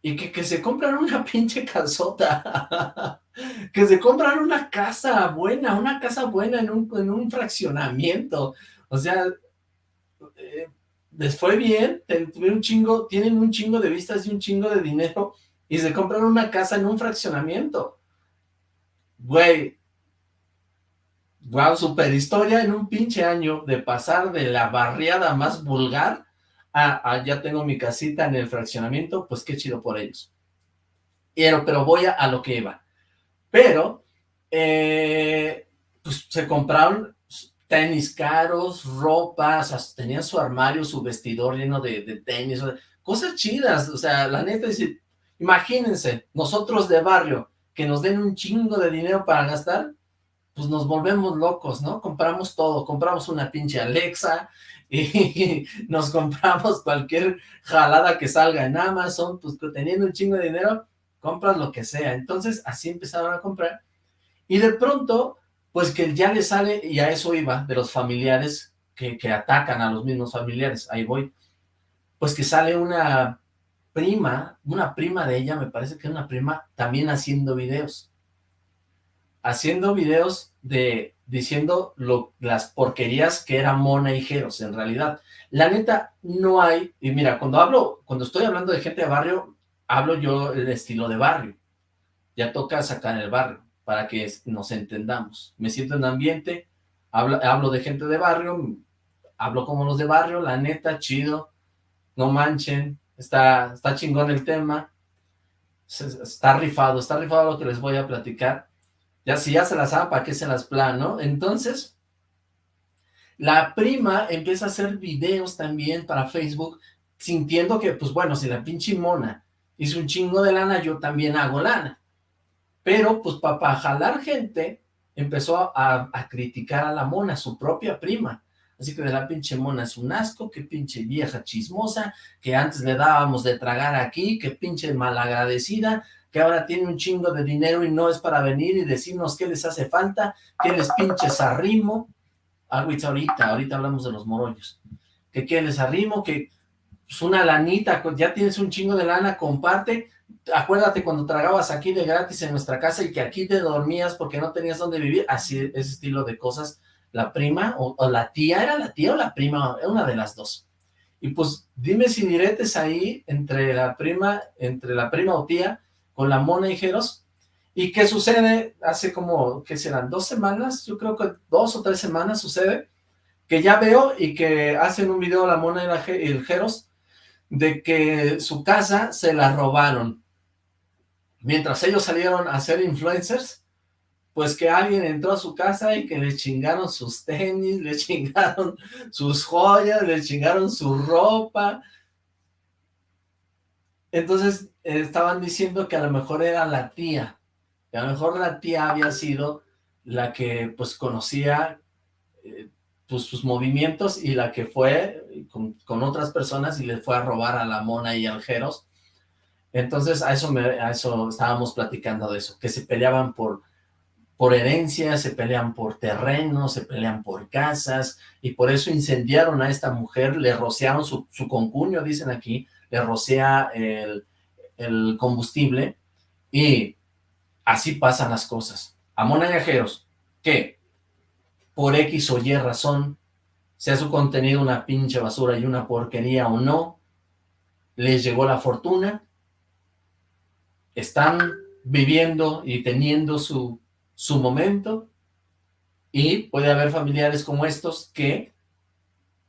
y que, que se compran una pinche casota, que se compran una casa buena, una casa buena en un, en un fraccionamiento, o sea, eh, les fue bien, tuvieron un chingo, tienen un chingo de vistas y un chingo de dinero, y se compran una casa en un fraccionamiento, güey, wow, super historia en un pinche año de pasar de la barriada más vulgar ah, ah, ya tengo mi casita en el fraccionamiento, pues qué chido por ellos. Pero, pero voy a, lo que iba. Pero, eh, pues se compraron tenis caros, ropas, tenían su armario, su vestidor lleno de, de tenis, cosas chidas, o sea, la neta, es, imagínense, nosotros de barrio, que nos den un chingo de dinero para gastar, pues nos volvemos locos, ¿no? Compramos todo, compramos una pinche Alexa, y nos compramos cualquier jalada que salga en Amazon, pues teniendo un chingo de dinero, compras lo que sea. Entonces, así empezaron a comprar. Y de pronto, pues que ya le sale, y a eso iba, de los familiares que, que atacan a los mismos familiares, ahí voy, pues que sale una, prima, una prima de ella, me parece que es una prima, también haciendo videos. Haciendo videos de, diciendo lo, las porquerías que era Mona y Jeros, en realidad. La neta, no hay, y mira, cuando hablo, cuando estoy hablando de gente de barrio, hablo yo el estilo de barrio. Ya toca sacar el barrio, para que nos entendamos. Me siento en ambiente, hablo, de gente de barrio, hablo como los de barrio, la neta, chido, no manchen, está, está chingón el tema, está rifado, está rifado lo que les voy a platicar, ya si ya se las saben, ¿para qué se las plano? Entonces, la prima empieza a hacer videos también para Facebook, sintiendo que, pues bueno, si la pinche mona hizo un chingo de lana, yo también hago lana. Pero, pues, para jalar gente, empezó a, criticar a la mona, su propia prima. Así que de la pinche mona es un asco, que pinche vieja chismosa, que antes le dábamos de tragar aquí, que pinche malagradecida, que ahora tiene un chingo de dinero y no es para venir y decirnos qué les hace falta, qué les pinches arrimo. Agüita ahorita, ahorita hablamos de los morollos. Que qué les arrimo, que pues una lanita, ya tienes un chingo de lana, comparte. Acuérdate cuando tragabas aquí de gratis en nuestra casa y que aquí te dormías porque no tenías dónde vivir. Así, ese estilo de cosas la prima o, la tía, ¿era la tía o la prima? Una de las dos. Y pues dime si diretes ahí entre la prima, entre la prima o tía con la Mona y Jeros. ¿Y qué sucede? Hace como, ¿qué serán? ¿Dos semanas? Yo creo que dos o tres semanas sucede que ya veo y que hacen un video la Mona y, y el Jeros de que su casa se la robaron. Mientras ellos salieron a ser influencers, pues que alguien entró a su casa y que le chingaron sus tenis, le chingaron sus joyas, le chingaron su ropa. Entonces estaban diciendo que a lo mejor era la tía, que a lo mejor la tía había sido la que pues conocía eh, pues, sus movimientos y la que fue con, con, otras personas y le fue a robar a la mona y al Jeros. Entonces a eso, me, a eso estábamos platicando de eso, que se peleaban por por herencia, se pelean por terrenos, se pelean por casas, y por eso incendiaron a esta mujer, le rociaron su, su concuño, dicen aquí, le rocea el, el, combustible, y así pasan las cosas. A viajeros, que por X o Y razón, sea su contenido una pinche basura y una porquería o no, les llegó la fortuna, están viviendo y teniendo su su momento y puede haber familiares como estos que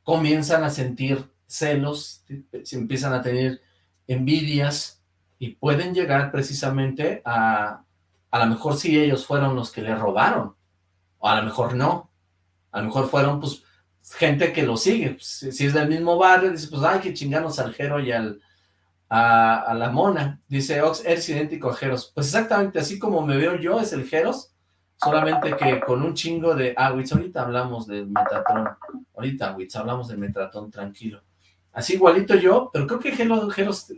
comienzan a sentir celos, se empiezan a tener envidias y pueden llegar precisamente a, a lo mejor si ellos fueron los que le robaron, o a lo mejor no, a lo mejor fueron pues gente que lo sigue, pues, si es del mismo barrio, dice pues hay que chingarnos al Jero y al, a, la mona, dice Ox, eres idéntico a Jeros, pues exactamente así como me veo yo es el Jeros, Solamente que con un chingo de... Ah, Witz, ahorita hablamos del Metatron. Ahorita, Witz, hablamos del Metatron, tranquilo. Así igualito yo, pero creo que Gelos...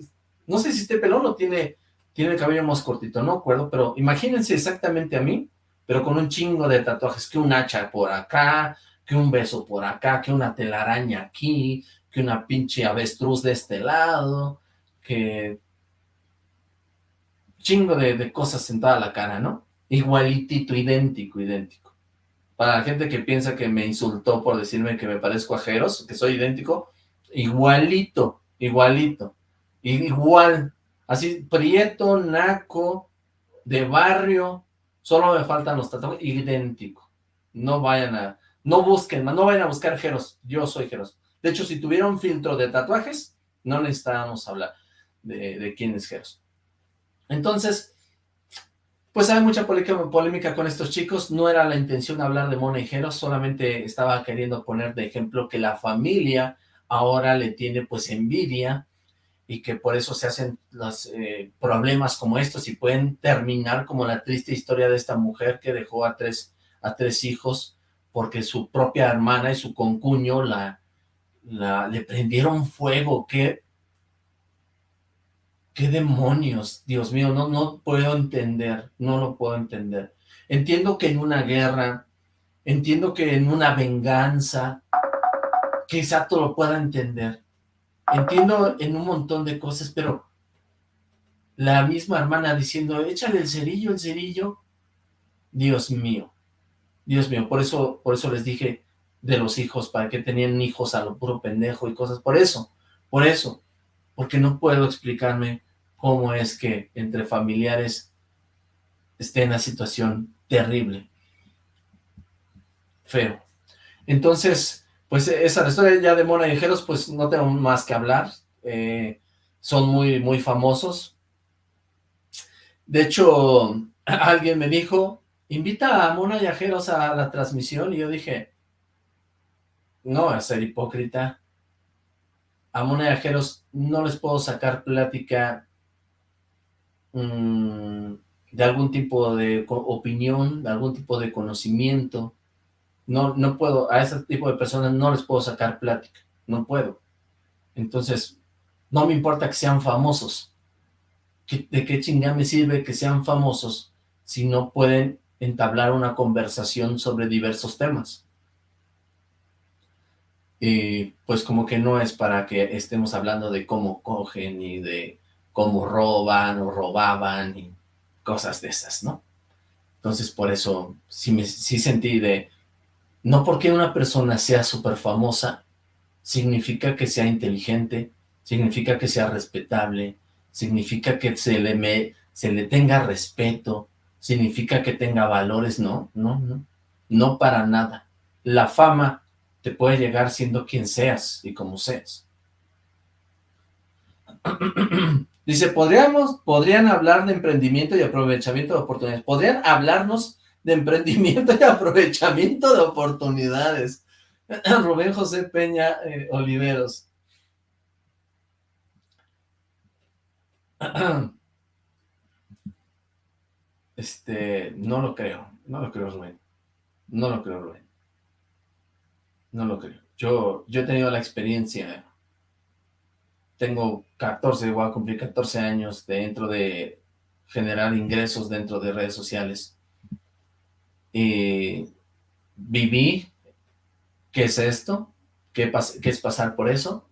No sé si este pelón o tiene, tiene el cabello más cortito, no acuerdo, pero imagínense exactamente a mí, pero con un chingo de tatuajes, que un hacha por acá, que un beso por acá, que una telaraña aquí, que una pinche avestruz de este lado, que... Chingo de, de cosas sentada a la cara, ¿no? Igualitito, idéntico, idéntico. Para la gente que piensa que me insultó por decirme que me parezco a Jeros, que soy idéntico, igualito, igualito, igual, así, prieto, naco, de barrio, solo me faltan los tatuajes, idéntico. No vayan a, no busquen, no vayan a buscar Jeros, yo soy Jeros. De hecho, si tuviera un filtro de tatuajes, no necesitábamos hablar de, quién es Jeros. Entonces, pues hay mucha polémica con estos chicos, no era la intención hablar de monejeros, solamente estaba queriendo poner de ejemplo que la familia ahora le tiene pues envidia y que por eso se hacen los eh, problemas como estos y pueden terminar como la triste historia de esta mujer que dejó a tres, a tres hijos porque su propia hermana y su concuño la, la, le prendieron fuego, que ¿Qué demonios? Dios mío, no, no puedo entender, no lo puedo entender. Entiendo que en una guerra, entiendo que en una venganza, quizá todo lo pueda entender. Entiendo en un montón de cosas, pero La misma hermana diciendo, échale el cerillo, el cerillo. Dios mío, Dios mío, por eso, por eso les dije de los hijos, para que tenían hijos a lo puro pendejo y cosas, por eso, por eso, porque no puedo explicarme cómo es que entre familiares esté en una situación terrible, feo. Entonces, pues esa historia ya de Mona y Jeros, pues no tengo más que hablar, eh, son muy, muy famosos. De hecho, alguien me dijo, invita a Mona y a a la transmisión, y yo dije, no, a ser hipócrita, a Mona y a no les puedo sacar plática mm, de algún tipo de opinión, de algún tipo de conocimiento, no, no puedo, a ese tipo de personas no les puedo sacar plática, no puedo. Entonces, no me importa que sean famosos. ¿De qué chingada me sirve que sean famosos si no pueden entablar una conversación sobre diversos temas? Y pues como que no es para que estemos hablando de cómo cogen y de cómo roban o robaban y cosas de esas, ¿no? Entonces por eso sí, me, sí sentí de, no porque una persona sea súper famosa, significa que sea inteligente, significa que sea respetable, significa que se le, se le tenga respeto, significa que tenga valores, no, no, no, no para nada. La fama te puede llegar siendo quien seas y como seas. Dice, ¿podríamos, podrían hablar de emprendimiento y aprovechamiento de oportunidades. ¿Podrían hablarnos de emprendimiento y aprovechamiento de oportunidades? Rubén José Peña eh, Oliveros. Este, no lo creo, no lo creo, Rubén. No lo creo, Rubén. No lo creo. Yo, yo he tenido la experiencia, tengo 14, voy a cumplir 14 años dentro de generar ingresos dentro de redes sociales. Y viví, ¿qué es esto? ¿Qué, qué es pasar por eso?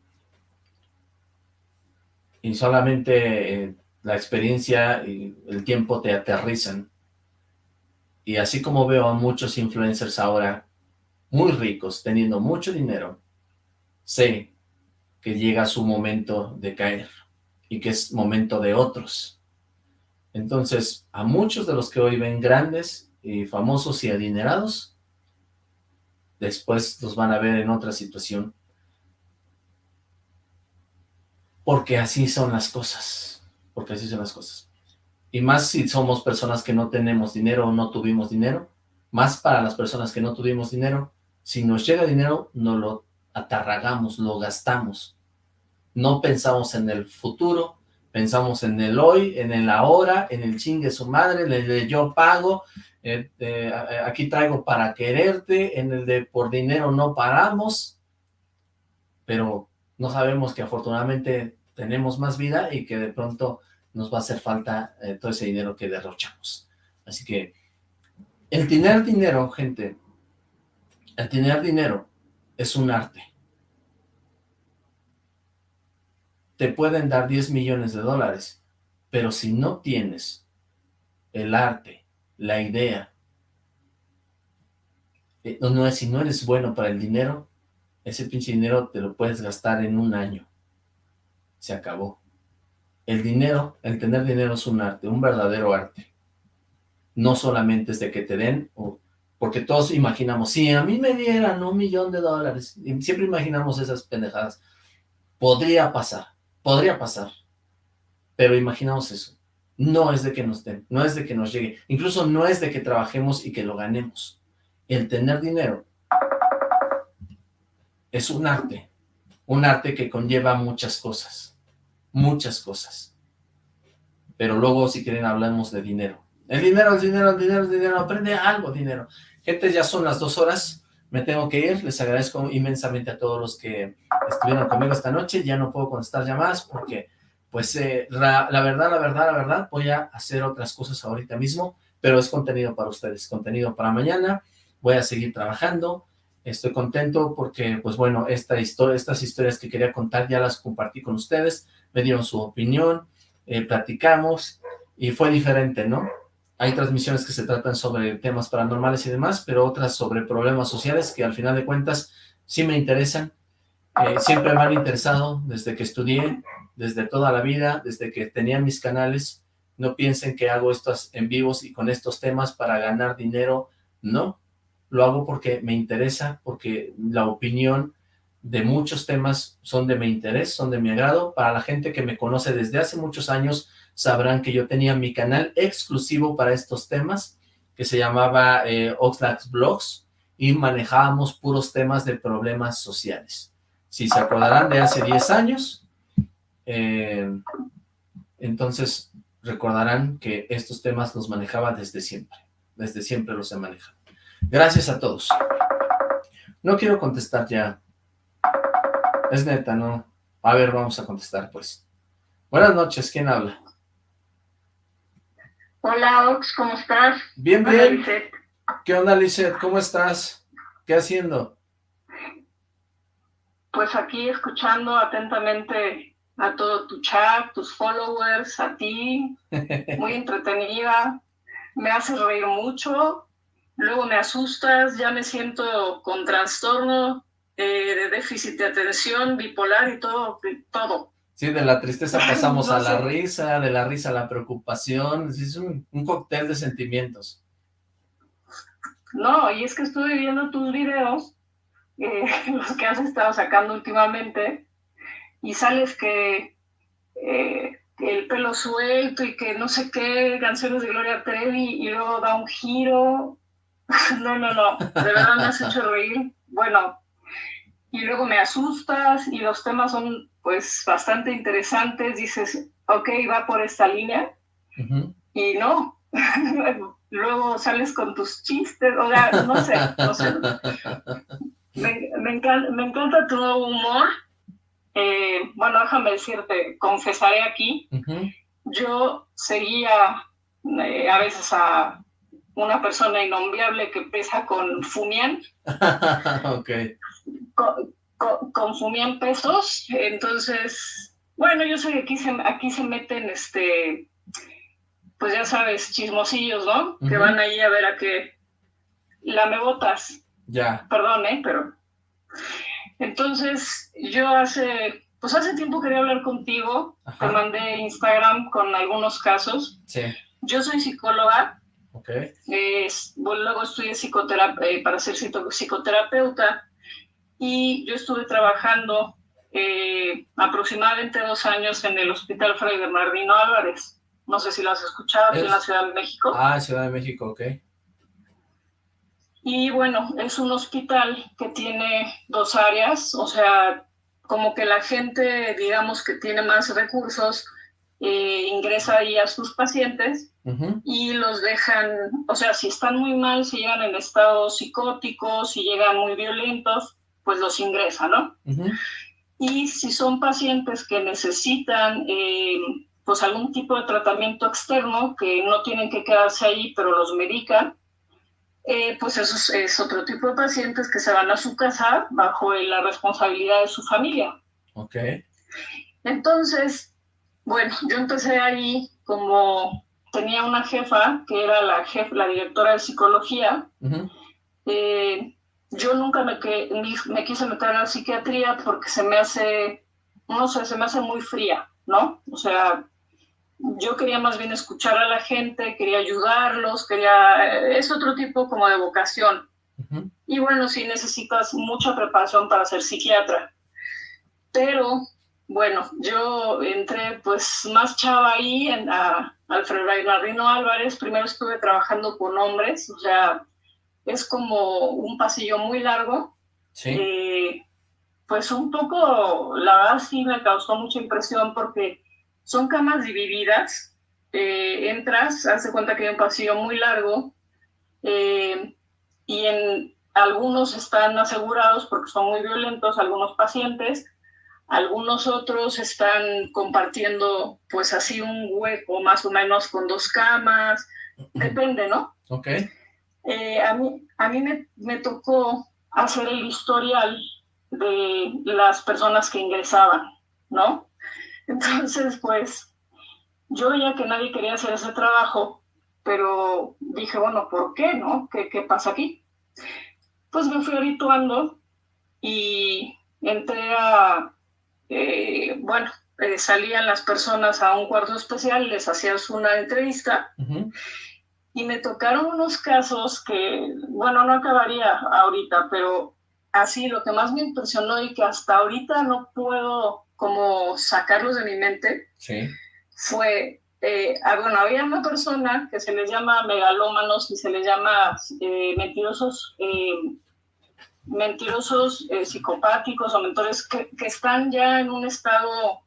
y solamente eh, la experiencia y el tiempo te aterrizan. Y así como veo a muchos influencers ahora muy ricos, teniendo mucho dinero, sé que llega su momento de caer y que es momento de otros. Entonces, a muchos de los que hoy ven grandes y famosos y adinerados, después los van a ver en otra situación porque así son las cosas, porque así son las cosas. Y más si somos personas que no tenemos dinero o no tuvimos dinero, más para las personas que no tuvimos dinero, si nos llega dinero, no lo atarragamos, lo gastamos. No pensamos en el futuro, pensamos en el hoy, en el ahora, en el chingue su madre, en el de yo pago, eh, eh, aquí traigo para quererte, en el de por dinero no paramos, pero no sabemos que afortunadamente tenemos más vida y que de pronto nos va a hacer falta eh, todo ese dinero que derrochamos. Así que el tener dinero, gente, el tener dinero es un arte. Te pueden dar 10 millones de dólares, pero si no tienes el arte, la idea, eh, no, si no eres bueno para el dinero, ese pinche dinero te lo puedes gastar en un año. Se acabó. El dinero, el tener dinero es un arte, un verdadero arte. No solamente es de que te den, porque todos imaginamos, si a mí me dieran un millón de dólares, siempre imaginamos esas pendejadas. Podría pasar, podría pasar, pero imaginamos eso. No es de que nos den, no es de que nos llegue, incluso no es de que trabajemos y que lo ganemos. El tener dinero es un arte, un arte que conlleva muchas cosas, muchas cosas. Pero luego, si quieren, hablamos de dinero. El dinero, el dinero, el dinero, el dinero, aprende algo, dinero. Gente, ya son las dos horas, me tengo que ir, les agradezco inmensamente a todos los que estuvieron conmigo esta noche, ya no puedo contestar llamadas porque, pues, eh, la, verdad, la verdad, la verdad, voy a hacer otras cosas ahorita mismo, pero es contenido para ustedes, contenido para mañana, voy a seguir trabajando, Estoy contento porque, pues bueno, esta historia, estas historias que quería contar ya las compartí con ustedes, me dieron su opinión, eh, platicamos y fue diferente, ¿no? Hay transmisiones que se tratan sobre temas paranormales y demás, pero otras sobre problemas sociales que al final de cuentas sí me interesan. Eh, siempre me han interesado desde que estudié, desde toda la vida, desde que tenía mis canales. No piensen que hago estos en vivos y con estos temas para ganar dinero. No, lo hago porque me interesa, porque la opinión de muchos temas son de mi interés, son de mi agrado. Para la gente que me conoce desde hace muchos años, sabrán que yo tenía mi canal exclusivo para estos temas, que se llamaba eh, Blogs, y manejábamos puros temas de problemas sociales. Si se acordarán de hace 10 años, eh, entonces recordarán que estos temas los manejaba desde siempre. Desde siempre los he manejado. Gracias a todos. No quiero contestar ya es neta, no. A ver, vamos a contestar, pues. Buenas noches, ¿quién habla? Hola, Ox, ¿cómo estás? Bien, bien. ¿Qué onda, Lizeth? ¿Cómo estás? ¿Qué haciendo? Pues aquí escuchando atentamente a todo tu chat, tus followers, a ti, muy entretenida, me hace reír mucho, luego me asustas, ya me siento con trastorno eh, de déficit de atención, bipolar y todo, todo. Sí, de la tristeza pasamos a la risa, de la risa a la preocupación, es un, cóctel de sentimientos. No, y es que estuve viendo tus videos, eh, los que has estado sacando últimamente, y sales que eh, el pelo suelto y que no sé qué, canciones de Gloria Trevi, y luego da un giro. no, no, no, de verdad me has hecho reír. Bueno, y luego me asustas y los temas son pues bastante interesantes, dices, ok, va por esta línea, y no, luego sales con tus chistes, o sea, no sé, no sé. Me, me, encanta, me encanta tu humor, eh, bueno, déjame decirte, confesaré aquí, yo seguía eh, a veces a una persona innombrable que pesa con Fumian. ok consumían pesos, entonces, bueno, yo sé que aquí se, aquí se meten, este, pues ya sabes, chismosillos, ¿no? Que van ahí a ver a qué la botas. Ya. Perdón, ¿eh? Pero... Entonces, yo hace, pues hace tiempo quería hablar contigo, te mandé Instagram con algunos casos. Sí. Yo soy psicóloga. Ok. luego estudié psicoterapia, eh, para ser psicoterapeuta y yo estuve trabajando eh, aproximadamente dos años en el Hospital Fray Bernardino Álvarez. No sé si lo has escuchado, en la Ciudad de México. Ah, Ciudad de México, ok. Y bueno, es un hospital que tiene dos áreas, o sea, como que la gente, digamos, que tiene más recursos, eh, ingresa ahí a sus pacientes y los dejan, o sea, si están muy mal, si llegan en estado psicótico, si llegan muy violentos, pues los ingresa, ¿no? Y si son pacientes que necesitan eh, pues algún tipo de tratamiento externo, que no tienen que quedarse ahí, pero los medican, eh, pues eso es, otro tipo de pacientes que se van a su casa bajo la responsabilidad de su familia. Ok. Entonces, bueno, yo empecé ahí como tenía una jefa que era la jefa, la directora de psicología, yo nunca me, que, me quise meter en la psiquiatría porque se me hace, no sé, se me hace muy fría, ¿no? O sea, yo quería más bien escuchar a la gente, quería ayudarlos, quería, es otro tipo como de vocación. Y bueno, sí necesitas mucha preparación para ser psiquiatra. Pero, bueno, yo entré pues más chava ahí en a, Alfredo Marino Álvarez. Primero estuve trabajando con hombres, o sea, es como un pasillo muy largo. Sí. Eh, pues un poco, la verdad sí me causó mucha impresión porque son camas divididas. Eh, entras, hace cuenta que hay un pasillo muy largo eh, y en algunos están asegurados porque son muy violentos, algunos pacientes, algunos otros están compartiendo pues así un hueco más o menos con dos camas, depende, ¿no? Ok. Eh, a mí, a mí me, me, tocó hacer el historial de las personas que ingresaban, ¿no? Entonces, pues, yo veía que nadie quería hacer ese trabajo, pero dije, bueno, ¿por qué, no? ¿Qué, qué pasa aquí? Pues me fui habituando y entré a, eh, bueno, eh, salían las personas a un cuarto especial, les hacías una entrevista y me tocaron unos casos que, bueno, no acabaría ahorita, pero así lo que más me impresionó y que hasta ahorita no puedo como sacarlos de mi mente fue, eh, ah, bueno, había una persona que se les llama megalómanos y se les llama eh, mentirosos, eh, mentirosos psicopáticos o mentores que, que, están ya en un estado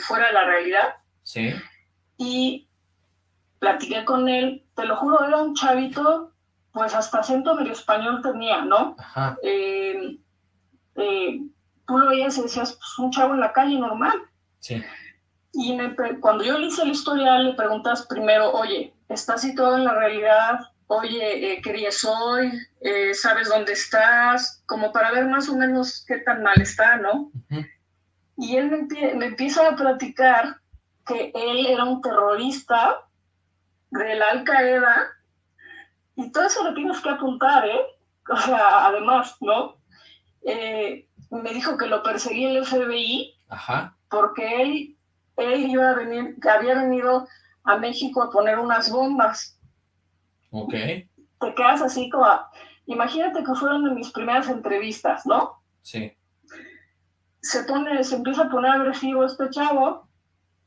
fuera de la realidad. Sí. Y platiqué con él, te lo juro, era un chavito, pues hasta acento medio español tenía, ¿no? Ajá. Eh, eh, tú lo veías y decías, pues un chavo en la calle normal. Sí. Y cuando yo le hice la historia, le preguntas primero, oye, ¿estás situado en la realidad? Oye, eh, ¿qué día soy? Eh, ¿Sabes dónde estás? Como para ver más o menos qué tan mal está, ¿no? Y él me, me empieza a platicar que él era un terrorista de la Al Qaeda, y todo eso lo tienes que apuntar, ¿eh? O sea, además, ¿no? Eh, me dijo que lo perseguía el FBI, Ajá. porque él, él iba a venir, había venido a México a poner unas bombas. Ok. Te quedas así como, imagínate que fueron de mis primeras entrevistas, ¿no? Sí. Se pone, se empieza a poner agresivo este chavo,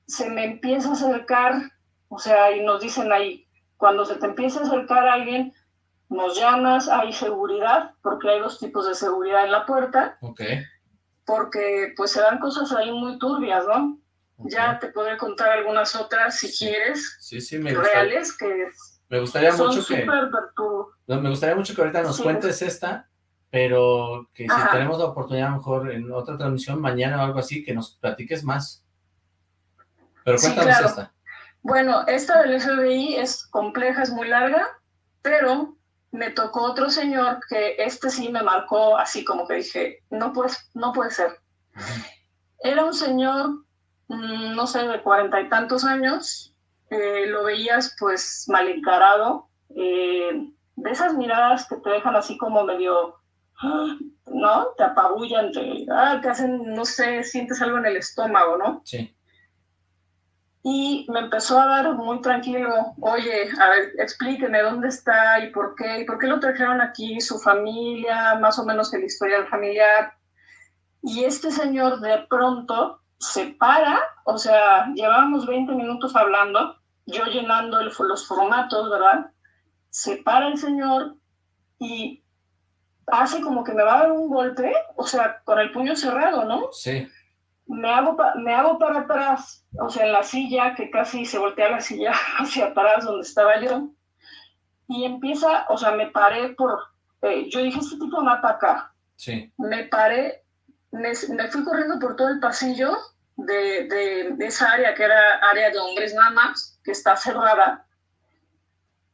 se me empieza a acercar o sea, y nos dicen ahí, cuando se te empieza a acercar a alguien, nos llamas, hay seguridad, porque hay dos tipos de seguridad en la puerta. Ok. Porque pues se dan cosas ahí muy turbias, ¿no? Ya te podré contar algunas otras si quieres. Sí, sí, me Reales que me gustaría son mucho que no, me gustaría mucho que ahorita nos Sí. cuentes esta, pero que si Ajá. tenemos la oportunidad a lo mejor en otra transmisión mañana o algo así, que nos platiques más. Pero Sí, cuéntanos claro. esta. Bueno, esta del FBI es compleja, es muy larga, pero me tocó otro señor que este sí me marcó así como que dije, no puede, no puede ser. Era un señor, mm, no sé, de cuarenta y tantos años, eh, lo veías pues mal encarado, eh, de esas miradas que te dejan así como medio, ¿no? Te apabullan, te, ah, te hacen, no sé, sientes algo en el estómago, ¿no? Sí. Y me empezó a dar muy tranquilo, oye, a ver, explíqueme dónde está y por qué, y por qué lo trajeron aquí, su familia, más o menos el historial familiar. Y este señor de pronto se para, o sea, llevábamos 20 minutos hablando, yo llenando el- los formatos, ¿verdad? Se para el señor y hace como que me va a dar un golpe, o sea, con el puño cerrado, ¿no? Sí. Me hago, me hago para atrás, o sea, en la silla, que casi se voltea la silla hacia atrás donde estaba yo, y empieza, o sea, me paré por, eh, yo dije, este tipo me va a atacar. Sí. Me paré, me, me fui corriendo por todo el pasillo de, de- de esa área que era área de hombres nada más, que está cerrada,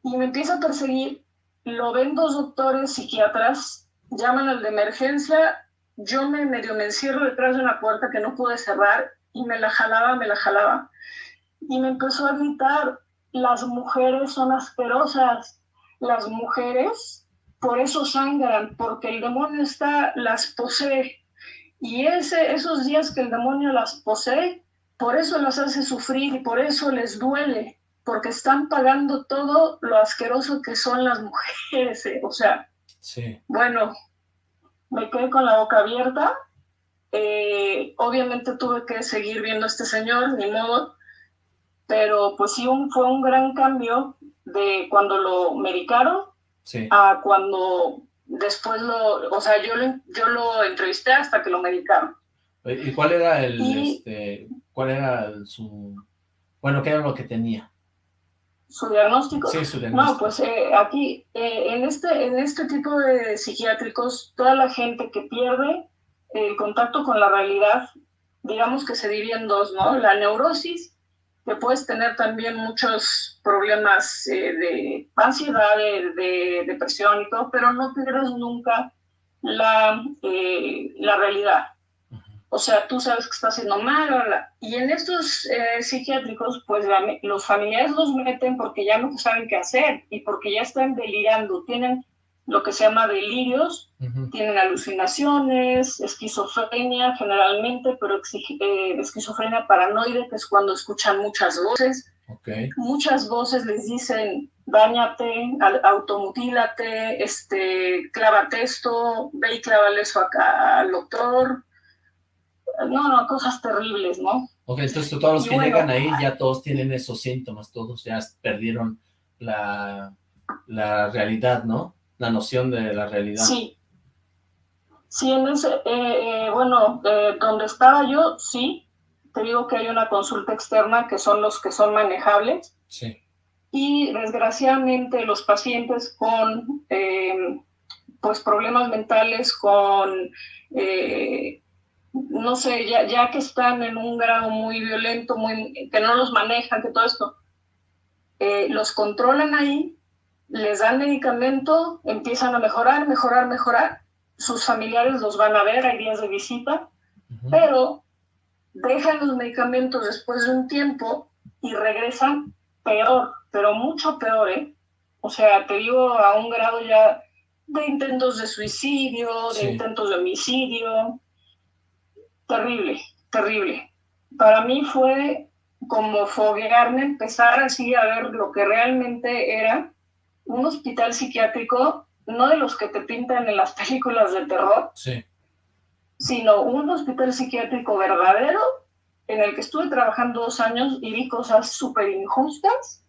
y me empieza a perseguir, lo ven dos doctores psiquiatras, llaman al de emergencia, yo me medio me encierro detrás de una puerta que no pude cerrar y me la jalaba, me la jalaba. Y me empezó a gritar, las mujeres son asquerosas, las mujeres por eso sangran, porque el demonio está, las posee. Y ese, esos días que el demonio las posee, por eso las hace sufrir y por eso les duele, porque están pagando todo lo asqueroso que son las mujeres. eh. O sea, Sí. bueno, me quedé con la boca abierta. Eh, obviamente tuve que seguir viendo a este señor, ni modo, pero pues sí un- fue un gran cambio de cuando lo medicaron Sí. a cuando después lo, o sea, yo lo, yo lo entrevisté hasta que lo medicaron. ¿Y cuál era el, Y- este, cuál era su, bueno, qué era lo que tenía? ¿Su diagnóstico? Sí, su No, diagnóstico. pues eh, aquí, eh, en, este, en este tipo de psiquiátricos, toda la gente que pierde el contacto con la realidad, digamos que se divide en dos, ¿no? La neurosis, que puedes tener también muchos problemas eh, de ansiedad, de, de depresión y todo, pero no pierdes nunca la, eh, la realidad. O sea, tú sabes que está haciendo mal, bla, bla. y en estos eh, psiquiátricos, pues la- los familiares los meten porque ya no saben qué hacer y porque ya están delirando, tienen lo que se llama delirios, tienen alucinaciones, esquizofrenia generalmente, pero eh, esquizofrenia paranoide, que es cuando escuchan muchas voces, Ok. muchas voces les dicen, bañate, automutílate, este, clávate esto, ve y clávale eso acá al doctor. No, no, cosas terribles, ¿no? Ok, entonces todos los Y que bueno. llegan ahí ya todos tienen esos síntomas, todos ya perdieron la, la realidad, ¿no? La noción de la realidad. Sí. Sí, en ese, eh, eh, bueno, eh, donde estaba yo, sí, te digo que hay una consulta externa que son los que son manejables Sí. y desgraciadamente los pacientes con pues problemas mentales, con eh, no sé, ya, ya que están en un grado muy violento, muy que no los manejan, que todo esto, eh, los controlan ahí, les dan medicamento, empiezan a mejorar, mejorar, mejorar, sus familiares los van a ver, hay días de visita, pero dejan los medicamentos después de un tiempo y regresan peor, pero mucho peor, ¿eh? O sea, te digo a un grado ya de intentos de suicidio, de Sí. intentos de homicidio. Terrible, terrible. Para mí fue como foguearme, empezar así a ver lo que realmente era un hospital psiquiátrico, no de los que te pintan en las películas de terror, Sí. sino un hospital psiquiátrico verdadero en el que estuve trabajando dos años y vi cosas súper injustas.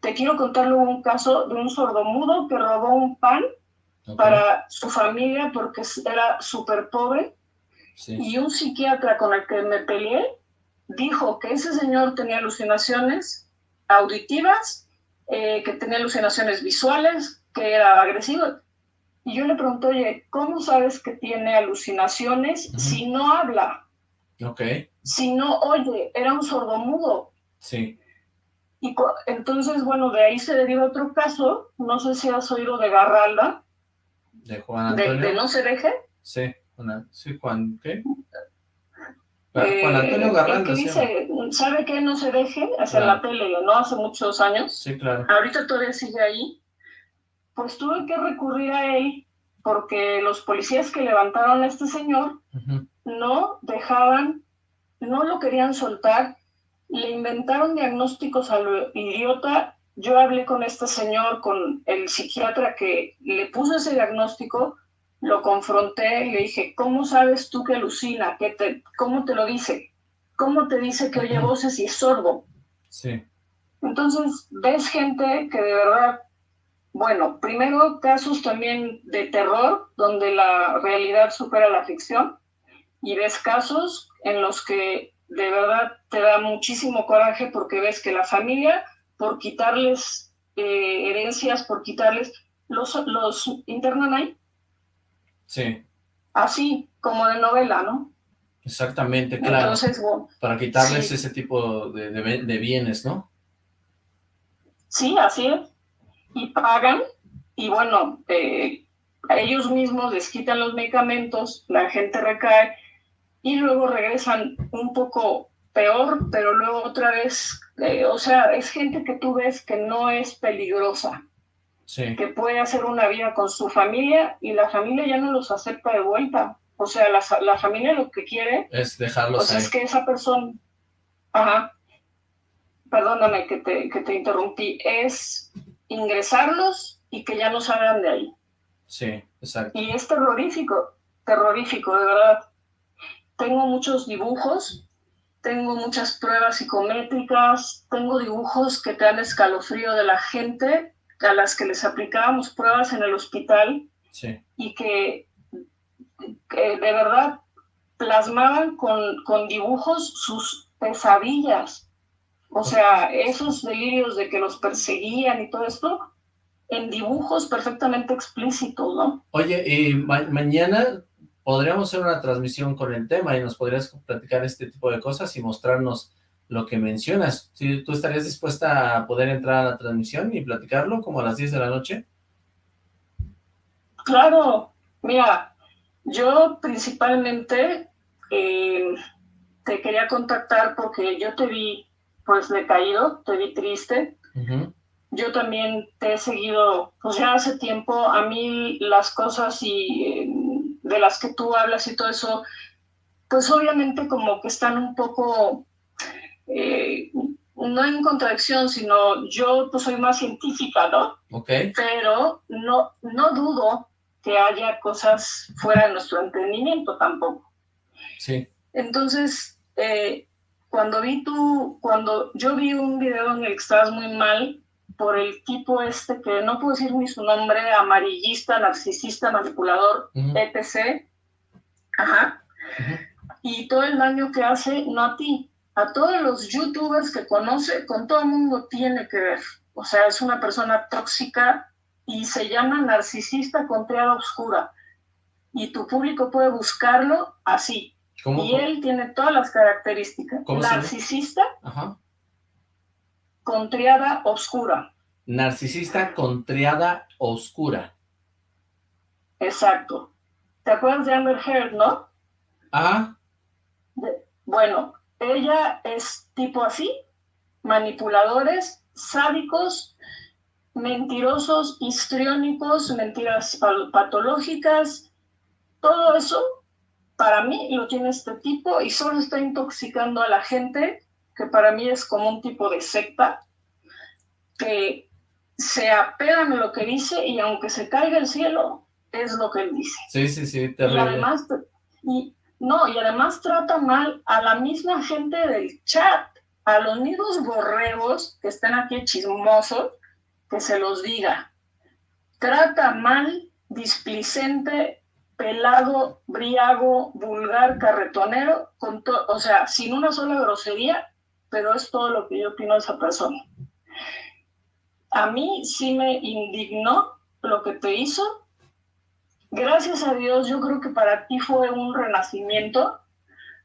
Te quiero contar luego un caso de un sordomudo que robó un pan para su familia porque era súper pobre Sí. y un psiquiatra con el que me peleé dijo que ese señor tenía alucinaciones auditivas, eh, que tenía alucinaciones visuales, que era agresivo. Y yo le pregunté, oye, ¿cómo sabes que tiene alucinaciones si no habla? Ok. Si no oye, era un sordomudo. Sí. Y entonces, bueno, de ahí se deriva otro caso, no sé si has oído de Garralda, De Juan de, Antonio. de No se deje. Sí, sí, Juan, ¿qué? Juan Eh, Antonio dice, ¿sabe qué? No se deje, Claro. la tele, ¿no? Hace muchos años. Sí, claro. Ahorita todavía sigue ahí. Pues tuve que recurrir a él porque los policías que levantaron a este señor no dejaban, no lo querían soltar, le inventaron diagnósticos a lo idiota. Yo hablé con este señor, con el psiquiatra que le puso ese diagnóstico, lo confronté, le dije, ¿cómo sabes tú que alucina? ¿Qué te, ¿Cómo te lo dice? ¿Cómo te dice que oye voces y es sordo? Sí. Entonces, ves gente que de verdad, bueno, primero casos también de terror, donde la realidad supera la ficción, y ves casos en los que de verdad te da muchísimo coraje porque ves que la familia, por quitarles eh, herencias, por quitarles, los, los internan ahí, Sí, así como de novela, ¿no? exactamente, claro. Entonces, bueno, Para quitarles sí. ese tipo de, de- de bienes, ¿no? Sí, así es. Y pagan, y bueno, eh, ellos mismos les quitan los medicamentos, la gente recae, y luego regresan un poco peor, pero luego otra vez, eh, o sea, es gente que tú ves que no es peligrosa, Sí. que puede hacer una vida con su familia y la familia ya no los acepta de vuelta. O sea, la, la familia lo que quiere Es dejarlos pues ahí. es que esa persona, ajá, perdóname que te, que te interrumpí, es ingresarlos y que ya no salgan de ahí. Sí, exacto. Y es terrorífico, terrorífico, de verdad. Tengo muchos dibujos, tengo muchas pruebas psicométricas, tengo dibujos que te dan escalofrío de la gente a las que les aplicábamos pruebas en el hospital Sí. y que, que de verdad plasmaban con, con dibujos sus pesadillas. O sea, esos delirios de que los perseguían y todo esto, en dibujos perfectamente explícitos, ¿no? Oye, y ma- mañana podríamos hacer una transmisión con el tema y nos podrías platicar este tipo de cosas y mostrarnos lo que mencionas. ¿Sí, ¿Tú estarías dispuesta a poder entrar a la transmisión y platicarlo como a las 10 de la noche? Claro, mira, yo principalmente eh, te quería contactar porque yo te vi pues decaído, te vi triste. Yo también te he seguido, pues ya hace tiempo, a mí las cosas y eh, de las que tú hablas y todo eso, pues obviamente como que están un poco, eh, no en contradicción, sino yo pues soy más científica, ¿no? Ok. Pero no, no dudo que haya cosas fuera de nuestro entendimiento tampoco. Sí. Entonces, eh, cuando vi tú, cuando yo vi un video en el que estabas muy mal por el tipo este que no puedo decir ni su nombre, amarillista, narcisista, manipulador, etc. Ajá. Y todo el daño que hace, no a ti, a todos los youtubers que conoce, con todo el mundo tiene que ver. O sea, es una persona tóxica y se llama narcisista con triada oscura. Y tu público puede buscarlo así, y él tiene todas las características. Narcisista con triada oscura. Narcisista con triada oscura. Exacto. ¿Te acuerdas de Amber Heard, no? Ajá. bueno, ella es tipo así, manipuladores, sádicos, mentirosos, histriónicos, mentiras patológicas, todo eso para mí lo tiene este tipo y solo está intoxicando a la gente, que para mí es como un tipo de secta, que se apegan a lo que dice y aunque se caiga el cielo, es lo que él dice. Sí, sí, sí, terrible. Y además, y, no, y además trata mal a la misma gente del chat, a los mismos borregos que están aquí chismosos, que se los diga. Trata mal, displicente pelado, briago, vulgar, carretonero, con o sea, sin una sola grosería, pero es todo lo que yo opino de esa persona. A mí sí me indignó lo que te hizo. Gracias a Dios, yo creo que para ti fue un renacimiento.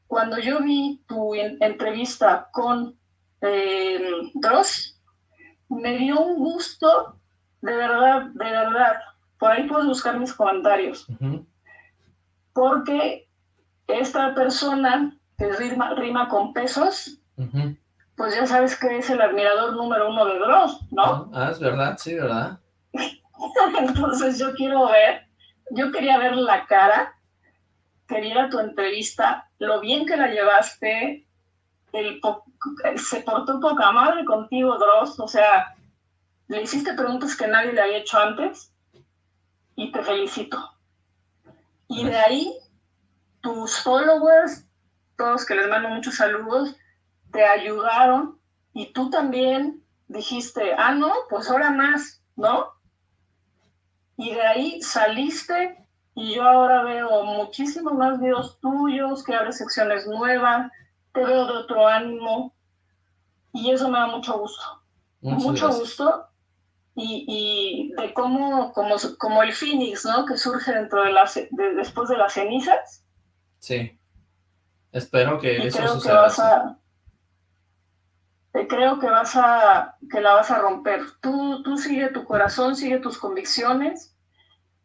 Cuando yo vi tu entrevista con eh, Dross, me dio un gusto, de verdad, de verdad. Por ahí puedes buscar mis comentarios porque esta persona que rima, rima con pesos, pues ya sabes que es el admirador número uno de Dross, ¿no? Ah, es verdad, sí, ¿verdad? Entonces yo quiero ver, yo quería ver la cara, quería tu entrevista, lo bien que la llevaste, se portó poca madre contigo, Dross, o sea, le hiciste preguntas que nadie le había hecho antes y te felicito. Y de ahí, tus followers, todos que les mando muchos saludos, te ayudaron y tú también dijiste, ah, no, pues ahora más, ¿no? Y de ahí saliste y yo ahora veo muchísimos más videos tuyos, que abres secciones nuevas, te veo de otro ánimo y eso me da mucho gusto. mucho gusto y, de cómo, como, como el Phoenix, ¿no? Que surge dentro de las, después de las cenizas. Sí. Espero que eso creo suceda. Que vas creo que vas a, que la vas a romper. Tú, tú sigue tu corazón, sigue tus convicciones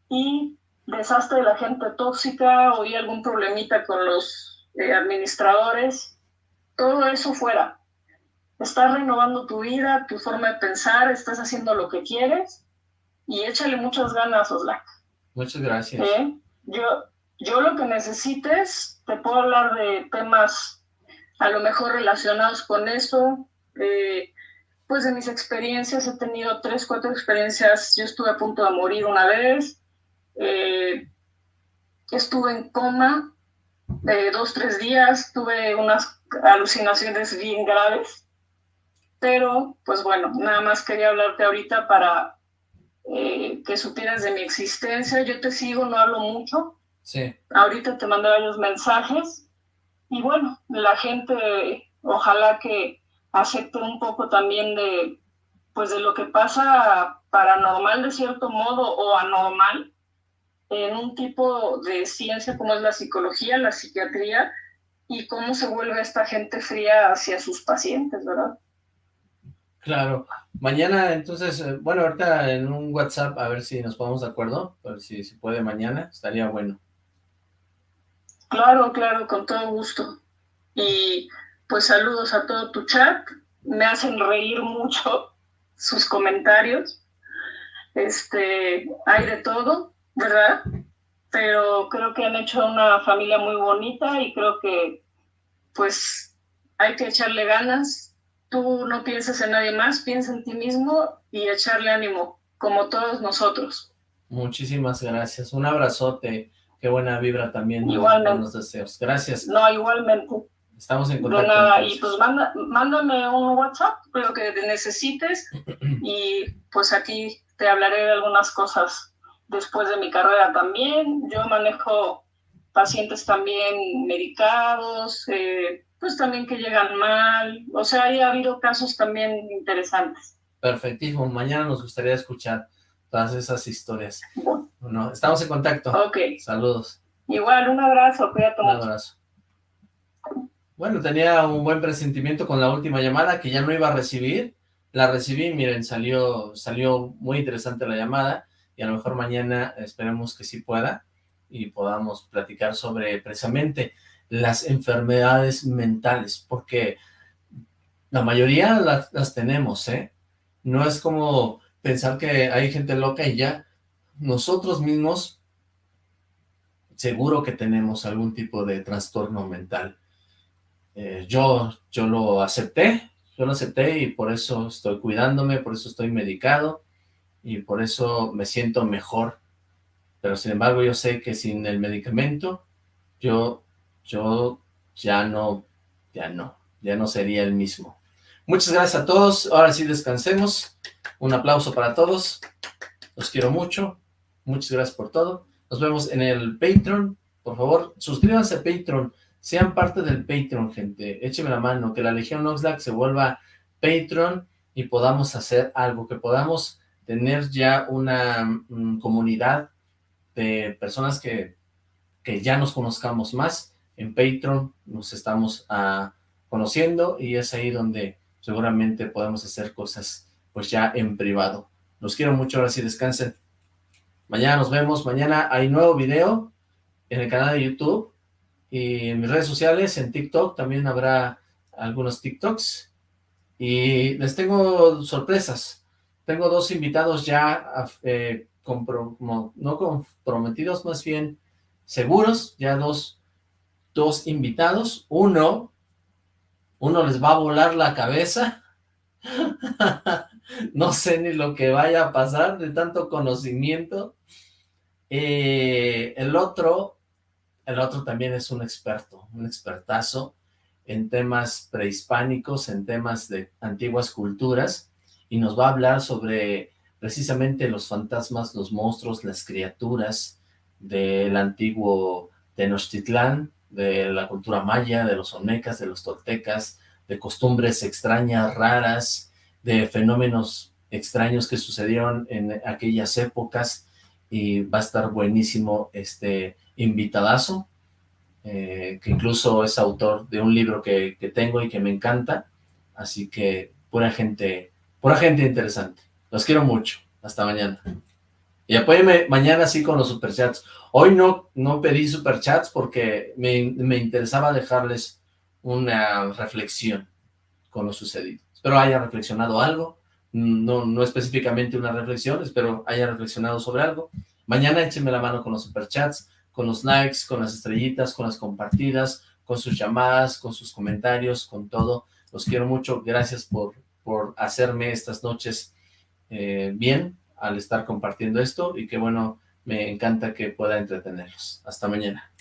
y deshazte de la gente tóxica, o algún problemita con los eh, administradores, todo eso fuera estás renovando tu vida, tu forma de pensar, estás haciendo lo que quieres y échale muchas ganas, Oslac. Muchas gracias. ¿Eh? Yo, yo lo que necesites, te puedo hablar de temas a lo mejor relacionados con eso. Eh, pues de mis experiencias, he tenido tres, cuatro experiencias. Yo estuve a punto de morir una vez. Eh, estuve en coma de dos, tres días. Tuve unas alucinaciones bien graves pero pues bueno, nada más quería hablarte ahorita para eh, que supieras de mi existencia. Yo te sigo, no hablo mucho. Sí. Ahorita te mandé varios mensajes y bueno, la gente ojalá que acepte un poco también de pues de lo que pasa paranormal de cierto modo o anormal en un tipo de ciencia como es la psicología, la psiquiatría y cómo se vuelve esta gente fría hacia sus pacientes, ¿verdad? Claro. Mañana, entonces, eh, bueno, ahorita en un WhatsApp, a ver si nos ponemos de acuerdo, a ver si se puede mañana, estaría bueno. Claro, claro, con todo gusto. Y pues saludos a todo tu chat. Me hacen reír mucho sus comentarios. Este, hay de todo, ¿verdad? Pero creo que han hecho una familia muy bonita y creo que pues hay que echarle ganas. Tú no piensas en nadie más, piensa en ti mismo y echarle ánimo, como todos nosotros. Muchísimas gracias. Un abrazote. Qué buena vibra también. Igualmente. Los deseos. Gracias. No, igualmente. Estamos en contacto. nada, y pues manda- mándame un WhatsApp, lo que necesites, y pues aquí te hablaré de algunas cosas después de mi carrera también. Yo manejo pacientes también medicados, eh, pues también que llegan mal, o sea, ha habido casos también interesantes. Perfectísimo. Mañana nos gustaría escuchar todas esas historias. Bueno, estamos en contacto. Ok. Saludos. Igual, un abrazo, cuídate Un mucho. abrazo. Bueno, tenía un buen presentimiento con la última llamada que ya no iba a recibir. La recibí, miren, salió, salió muy interesante la llamada y a lo mejor mañana esperemos que sí pueda y podamos platicar sobre precisamente las enfermedades mentales, porque la mayoría las, las tenemos, ¿eh? No es como pensar que hay gente loca y ya. Nosotros mismos seguro que tenemos algún tipo de trastorno mental. Eh, yo, yo lo acepté, yo lo acepté y por eso estoy cuidándome, por eso estoy medicado y por eso me siento mejor. Pero sin embargo yo sé que sin el medicamento yo, yo ya no, ya no, ya no sería el mismo. Muchas gracias a todos, ahora sí descansemos, un aplauso para todos, los quiero mucho, muchas gracias por todo, nos vemos en el Patreon, por favor, suscríbanse a Patreon, sean parte del Patreon, gente, échenme la mano, que la Legión Oxlack se vuelva Patreon y podamos hacer algo, que podamos tener ya una mm, comunidad de personas que, que ya nos conozcamos más, en Patreon nos estamos ah, conociendo y es ahí donde seguramente podemos hacer cosas pues ya en privado. Los quiero mucho, ahora sí descansen. Mañana nos vemos, mañana hay nuevo video en el canal de YouTube y en mis redes sociales, en TikTok también habrá algunos TikToks y les tengo sorpresas. Tengo dos invitados ya eh, no comprometidos, más bien seguros, ya dos, dos invitados. Uno, uno les va a volar la cabeza. no sé ni lo que vaya a pasar de tanto conocimiento. Eh, el otro, el otro también es un experto, un expertazo en temas prehispánicos, en temas de antiguas culturas, y nos va a hablar sobre precisamente los fantasmas, los monstruos, las criaturas del antiguo Tenochtitlán, de la cultura maya, de los olmecas, de los toltecas, de costumbres extrañas, raras, de fenómenos extraños que sucedieron en aquellas épocas, y va a estar buenísimo este invitadazo, eh, que incluso es autor de un libro que, que tengo y que me encanta, así que pura gente, pura gente interesante. Los quiero mucho. Hasta mañana. Y apóyenme mañana sí con los superchats. Hoy no, no pedí superchats porque me, me interesaba dejarles una reflexión con lo sucedido. Espero haya reflexionado algo. No, no específicamente una reflexión, espero haya reflexionado sobre algo. Mañana échenme la mano con los superchats, con los likes, con las estrellitas, con las compartidas, con sus llamadas, con sus comentarios, con todo. Los quiero mucho. Gracias por, por hacerme estas noches eh, bien al estar compartiendo esto y que bueno, me encanta que pueda entretenerlos. Hasta mañana.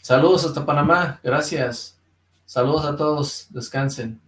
Saludos hasta Panamá, gracias. Saludos a todos, descansen.